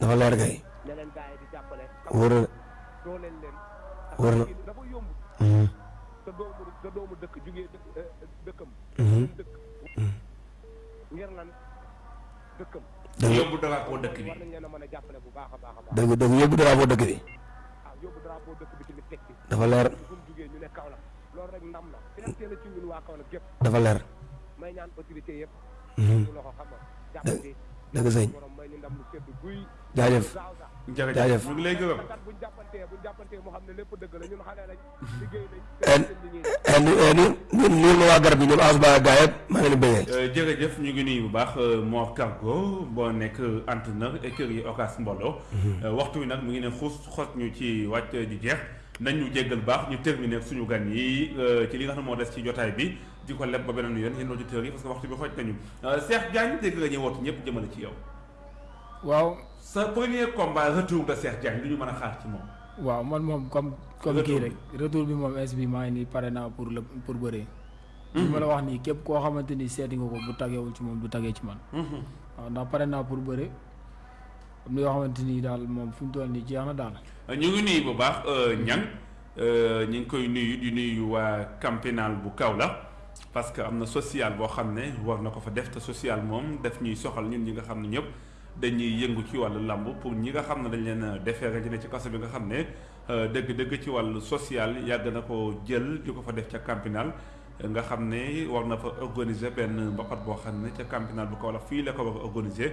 [SPEAKER 4] dafa leer kay wóor na na dëgg
[SPEAKER 2] yóbbu bi
[SPEAKER 4] dëgg yóbbu drapeau dëkk bi dafa leer dafa leer. Mhm.
[SPEAKER 12] xam nga guy
[SPEAKER 4] jaajëf. Jaajëf.
[SPEAKER 2] Ñu ngi lay gërëm.
[SPEAKER 12] Ñun
[SPEAKER 4] ma waa garab gi ñoom asba gaa yëpp maa ngi leen bëggee
[SPEAKER 2] Euh, jërëjëf ñu ngi nuyu bu baax euh, Mor Cargo boo nekk entraîneur écurie Ocas Mbolo. Euh, waxtu wi nag mu ngi ne xuus xos ñu ci wàcc di jeex. Nañ ñu jéggal baax ñu terminer suñu gan yi ci li nga xam ne moo des ci jotaay bi di ko leb ba beneen yoon yéen auditeurs yi parce que waxtu bi xooj nañu. Euh, Cheikh Diagne dégg nga ñu woote ñëpp jëmale ci yow.
[SPEAKER 5] Waaw.
[SPEAKER 2] Sa premier combat retour de Cheikh Diagne lu ñu mën a xaar ci moom?
[SPEAKER 5] Waaw man moom comme comme
[SPEAKER 2] bi.
[SPEAKER 5] rek retour bi bi maa ngi nii pare naa pour le pour bëree. Li ma la wax nii képp koo xamante ni seeti nga ko bu taggeewul ci moom du taggee ci man. Waaw ndax pare naa pour bëre am na yoo xamante ni daal moom fu mu toll nii jeex na daal.
[SPEAKER 2] Ñu ngi nuyu bu baax ñang ñu ngi koy nuyu di nuyu waa campénal bu Kaolack parce que am na social boo xam ne war na ko fa def te social moom def ñuy soxal ñun ñi nga xam ne ñëpp dañuy yëngu ci wàllu làmb pour ñi nga xam ne dañ leen ji ne ci kaso bi nga xam ne dëgg-dëgg ci wàllu social yàgg na ko jël di ko fa def ca campénal nga xam ne war na fa organiser benn mbapat boo xam ne ca campénal bu Kaolack fii la ko organiser.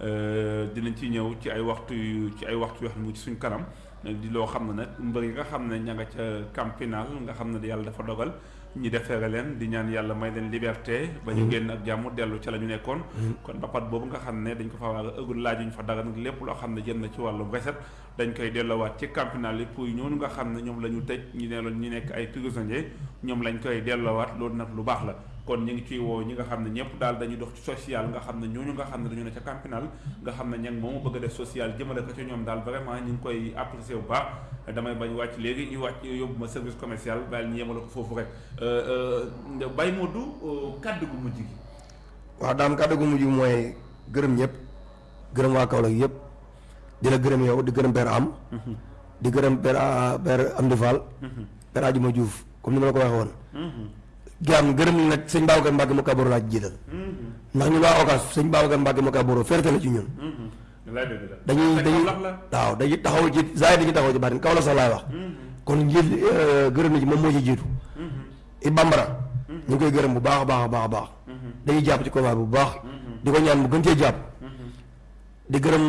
[SPEAKER 2] Dinañ ci ñëw ci ay waxtu ci ay waxtu xam ne ci suñ kanam. Di loo xam ne nag mbër yi nga xam ne ña nga ca camp pénal nga xam ne yàlla dafa dogal ñi defeere leen di ñaan yàlla may leen liberté ba ñu génn ak jàmm dellu ca la ñu nekkoon. Kon mbapat boobu nga xam ne dañ ko fa war a ëggul laaj ñu fa dara nag lépp loo xam ne jëm na ci wàllum recette dañ koy delloowaat ci camp pénal yi. Pour ñooñu nga xam ne ñoom la ñu tëj ñu ne loon ñu nekk ay prisonniers ñoom lañ koy delloowaat loolu nag lu baax la kon ñu ngi ciy woo ñi nga xam ne ñëpp daal dañuy dox ci social nga xam ne ñooñu nga xam ne dañu ne ca campinal nga xam ne ña ngi moomu bëgg a def social jëmale ko ci ñoom daal vraiment ñu ngi koy apprécier bu baax. Damay bañ wàcc léegi ñu wàcc yóbbu ma service commercial bàyyi ñu yemale ko foofu rek. Baye Modou kàddu gu mujj gi.
[SPEAKER 4] Waaw daam kàddu gu mujj mooy gërëm ñëpp gërëm waa Kaolack yëpp. Di la gërëm yow di gërëm Père Am. Di gërëm Père Père Amdi Fall. Père Adjuma Diouf comme ni ma la ko waxee woon jaam gërëm nag sëñ Babacar Mbacke mu kaboro laa ci jiital ndax ñu waa Ocass sëñ Babacar Mbacke mu kaboro ferte la ci ñun dañuy dañuy waaw dañuy taxaw ci zaay dañuy taxaw ci baatin kaw la sax laay wax kon njiit gërëm na ci moom moo ci jiitu i bambara. Ñu koy gërëm bu baax baax baax baax dañuy jàpp ci combat bu baax di ko ñaan mu gën cee jàpp di gërëm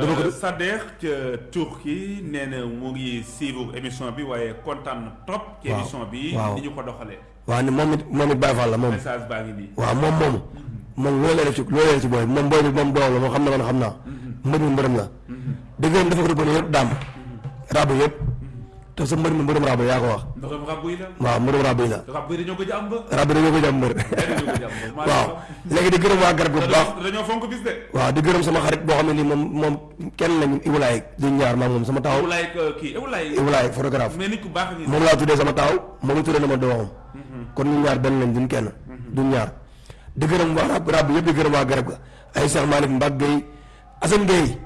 [SPEAKER 4] dama ko
[SPEAKER 2] Sadex ca Turquie nee na mu ngi suivre émission bi waaye kontaan na trop ci émission bi ni ñu ko doxalee
[SPEAKER 4] waaw ni moom it moom it Fall la moom.
[SPEAKER 2] Message baa ngi nii.
[SPEAKER 4] Waaw moom moomu moom loolu def ci loolu def ci booy. Moom booy bi moom doom la moom xam na man xam naa. Mbër mi mbërëm la. Gërëm dafa ko rëbbale yëpp dàmb rabu yëpp. Te sa mbër mi mbërëm rabu yaa ko wax.
[SPEAKER 2] La?
[SPEAKER 4] Waaw mbërëm rabu yi la.
[SPEAKER 2] Rabu dañoo ko jàmm
[SPEAKER 4] rabu dañoo ko jàmm mbër. Waaw. Léegi di gërëm waa garab bu baax.
[SPEAKER 2] dañoo fonk bis de.
[SPEAKER 4] Waaw di gërëm sama xarit boo xam ne nii moom moom kenn lañu Ibulaay du ñaar maa moom sama taaw.
[SPEAKER 2] Ibulaay kii Ibulaay
[SPEAKER 4] Ibulaay photographe.
[SPEAKER 2] Mais nit ku baax
[SPEAKER 4] moom laa tuddee sama taaw. Moom la tuddee na ma doomam kon ñu ñaar benn lañ duñ kenn duñ ñaar. Di gërëm waa rab rab yëpp di gërëm waa garab ga. Ay Cheikh Malick Mbacke Gueye Assane Gueye.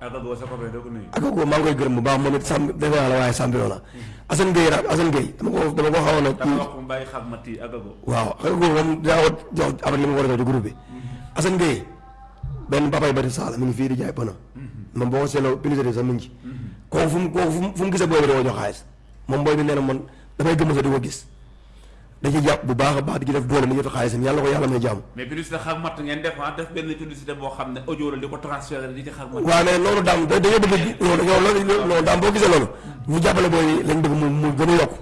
[SPEAKER 2] Agago sa copain doo ko nuyu.
[SPEAKER 4] Agago maa ngi koy gërëm bu baax moom it sam defe naa la waaye champion la. Assane Gueye rab Assane Gueye dama ko dama ko xawoon a
[SPEAKER 2] dama wax mu bàyyi xam ma tii Agago
[SPEAKER 4] waaw Agago moom daa ko jox après li ma war a jox ci groupe bi. Assane Gueye benn papay bati saala mi ngi fii di jaay pëna moom boo ko seetloo publicité sax mi ngi ci. Kooku fu kooku fu booy bi da ko jox xaalis. Moom booy bi nee na man damay gëm sa di ko gis da ci jàpp bu baax a baax di def doole di jot xaalisam yàlla ko yàlla may jàmm.
[SPEAKER 2] Mais publicité xar matt ngeen def ah def benn publicité boo xam ne audio la di ko transféré di ci xar matt
[SPEAKER 4] waaw mais loolu daam da dañoo bëgg non dañoo loolu non daam boo gisee loolu ñu jàppale booy lañ bëgg mu mu gën a yokk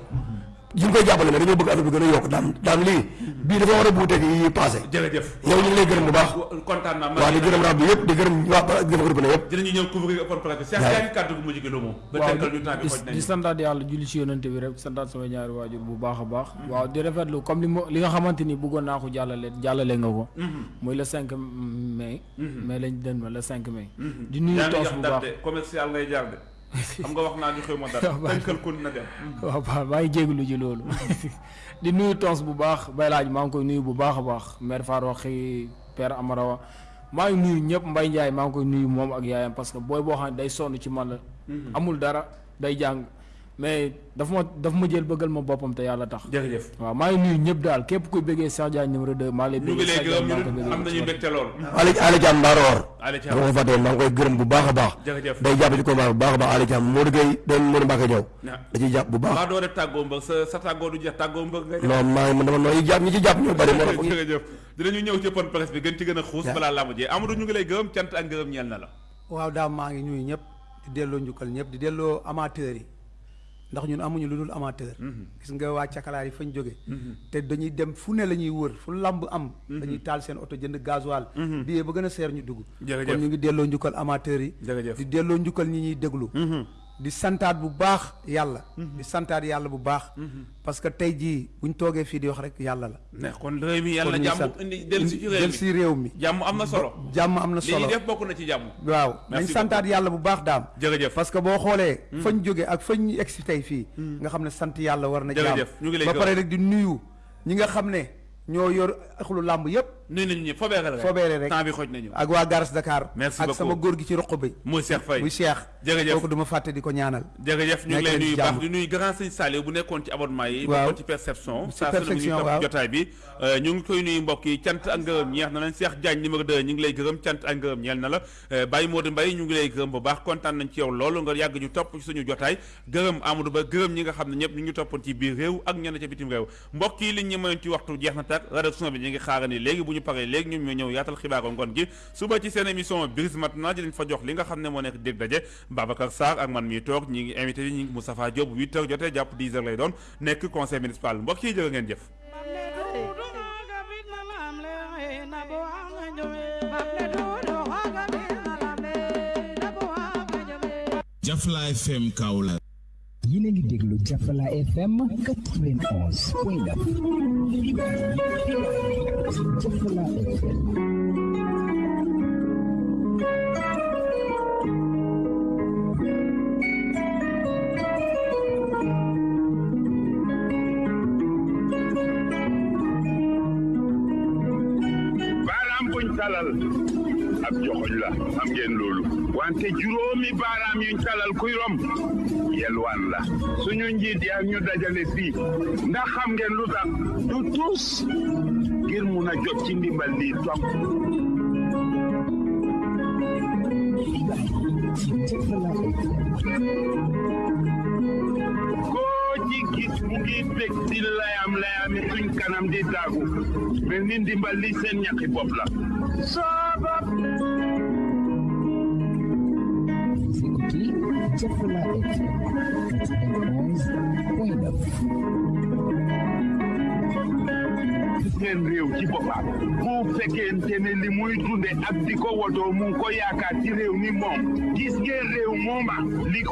[SPEAKER 4] ñu ngi koy jàppale mais dañoo bëgg affaire bi gën a yokk daam daam lii bii dafa war a buuteeg yi passé
[SPEAKER 2] jërëjëf
[SPEAKER 4] yow ñu ngi lay gërëm bu baax
[SPEAKER 2] kontaan naa
[SPEAKER 4] waaw di gërëm rab bi yëpp di gërëm waa dafa ko ne yëpp
[SPEAKER 2] dinañu ñëw couvrir open presse bi Cheikh Diagne kàddu gu mujj gi lu ba tenkal ñu temps bi xoj nañu
[SPEAKER 5] di santaat yàlla julli ci yonante bi rek santaat sama ñaari waajur bu baax a baax waaw di rafetlu comme li ma li nga xamante ni bëggoon naa ko jàllale jàllale nga ko muy le 5 mai mai lañ den ma le 5 mai di nuyu toos bu baax
[SPEAKER 2] commercial ngay jaar de xam nga wax naa ñu xew ma dara tënkal kun na dem.
[SPEAKER 5] Waaw waaw maa ngi jégalu loolu. Di nuyu tons bu baax bay laaj maa ngi koy nuyu bu baax a baax. Mère Faroxi père Amarawa maa ngi nuyu ñëpp Mbay Njaay maa ngi koy nuyu moom ak yaayam parce que booy boo xam ne day sonn ci man la. Amul dara day jàng mais daf ma daf ma jël bëggal ma boppam te yàlla tax.
[SPEAKER 2] jërëjëf.
[SPEAKER 5] Waaw maa ngi nuyu ñëpp daal. Képp kuy bëggee Cheikh Diagne numéro 2 maa lay
[SPEAKER 2] ñu ngi
[SPEAKER 5] bëggee
[SPEAKER 2] lay
[SPEAKER 5] Cheikh
[SPEAKER 2] gërëm
[SPEAKER 5] Diagne
[SPEAKER 2] ñu am nañu mbégte lool.
[SPEAKER 4] Ali Ali Thiam Mbaroor
[SPEAKER 2] Ali Thiam.
[SPEAKER 4] dama ko fàtte maa ngi koy gërëm bu baax a baax.
[SPEAKER 2] Jërëjëf.
[SPEAKER 4] day jàpp ci combat bu baax a baax Ali Thiam Modou Gueye doon Modou Mbacke Diaw. Da ciy jàpp bu baax.
[SPEAKER 2] Maa doo def tàggoo mbëg sa sa tàggoo du jeex tàggoo mbëg nga
[SPEAKER 4] non maa ngi dama nooy jàpp ñi ci jàpp ñoo bari moo tax.
[SPEAKER 2] Jërëjëf. Dinañu ñëw ci open presse bi gën ci gën a xuus
[SPEAKER 4] Ya.
[SPEAKER 2] balaa làmb jee Amadou ñu ngi lay gërëm cant ak ngërëm ñeel na la.
[SPEAKER 3] Waaw daam maa ngi ñuy ñëpp di delloo njukkal ñëpp di delloo amateurs yi ndax ñun amuñu lu dul amateur. Gis nga waa cakalaar yi fañ jóge. Te dañuy dem fu ne la ñuy wër fu lamb am dañuy taal seen oto jënd gasoil. Billet ba gën a seer ñu dugg. Kon ñu ngi delloo njukkal amateurs yi. Di delloo njukkal ñi ñuy déglu di santaat bu baax yàlla. Di santaat yàlla bu baax. Parce que tey jii buñ toogee fii di wax rek yàlla la.
[SPEAKER 2] Ne kon réew mi jàmm
[SPEAKER 3] sant-
[SPEAKER 2] indi del ci
[SPEAKER 3] del
[SPEAKER 2] mi.
[SPEAKER 3] si réew mi.
[SPEAKER 2] Jàmm am na solo.
[SPEAKER 3] Jàmm am na
[SPEAKER 2] li
[SPEAKER 3] solo.
[SPEAKER 2] def bokk na ci jàmm.
[SPEAKER 3] Waaw. Nañ
[SPEAKER 2] Merci
[SPEAKER 3] santaat yàlla bu baax daam.
[SPEAKER 2] Jërëjëf.
[SPEAKER 3] Parce que boo xoolee fañ jóge ak fañ tey fii nga xam ne sant yàlla war na jaam
[SPEAKER 2] Jërëjëf, ñu ngi lay
[SPEAKER 3] ba pare rek di nuyu ñi nga xam ne ñoo yor axlu làmb yépp.
[SPEAKER 2] Nuyu nañu ñëpp fobeere rek
[SPEAKER 3] Fobeere rek.
[SPEAKER 2] temps bi xoj nañu.
[SPEAKER 3] Ak waa Garas Dakar.
[SPEAKER 2] Merci
[SPEAKER 3] ak
[SPEAKER 2] beaucoup.
[SPEAKER 3] sama góor gi ci roq bi.
[SPEAKER 2] Muy Cheikh Faye.
[SPEAKER 3] Muy Cheikh.
[SPEAKER 2] Jërëjëf.
[SPEAKER 3] kooku du ma fàtte di ko ñaanal.
[SPEAKER 2] Jërëjëf ñu lay
[SPEAKER 3] ci
[SPEAKER 2] nuyu baax di nuyu grand sëñ Saliou bu nekkoon ci abonnement yi. Bokkoon ci perception.
[SPEAKER 3] Ci
[SPEAKER 2] saa su ne mu ngi
[SPEAKER 3] Perfection,
[SPEAKER 2] topp
[SPEAKER 3] waaw.
[SPEAKER 2] jotaay bi. Euh, ñu ngi koy nuyu mbokk yi. Cant ak ngërëm ñeex na leen. Cheikh Diagne numéro 2 ñu ngi lay gërëm. Cant ak ngërëm ñeel na la. Euh, Baye Modou Mbaye ñu ngi lay gërëm bu baax. Kontaan nañ ci yow loolu nga yàgg ñu topp ci suñu jotaay. Gërëm Amadou Ba gërëm ñi nga xam ne ñëpp ñu ngi toppoon ci biir réew ak ñenn ca bitim réew. Mbokk yi liñ ñu mayoon ci waxtu jeex na tak rédaction bi ñu ngi xaarani léegi bu ñu paree léegi ñoom ñoo ñëw yaatal xibaaru ngoon gi. Suba ci seen émission Brise Matina dinañ fa jox li nga xam ne moo nekk dégg daje. Babacar ak man mii toog ñi invité ñi Moustapha Diop 8 heures jotee jàpp 10 heures lay doon nekk conseil municipal. Mbokk yi jërë ngeen jëf.
[SPEAKER 13] Jafla FM Kaolack.
[SPEAKER 14] Yéen a ngi déglu Jafala FM 91.9 Jafala FM
[SPEAKER 15] ab joxoñ la xam ngeen loolu. Wante juróomi baaraam yuñ talal kuy romb yelwaan la. Suñu njiit ñu dajale fii. Ndax xam ngeen lu di gis mu ngi bég di layam layami suñ kanam di daagu mais ni ndimbal li seen ñàkki bopp e la sabab seen réew ci boppam bu fekkente ne li muy dunde ak di ko wotoo mu ngi ko yaakaar ci réew mi moom gis ngeen réew mooma li